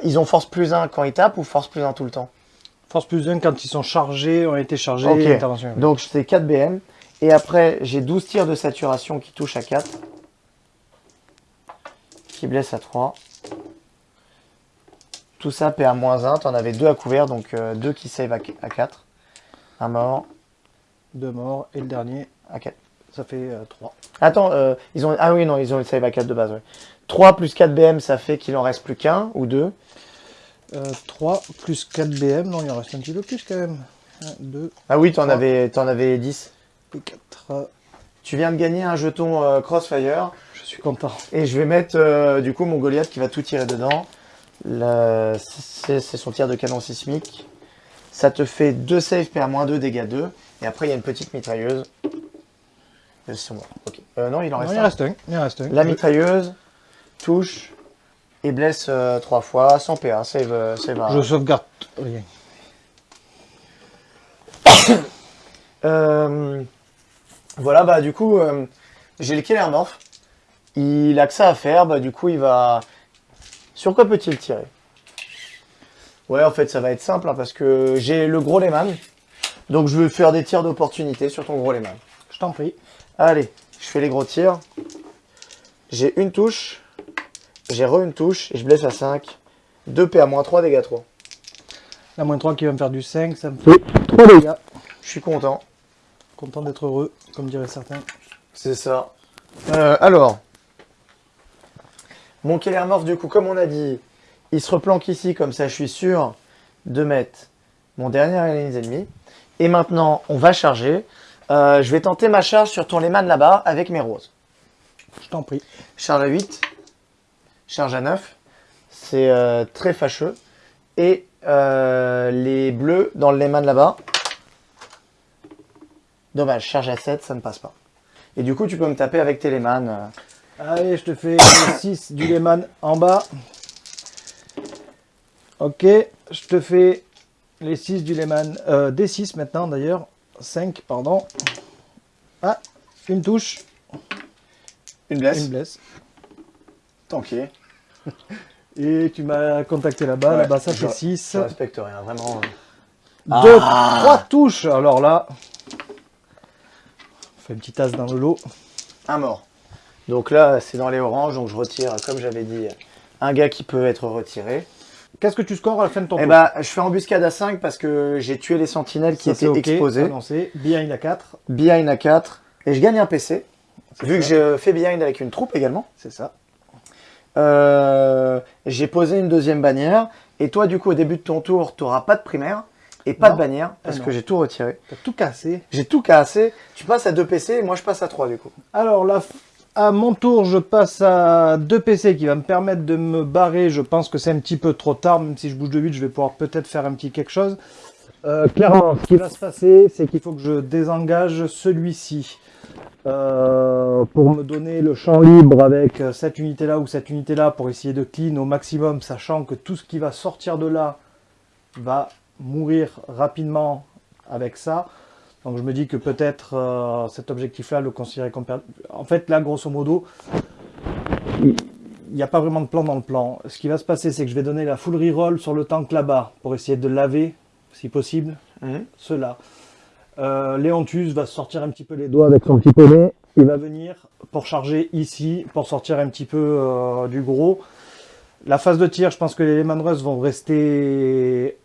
ils ont force plus 1 quand ils tapent ou force plus 1 tout le temps? Force plus 1 quand ils sont chargés, ont été chargés, intervention. Donc c'est 4 BM. Et après, j'ai 12 tirs de saturation qui touchent à 4. Qui blessent à 3. Tout ça PA-1, t'en avais 2 à couvert, donc 2 euh, qui save à 4. Un mort. 2 morts, et le dernier à 4. Ça fait 3. Euh, Attends, ils ont... ah oui, non, ils ont le save à 4 de base. 3 plus 4 BM, ça fait qu'il en reste plus qu'un ou deux. 3 euh, plus 4 BM, non, il en reste un petit peu plus quand même. 1, 2. Ah oui, t'en avais, en avais 10. Et 4. Tu viens de gagner un jeton euh, Crossfire. Je suis content. Et je vais mettre euh, du coup mon Goliath qui va tout tirer dedans. C'est son tir de canon sismique. Ça te fait 2 save PA-2, dégâts 2. Et après, il y a une petite mitrailleuse. C'est moi. Non, il en reste, non, il Reste un. Il reste un. La mitrailleuse touche Et blesse euh, trois fois, sans PA, save, euh, save un. Je sauvegarde rien. (coughs) Euh, voilà, bah du coup, euh, j'ai le Killer Morph. Il a que ça à faire, bah du coup, il va... Sur quoi peut-il tirer? Ouais, en fait, ça va être simple, hein, parce que j'ai le gros Lehman. Donc, je vais faire des tirs d'opportunité sur ton gros Lehman. Je t'en prie. Allez, je fais les gros tirs. J'ai une touche, j'ai re une touche, et je blesse à 5. 2 PA, moins 3, dégâts 3. La moins 3 qui va me faire du 5, ça me fait 3 dégâts. Je suis content. Content d'être heureux, comme diraient certains. C'est ça. Euh, alors, mon Keller Morph, du coup, comme on a dit, il se replanque ici, comme ça je suis sûr de mettre mon dernier alliés ennemi. Et maintenant, on va charger. Euh, je vais tenter ma charge sur ton Lehman là-bas avec mes roses. Je t'en prie. Charge à 8, charge à 9. C'est euh, très fâcheux. Et euh, les bleus dans le Lehman là-bas. Dommage, charge à 7, ça ne passe pas. Et du coup, tu peux me taper avec tes Lehman. euh, Allez, je te fais le 6 du Lehman en bas. Ok, je te fais les 6 du Lehman. Euh, des 6 maintenant d'ailleurs. 5, pardon. Ah, une touche, Une blesse. une blesse. Tanké. (laughs) Et tu m'as contacté là-bas. Ouais, là-bas, ça je- fait 6. Je respecte rien, vraiment. 2, Ah. 3 touches. Alors là, on fait une petite tasse dans le lot. Un mort. Donc là, c'est dans les oranges, donc je retire, comme j'avais dit, un gars qui peut être retiré. Qu'est-ce que tu scores à la fin de ton Et tour bah, je fais embuscade à 5 parce que j'ai tué les sentinelles qui Ça, étaient ok, exposées. annoncé. Behind à 4, Behind à 4. Et je gagne un PC. Vu que je fais behind avec une troupe également. c'est ça. Euh, j'ai posé une deuxième bannière. Et toi, du coup, au début de ton tour, tu n'auras pas de primaire et pas Non. de bannière parce Ah que j'ai tout retiré. T'as tout cassé. J'ai tout cassé. Tu passes à 2 PC et moi je passe à 3 du coup. Alors là, à mon tour, je passe à 2 PC qui va me permettre de me barrer. Je pense que c'est un petit peu trop tard, même si je bouge de 8, je vais pouvoir peut-être faire un petit quelque chose. Euh, clairement, ce qui va se passer, c'est qu'il faut que je désengage celui-ci. Euh, pour me donner le champ libre avec euh, cette unité là ou cette unité là pour essayer de clean au maximum, sachant que tout ce qui va sortir de là va mourir rapidement avec ça. Donc je me dis que peut-être cet objectif-là, le considérer comme perdu. En fait, là, grosso modo, il n'y a pas vraiment de plan dans le plan. Ce qui va se passer, c'est que je vais donner la full reroll sur le tank là-bas pour essayer de laver, si possible, Mhm. cela. Euh, Léontus va sortir un petit peu les doigts avec son petit poney. Il va venir pour charger ici, pour sortir un petit peu euh, du gros. La phase de tir, je pense que les Lehman Russ vont rester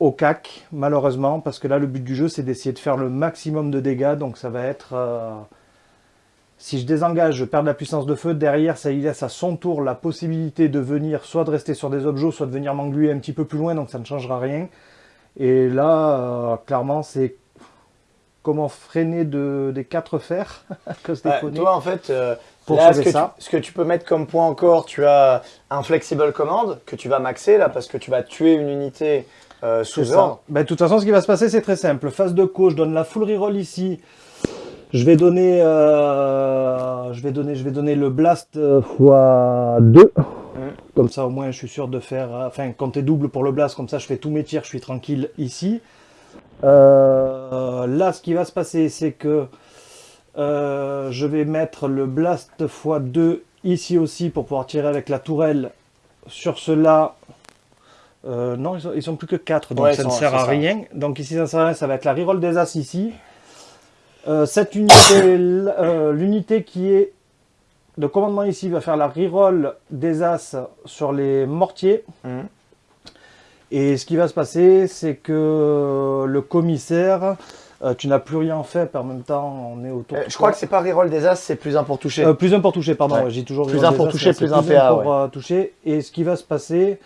au cac, malheureusement, parce que là, le but du jeu, c'est d'essayer de faire le maximum de dégâts. Donc, ça va être. euh, si je désengage, je perds de la puissance de feu. Derrière, ça lui laisse à son tour la possibilité de venir, soit de rester sur des objets, soit de venir m'engluer un petit peu plus loin. Donc, ça ne changera rien. Et là, euh, clairement, c'est comment freiner de, des quatre fers (laughs) que déconner. toi, en fait, euh, Pour là, ce que, ça. Tu, ce que tu peux mettre comme point encore, tu as un flexible command que tu vas maxer là parce que tu vas tuer une unité euh, sous ordre. Ben, de toute façon, ce qui va se passer, c'est très simple. Phase de co, je donne la full reroll ici. Je vais donner, je vais donner, je vais donner le blast euh, fois 2. Comme ça, au moins, je suis sûr de faire, euh, enfin, compter double pour le blast. Comme ça, je fais tous mes tirs, je suis tranquille ici. Euh, là, ce qui va se passer, c'est que euh, je vais mettre le blast fois 2 ici aussi pour pouvoir tirer avec la tourelle sur cela. Euh, non, ils sont, ils sont plus que 4, donc Ouais, ça ne sert à ça. rien. Donc ici, ça ne sert à rien, ça va être la reroll des As ici. Cette unité, l'unité qui est de commandement ici va faire la reroll des As sur les mortiers. Mhm. Et ce qui va se passer, c'est que le commissaire, euh, tu n'as plus rien fait, puis en même temps, on est autour. Euh, je crois que c'est pas reroll des as, c'est plus un pour toucher. Euh, plus un pour toucher, pardon. Ouais. ouais, J'ai toujours Plus un pour As, toucher, plus un PA, pour euh, toucher. Et ce qui va se passer,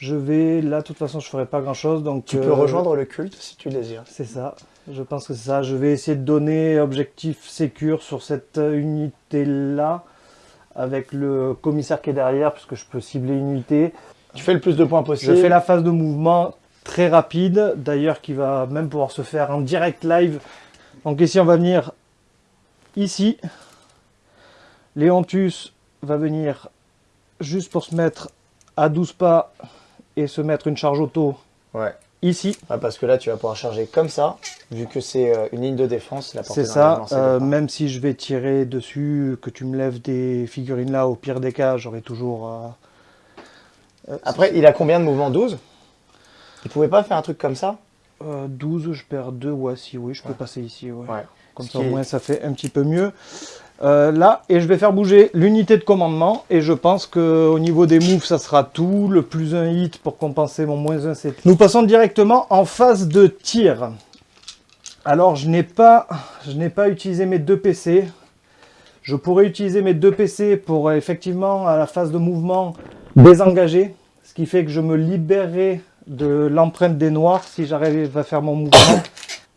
je vais, là, de toute façon, je ferai pas grand chose. Donc, tu euh, peux rejoindre le culte si tu le désires. C'est ça. Je pense que c'est ça. Je vais essayer de donner objectif sécure sur cette euh, unité-là, avec le commissaire qui est derrière, puisque je peux cibler une unité. Tu fais le plus de points Je possible. fais la phase de mouvement très rapide, d'ailleurs qui va même pouvoir se faire en direct live. Donc ici on va venir ici. Léontus va venir juste pour se mettre à 12 pas et se mettre une charge auto Ouais. Ici. Parce que là, tu vas pouvoir charger comme ça, vu que c'est euh, une ligne de défense. C'est ça, euh, même si je vais tirer dessus, que tu me lèves des figurines là, au pire des cas, j'aurai toujours... euh, Après, il a combien de mouvements? 12 Il pouvait pas faire un truc comme ça? Euh, 12, je perds 2, ouais, si, oui, je peux Ouais. passer ici, ouais. Ouais. Comme ça, au est- moins, ça fait un petit peu mieux. Euh, là, et je vais faire bouger l'unité de commandement, et je pense qu'au niveau des moves, ça sera tout. Le plus un hit pour compenser mon moins 1, c'est... Nous passons directement en phase de tir. Alors, je n'ai pas, pas utilisé mes deux PC. Je pourrais utiliser mes deux PC pour, effectivement, à la phase de mouvement, désengager. Ce qui fait que je me libérerai de l'empreinte des noirs si j'arrive à faire mon mouvement.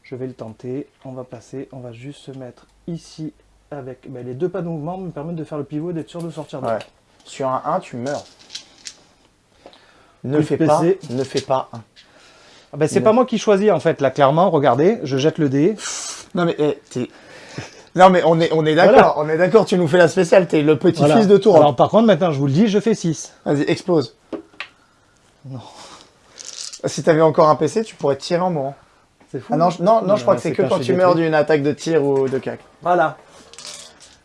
Je vais le tenter. On va passer. On va juste se mettre ici avec ben, les deux pas de mouvement me permettent de faire le pivot et d'être sûr de sortir de Ouais. Sur un 1, tu meurs. Ne fais pas, ne fais pas 1. Ah ben, c'est Non. pas moi qui choisis en fait. Là, clairement, regardez, je jette le dé. Non mais eh, t'es- (laughs) Non mais on est, on est d'accord, on est d'accord, tu nous fais la spéciale, t'es le petit-fils Voilà. de tour. Alors par contre, maintenant, je vous le dis, je fais 6. Vas-y, explose. Non. Si t'avais encore un PC, tu pourrais tirer en mourant. C'est fou. Ah non, je- non, non, je crois que c'est que quand tu meurs d'une attaque de tir ou de cac. Voilà.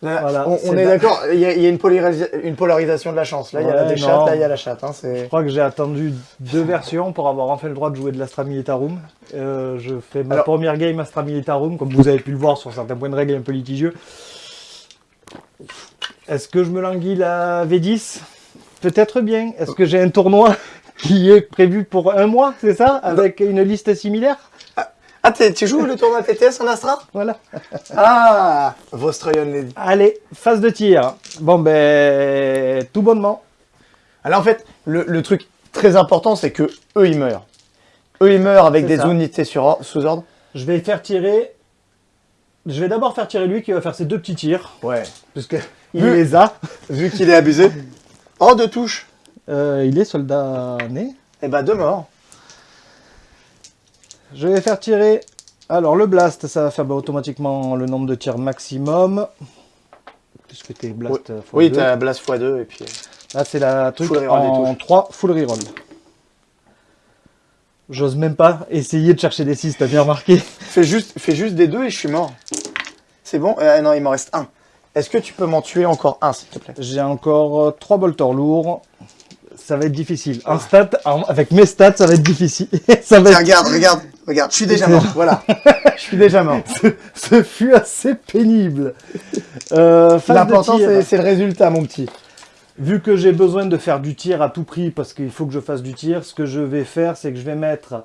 Là, Voilà, on, est la- d'accord, il y, a il y a une, polarisa- une polarisation de la chance. Là, il y a non. chattes, là, il y a la chatte. Hein, Je crois que j'ai attendu deux versions pour avoir enfin le droit de jouer de l'Astra Militarum. Euh, je fais ma Alors- première game Astra Militarum, comme vous avez pu le voir sur certains points de règle un peu litigieux. Est-ce que je me languis la V10 Peut-être bien. Est-ce que j'ai un tournoi (laughs) qui est prévu pour un mois, c'est ça? Avec une liste similaire? Ah, tu joues le tournoi TTS en Astra? Voilà. Ah Vostroyon Lady. Allez, phase de tir. Bon ben, tout bonnement. Alors en fait, le, le truc très important, c'est que eux, ils meurent. Eux, ils meurent avec des ça. unités sur or- sous ordre. Je vais faire tirer... Je vais d'abord faire tirer lui qui va faire ses deux petits tirs, Ouais. puisque il Vu- les a. Vu qu'il est abusé. Oh, deux touches. Euh, il est soldat né. Eh ben, deux morts. Je vais faire tirer. Alors, le blast, ça va faire bah, automatiquement le nombre de tirs maximum. Puisque t'es blast euh, fois Oui, deux. t'as blast x2 et puis... Là, c'est la truc en touches. 3 full reroll. J'ose même pas essayer de chercher des 6, t'as bien remarqué. (laughs) Fais juste, fais juste des deux et je suis mort. C'est bon? Euh, Non, il m'en reste un. Est-ce que tu peux m'en tuer encore un, s'il te plaît? J'ai encore 3 bolters lourds. Ça va être difficile. En stat, en- avec mes stats, ça va être difficile. (laughs) ça va être... regarde, regarde, regarde. Je suis déjà mort. Voilà. (laughs) Je suis déjà mort. Ce fut assez pénible. Euh, L'important, c'est le résultat, mon petit. Vu que j'ai besoin de faire du tir à tout prix, parce qu'il faut que je fasse du tir, ce que je vais faire, c'est que je vais mettre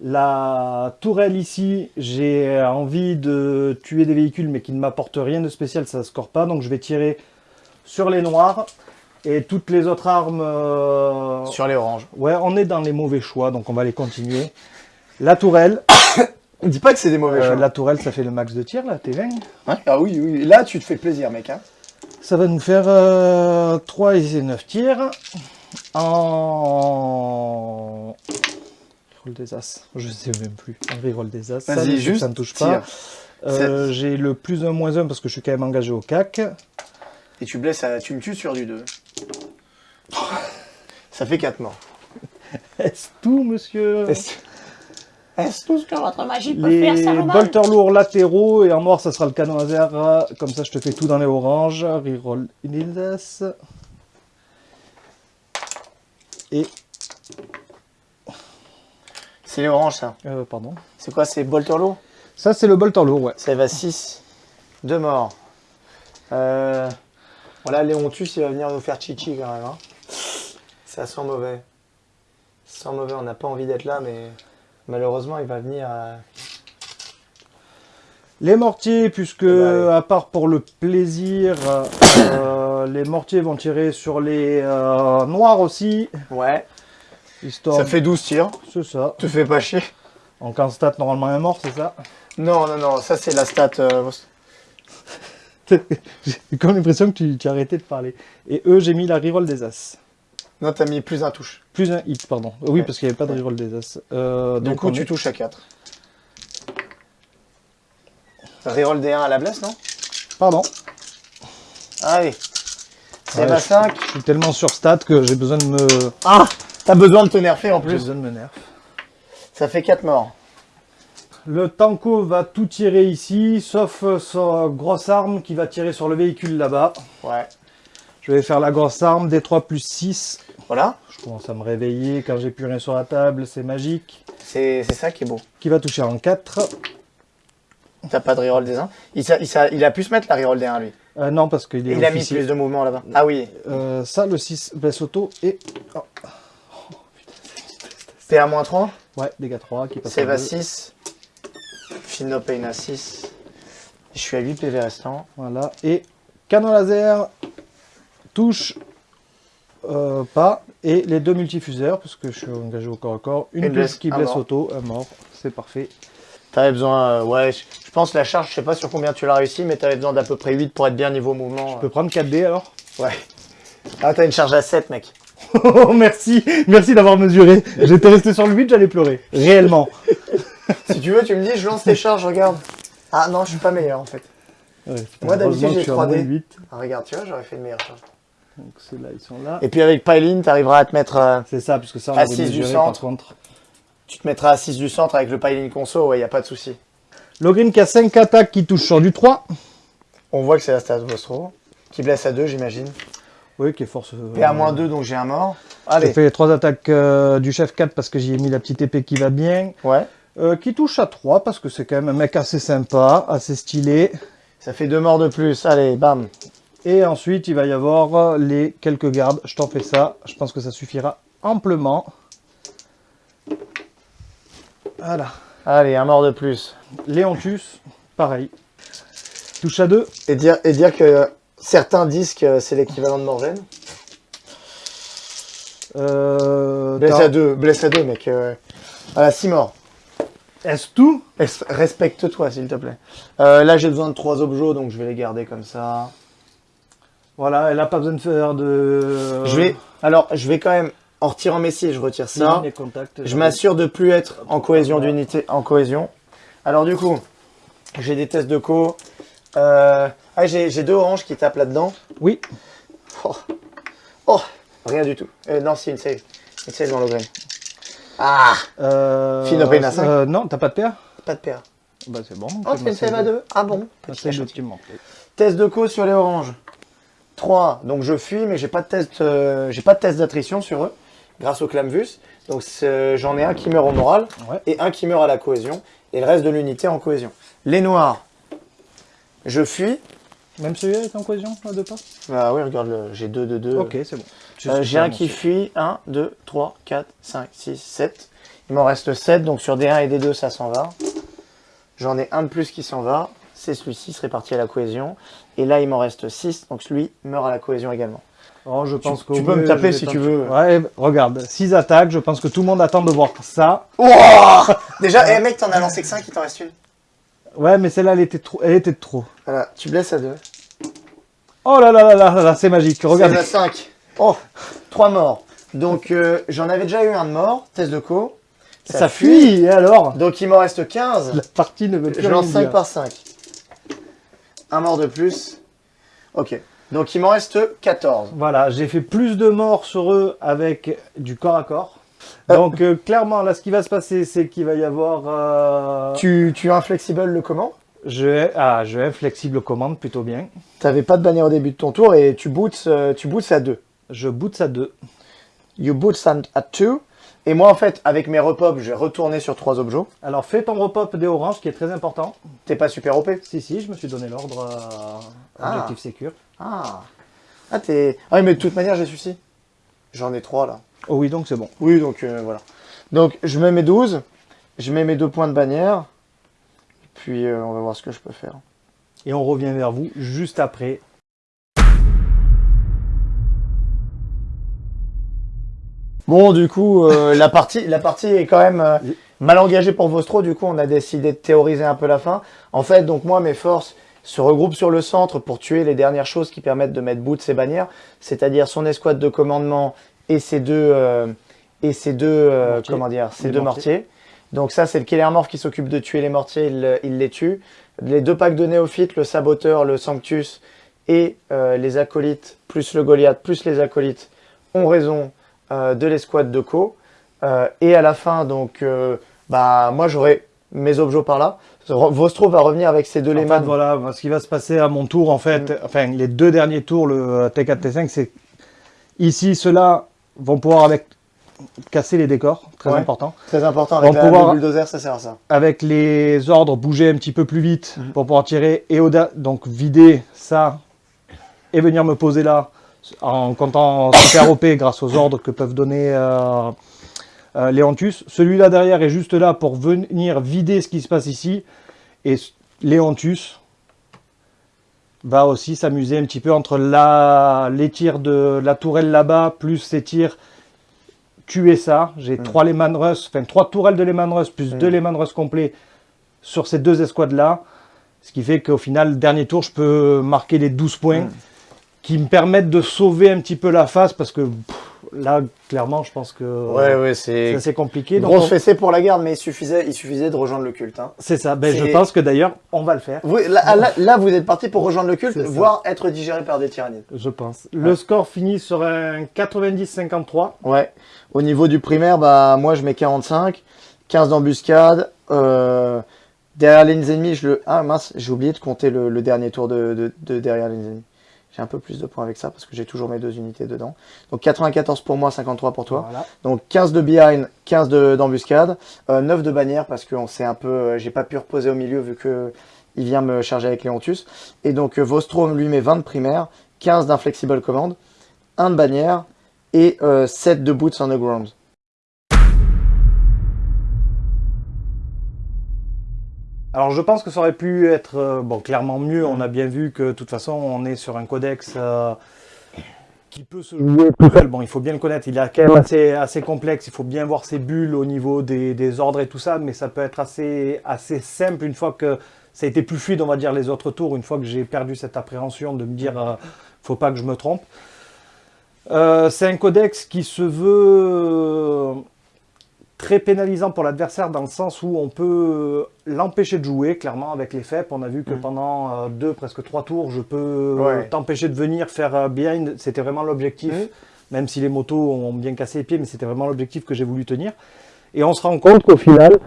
la tourelle ici. J'ai envie de tuer des véhicules, mais qui ne m'apportent rien de spécial, ça ne score pas. Donc je vais tirer sur les noirs. Et toutes les autres armes... euh, Sur les oranges. Ouais, on est dans les mauvais choix, donc on va les continuer. La tourelle. (coughs) Dis pas que c'est des mauvais Euh, choix. la tourelle, ça fait le max de tir, là, T20. Hein ah oui, oui. Là, tu te fais plaisir, mec. Hein. Ça va nous faire euh, 3 et 9 tirs en reroll des as. Je sais même plus. En reroll des as. Ça, juste ça ne touche pas. Euh, J'ai le plus 1 moins 1 parce que je suis quand même engagé au CAC. Et tu blesses, à- tu me tues sur du 2. (laughs) Ça fait 4 morts. Est-ce tout, monsieur? Est-ce tout ce que votre magie peut Les faire, Saruman bolters lourds latéraux et en noir, ça sera le canon laser. Comme ça, je te fais tout dans les oranges. Reroll une as. Et. C'est les oranges, ça. euh, pardon. C'est quoi C'est Bolterlo Ça, c'est le bolter lourd, ouais. Ça va 6. 2 morts. Euh... Voilà, Léontus, il va venir nous faire chichi quand même. Hein. Ça sent mauvais. Ça sent mauvais, on n'a pas envie d'être là, mais malheureusement, il va venir. Les mortiers, puisque bah, allez. à part pour le plaisir, euh, (coughs) les mortiers vont tirer sur les euh, noirs aussi. Ouais. Histoire... Ça fait 12 tirs. C'est ça. Te fais pas chier. Donc en stat, normalement un mort, c'est ça Non, non, non, ça c'est la stat. euh, (laughs) J'ai comme l'impression que tu, tu as arrêté de parler. Et eux, j'ai mis la reroll des as. Non, t'as mis plus un touche. Plus un hit, pardon. Oui, Ouais. parce qu'il n'y avait pas de reroll des as. Euh, Du donc coup, tu est- touches à 4. Reroll des 1 à la blesse, non? Pardon? Allez. C'est Ouais, ma je- 5. Je suis tellement sur stat que j'ai besoin de me... Ah T'as besoin de te nerfer en J'ai plus. besoin de me nerf. Ça fait 4 morts. Le Tanko va tout tirer ici, sauf euh, sa grosse arme qui va tirer sur le véhicule là-bas. Ouais. Je vais faire la grosse arme, D3 plus 6. Voilà. Je commence à me réveiller quand j'ai plus rien sur la table, c'est magique. C'est ça qui est beau. Qui va toucher en 4. T'as pas de reroll des 1. Il, a pu se mettre la reroll des 1 lui. Euh, non, parce qu'il est Il a mis plus de mouvement là-bas. Ah oui. Euh, ça, le 6 blesse auto et... oh, moins 3. ouais, dégâts 3 qui passe Save en à deux. 6. Fino Pain à 6. Je suis à 8 PV restants. Voilà. Et canon laser, touche euh, pas. Et les deux multifuseurs, parce que je suis engagé au corps à corps. Une, blesse, qui blesse mort. auto, un mort. C'est parfait. T'avais besoin, euh, ouais, je, je pense la charge, je sais pas sur combien tu l'as réussi, mais t'avais besoin d'à peu près 8 pour être bien niveau mouvement. Je peux prendre 4D alors? Ouais. Ah, t'as une charge à 7, mec. Oh, (laughs) merci, merci d'avoir mesuré. J'étais resté sur le 8, j'allais pleurer. Réellement. (laughs) si tu veux, tu me dis, je lance tes charges, regarde. Ah non, je suis pas meilleur en fait. Ouais, Moi, d'habitude, j'ai je suis à moins 3D. 8. Ah, regarde, tu vois, j'aurais fait une meilleure charge. Donc ceux-là, ils sont là. Et puis avec Pylene, t'arriveras à te mettre, euh, C'est ça, puisque ça, on À avait six du mesuré centre. par contre. tu te mettras à 6 du centre avec le Pylene conso, ouais, y a pas de souci. Logreen qui a 5 attaques qui touchent sur du 3. On voit que c'est la stat Vostro, qui blesse à 2, j'imagine. Oui, qui est force. euh, Et à moins 2, donc j'ai un mort. J'ai Allez, fait les 3 attaques euh, du chef 4 parce que j'y ai mis la petite épée qui va bien. ouais. Euh, qui touche à 3 parce que c'est quand même un mec assez sympa, assez stylé. Ça fait deux morts de plus, allez, bam. Et ensuite, il va y avoir euh, les quelques gardes. Je t'en fais ça. Je pense que ça suffira amplement. Voilà. Allez, un mort de plus. Léontus, pareil. Touche à 2. Et dire, et dire que certains disent que c'est l'équivalent de Morgane. Euh, Blesse à 2, blesse à 2, mec. Euh... Voilà, 6 morts. Est-ce tout? Es- Respecte-toi, s'il te plaît. Euh, là, j'ai besoin de 3 objets, donc je vais les garder comme ça. Voilà, elle a pas besoin de faire de... Je vais, alors, je vais quand même, en retirant mes scies, je retire ça. Les contacts, Je m'assure de plus être en cohésion d'unité, en cohésion. Alors du coup, j'ai des tests de co. Euh, ah, j'ai deux oranges qui tapent là-dedans. Oui. Oh. Oh, rien du tout. Euh, non, c'est une save. Une save dans le grain. Ah, Euh, Fino euh, non, t'as pas de paire? Pas de paire. Bah c'est bon. Oh, c'est une save à deux. Ah bon Petit. Test de co sur les oranges. 3. Donc je fuis, mais j'ai pas de test, euh, j'ai pas de test d'attrition sur eux, grâce au clamvus. Donc j'en ai un qui meurt au moral Ouais. et un qui meurt à la cohésion, et le reste de l'unité en cohésion. Les noirs, je fuis. Même celui-là est en cohésion, là, de pas? Ah oui, regarde, le- j'ai 2 de 2. Ok, c'est bon. Euh, j'ai un qui fuit. 1, 2, 3, 4, 5, 6, 7. Il m'en reste 7, donc sur D1 et D2, ça s'en va. J'en ai un de plus qui s'en va. C'est celui-ci, se répartit à la cohésion. Et là, il m'en reste 6, donc celui meurt à la cohésion également. Oh, je pense tu qu'au peux me taper si tu veux. Ouais, regarde, 6 attaques, je pense que tout le monde attend de voir ça. (laughs) Déjà, eh mec, t'en as lancé que 5, il t'en reste une. Ouais, mais celle-là, elle était trop, elle était de trop. Voilà, tu blesses à 2. Oh là là là là là, là, c'est magique. Regarde. À 5. Oh, 3 morts. Donc, euh, j'en avais déjà eu un de mort, test de co. Ça, fuit, et alors? Donc, il m'en reste 15. La partie ne veut plus Je lance 5 dire. par 5. Un mort de plus. Ok. Donc, il m'en reste 14. Voilà, j'ai fait plus de morts sur eux avec du corps à corps. Euh. Donc euh, clairement, là, ce qui va se passer, c'est qu'il va y avoir... euh, Tu, tu inflexible le comment? Je. Ah, je vais flexible commande plutôt bien. T'avais pas de bannière au début de ton tour et tu boots, tu boots à 2. Je boots à 2. You boots at 2. Et moi, en fait, avec mes repop, je vais retourner sur 3 objets. Alors fais ton repop des oranges, qui est très important. T'es pas super OP Si, si, je me suis donné l'ordre à Ah. Objectif Sécure. Ah. Ah, t'es. Ah, oui, mais de toute manière, j'ai celui-ci. J'en ai 3 là. Oh oui, donc c'est bon. Oui, donc euh, voilà. Donc, je mets mes 12. Je mets mes deux points de bannière. Puis, euh, on va voir ce que je peux faire. Et on revient vers vous juste après. Bon, du coup, euh, (laughs) la, partie, la partie est quand même euh, mal engagée pour Vostro. Du coup, on a décidé de théoriser un peu la fin. En fait, donc moi, mes forces se regroupent sur le centre pour tuer les dernières choses qui permettent de mettre bout de ses bannières, c'est-à-dire son escouade de commandement et ses deux, euh, et ses deux, euh, Mortiers. comment dire, ses Les deux mortiers. mortiers. Donc ça, c'est le Killer Morph qui s'occupe de tuer les mortiers, il, il les tue. Les deux packs de néophytes, le saboteur, le sanctus et euh, les acolytes, plus le Goliath, plus les acolytes, ont raison de l'escouade de Co. Euh, et à la fin, donc, euh, bah, moi j'aurai mes objets par là. Vostro va revenir avec ses deux Lehman. voilà, ce qui va se passer à mon tour, en fait, Mm. enfin, les deux derniers tours, le euh, T4, T5, c'est ici, ceux-là vont pouvoir avec casser les décors, très Ouais. important. Très important, avec On la, va pouvoir- le bulldozer, ça sert à ça. Avec les ordres, bouger un petit peu plus vite Mhm. pour pouvoir tirer et au donc vider ça et venir me poser là en comptant super OP grâce aux ordres que peuvent donner euh, euh, Léontus. Celui-là derrière est juste là pour venir vider ce qui se passe ici. Et Léontus va aussi s'amuser un petit peu entre la, les tirs de la tourelle là-bas, plus ces tirs tuer ça. J'ai Mm. trois Lehman Russ, enfin trois tourelles de Lehman Russ, plus Mm. deux Lehman Russ complets sur ces deux escouades-là. Ce qui fait qu'au final, dernier tour, je peux marquer les 12 points Mm. Qui me permettent de sauver un petit peu la face parce que pff, là, clairement, je pense que Ouais, ouais, c'est c'est assez compliqué. Donc, grosse on- fessée pour la garde, mais il suffisait, il suffisait de rejoindre le culte. hein. c'est ça. Ben, je pense que d'ailleurs, on va le faire. Vous- là, là- là, vous êtes parti pour rejoindre le culte, voire être digéré par des tyrannides. Je pense. Le score finit sur un 90-53. Ouais. Au niveau du primaire, bah, moi, je mets 45, 15 d'embuscade. Euh, derrière les ennemis, je le. Ah mince, j'ai oublié de compter le, le dernier tour de, de- de derrière les ennemis. J'ai un peu plus de points avec ça parce que j'ai toujours mes deux unités dedans. Donc 94 pour moi, 53 pour toi. Voilà. Donc 15 de behind, 15 de- d'embuscade, euh, 9 de bannière parce que on s'est un peu, euh, j'ai pas pu reposer au milieu vu que il vient me charger avec Léontus. Et donc euh, Vostrom lui met 20 de primaire, 15 d'inflexible command, 1 de bannière et euh, 7 de boots on the ground. Alors je pense que ça aurait pu être euh, bon clairement mieux. On a bien vu que de toute façon on est sur un codex euh, qui peut se jouer seul. Bon, il faut bien le connaître. Il est quand même assez, assez complexe. Il faut bien voir ses bulles au niveau des, des ordres et tout ça, mais ça peut être assez, simple une fois que ça a été plus fluide, on va dire les autres tours. Une fois que j'ai perdu cette appréhension de me dire, euh, faut pas que je me trompe. C'est un codex qui se veut très pénalisant pour l'adversaire dans le sens où on peut l'empêcher de jouer, clairement, avec les FEP. On a vu que Mm. pendant euh, deux, presque trois tours, je peux Ouais. t'empêcher de venir faire euh, behind. C'était vraiment l'objectif, Mm. même si les motos ont bien cassé les pieds, mais c'était vraiment l'objectif que j'ai voulu tenir. Et on se rend compte qu'au final,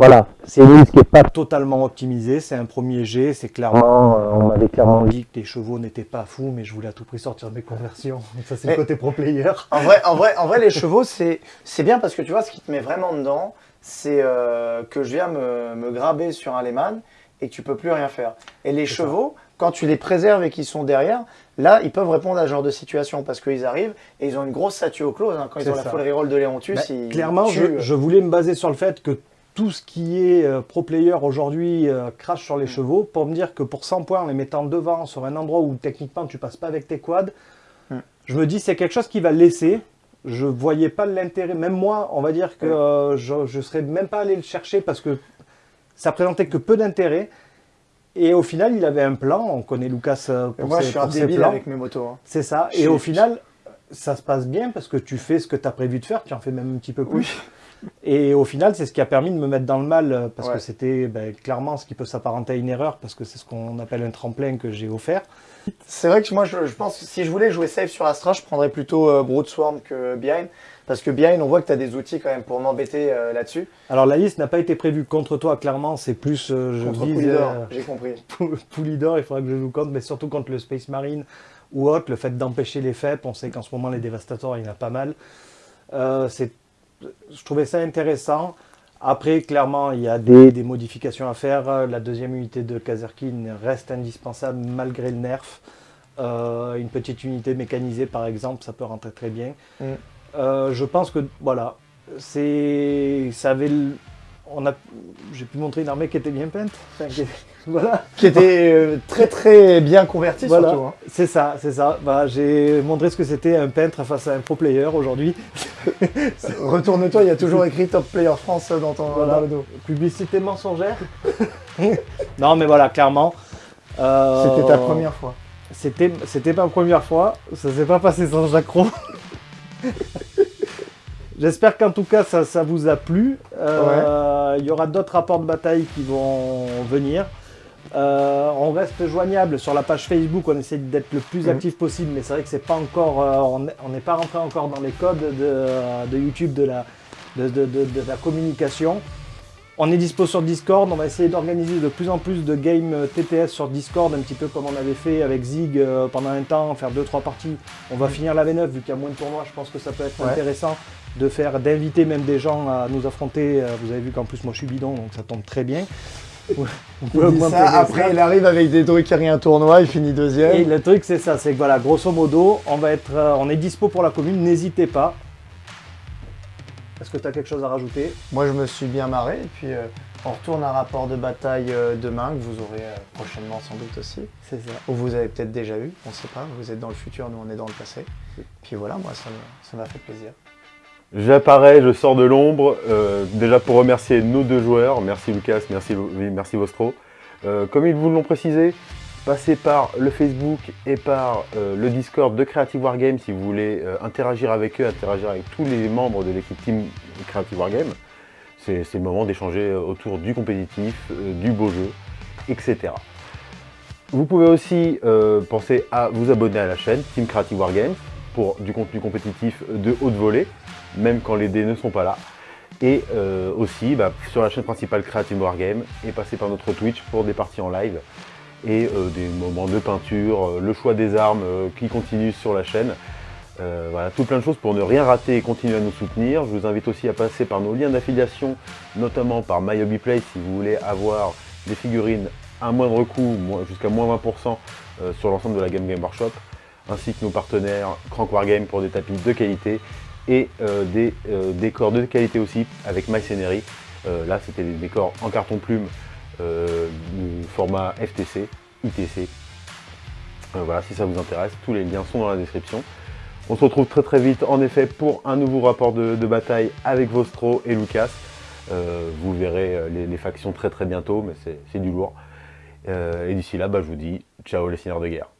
voilà, c'est une liste qui n'est pas totalement optimisée. C'est un premier jet, c'est clairement, euh, on m'avait clairement dit que les chevaux n'étaient pas fous, mais je voulais à tout prix sortir mes conversions. (laughs) Ça, c'est le côté pro player. En vrai, en vrai, en vrai, les (laughs) chevaux, c'est bien parce que tu vois, ce qui te met vraiment dedans, c'est euh, que je viens me, me graber sur un Lehman et que tu peux plus rien faire. Et les chevaux, quand tu les préserves et qu'ils sont derrière, là, ils peuvent répondre à ce genre de situation parce qu'ils arrivent et ils ont une grosse statue au close. hein. Quand ils ont la ça. full reroll de Léontus, Bah, clairement, je, tuent. je voulais me baser sur le fait que tout ce qui est euh, pro player aujourd'hui euh, crache sur les Mm. chevaux pour me dire que pour 100 points en les mettant devant sur un endroit où techniquement tu passes pas avec tes quads, Mm. je me dis c'est quelque chose qui va laisser. Je voyais pas l'intérêt, même moi, on va dire que Mm. euh, je, je serais même pas allé le chercher parce que ça présentait que peu d'intérêt. Et au final, il avait un plan. On connaît Lucas pour moi, ses, je suis un pour ses débile plans. avec mes motos. hein. C'est ça. Je Et suis- au final, ça se passe bien parce que tu fais ce que tu as prévu de faire, tu en fais même un petit peu plus. Et au final, c'est ce qui a permis de me mettre dans le mal parce Ouais. que c'était ben, clairement ce qui peut s'apparenter à une erreur parce que c'est ce qu'on appelle un tremplin que j'ai offert. C'est vrai que moi, je, je pense que si je voulais jouer safe sur Astra, je prendrais plutôt euh, Swarm que Behind. Parce que Behind, on voit que tu as des outils quand même pour m'embêter euh, là-dessus. Alors la liste n'a pas été prévue contre toi, clairement, c'est plus euh, je Contre vise euh, j'ai compris. (laughs) Pou- Poulidor, il faudra que je joue contre, mais surtout contre le Space Marine ou autre, le fait d'empêcher les FEP, on sait qu'en ce moment les dévastateurs, il y en a pas mal. Euh, c'est- je trouvais ça intéressant. Après, clairement, il y a des, des modifications à faire. La deuxième unité de Kazerkin reste indispensable malgré le nerf. Euh, une petite unité mécanisée, par exemple, ça peut rentrer très bien. Mm. Euh, je pense que, voilà, ça avait, le- on a, j'ai pu montrer une armée qui était bien peinte. Enfin, qui- (laughs) voilà. Qui était euh, très très bien converti Voilà, surtout. hein. c'est ça, c'est ça. Bah, j'ai montré ce que c'était un peintre face à un pro player aujourd'hui. (laughs) Retourne-toi, il y a toujours écrit Top Player France dans, ton, Voilà. dans le dos. Publicité mensongère. (laughs) non, mais voilà, clairement. euh, C'était ta première fois. C'était, c'était ma première fois. Ça s'est pas passé sans accro. J'espère qu'en tout cas ça, ça vous a plu. Euh, Il y aura d'autres rapports de bataille qui vont venir. Euh, on reste joignable sur la page Facebook, on essaie d'être le plus Mhm. actif possible, mais c'est vrai que c'est pas encore, euh, on n'est pas rentré encore dans les codes de, de YouTube de la, de, de- de- de la communication. On est dispo sur Discord, on va essayer d'organiser de plus en plus de games TTS sur Discord, un petit peu comme on avait fait avec Zig pendant un temps, faire 2-3 parties. On va finir la V9, vu qu'il y a moins de tournois, je pense que ça peut être Ouais. intéressant de faire, d'inviter même des gens à nous affronter. Euh, Vous avez vu qu'en plus moi je suis bidon, donc ça tombe très bien. On Il ça, après il arrive avec des trucs et un tournoi, il finit deuxième. Et le truc c'est ça, c'est que voilà, grosso modo, on va être, euh, on est dispo pour la commune, n'hésitez pas. Est-ce que tu as quelque chose à rajouter? Moi je me suis bien marré et puis euh, on retourne à rapport de bataille euh, demain que vous aurez prochainement sans doute aussi. C'est ça. Ou vous avez peut-être déjà eu, on sait pas, vous êtes dans le futur, nous on est dans le passé. Puis voilà, moi ça m'a fait plaisir. J'apparais, je sors de l'ombre, euh, déjà pour remercier nos deux joueurs, merci Lucas, merci, Vostro. Euh, comme ils vous l'ont précisé, passez par le Facebook et par euh, le Discord de Creative Wargame si vous voulez interagir avec eux, interagir avec tous les membres de l'équipe Team Creative Wargame. C'est le moment d'échanger autour du compétitif, du beau jeu, etc. Vous pouvez aussi penser à vous abonner à la chaîne Team Creative Wargames pour du contenu compétitif de haute volée même quand les dés ne sont pas là. Et euh, aussi bah, sur la chaîne principale Creative Wargame et passer par notre Twitch pour des parties en live et euh, des moments de peinture, euh, le choix des armes qui continuent sur la chaîne. Voilà, tout plein de choses pour ne rien rater et continuer à nous soutenir. Je vous invite aussi à passer par nos liens d'affiliation, notamment par MyHobbyPlay si vous voulez avoir des figurines à moindre coût, jusqu'à moins 20% euh, sur l'ensemble de la Game Game Workshop, ainsi que nos partenaires Crank Wargame pour des tapis de qualité et euh, des euh, décors de qualité aussi avec MyScenery. Euh, là, c'était des décors en carton plume du format FTC, ITC. Voilà, si ça vous intéresse, tous les liens sont dans la description. On se retrouve très très vite en effet pour un nouveau rapport de, bataille avec Vostro et Lucas. Vous verrez les, factions très très bientôt, mais c'est du lourd. Et d'ici là, bah, je vous dis ciao les seigneurs de guerre.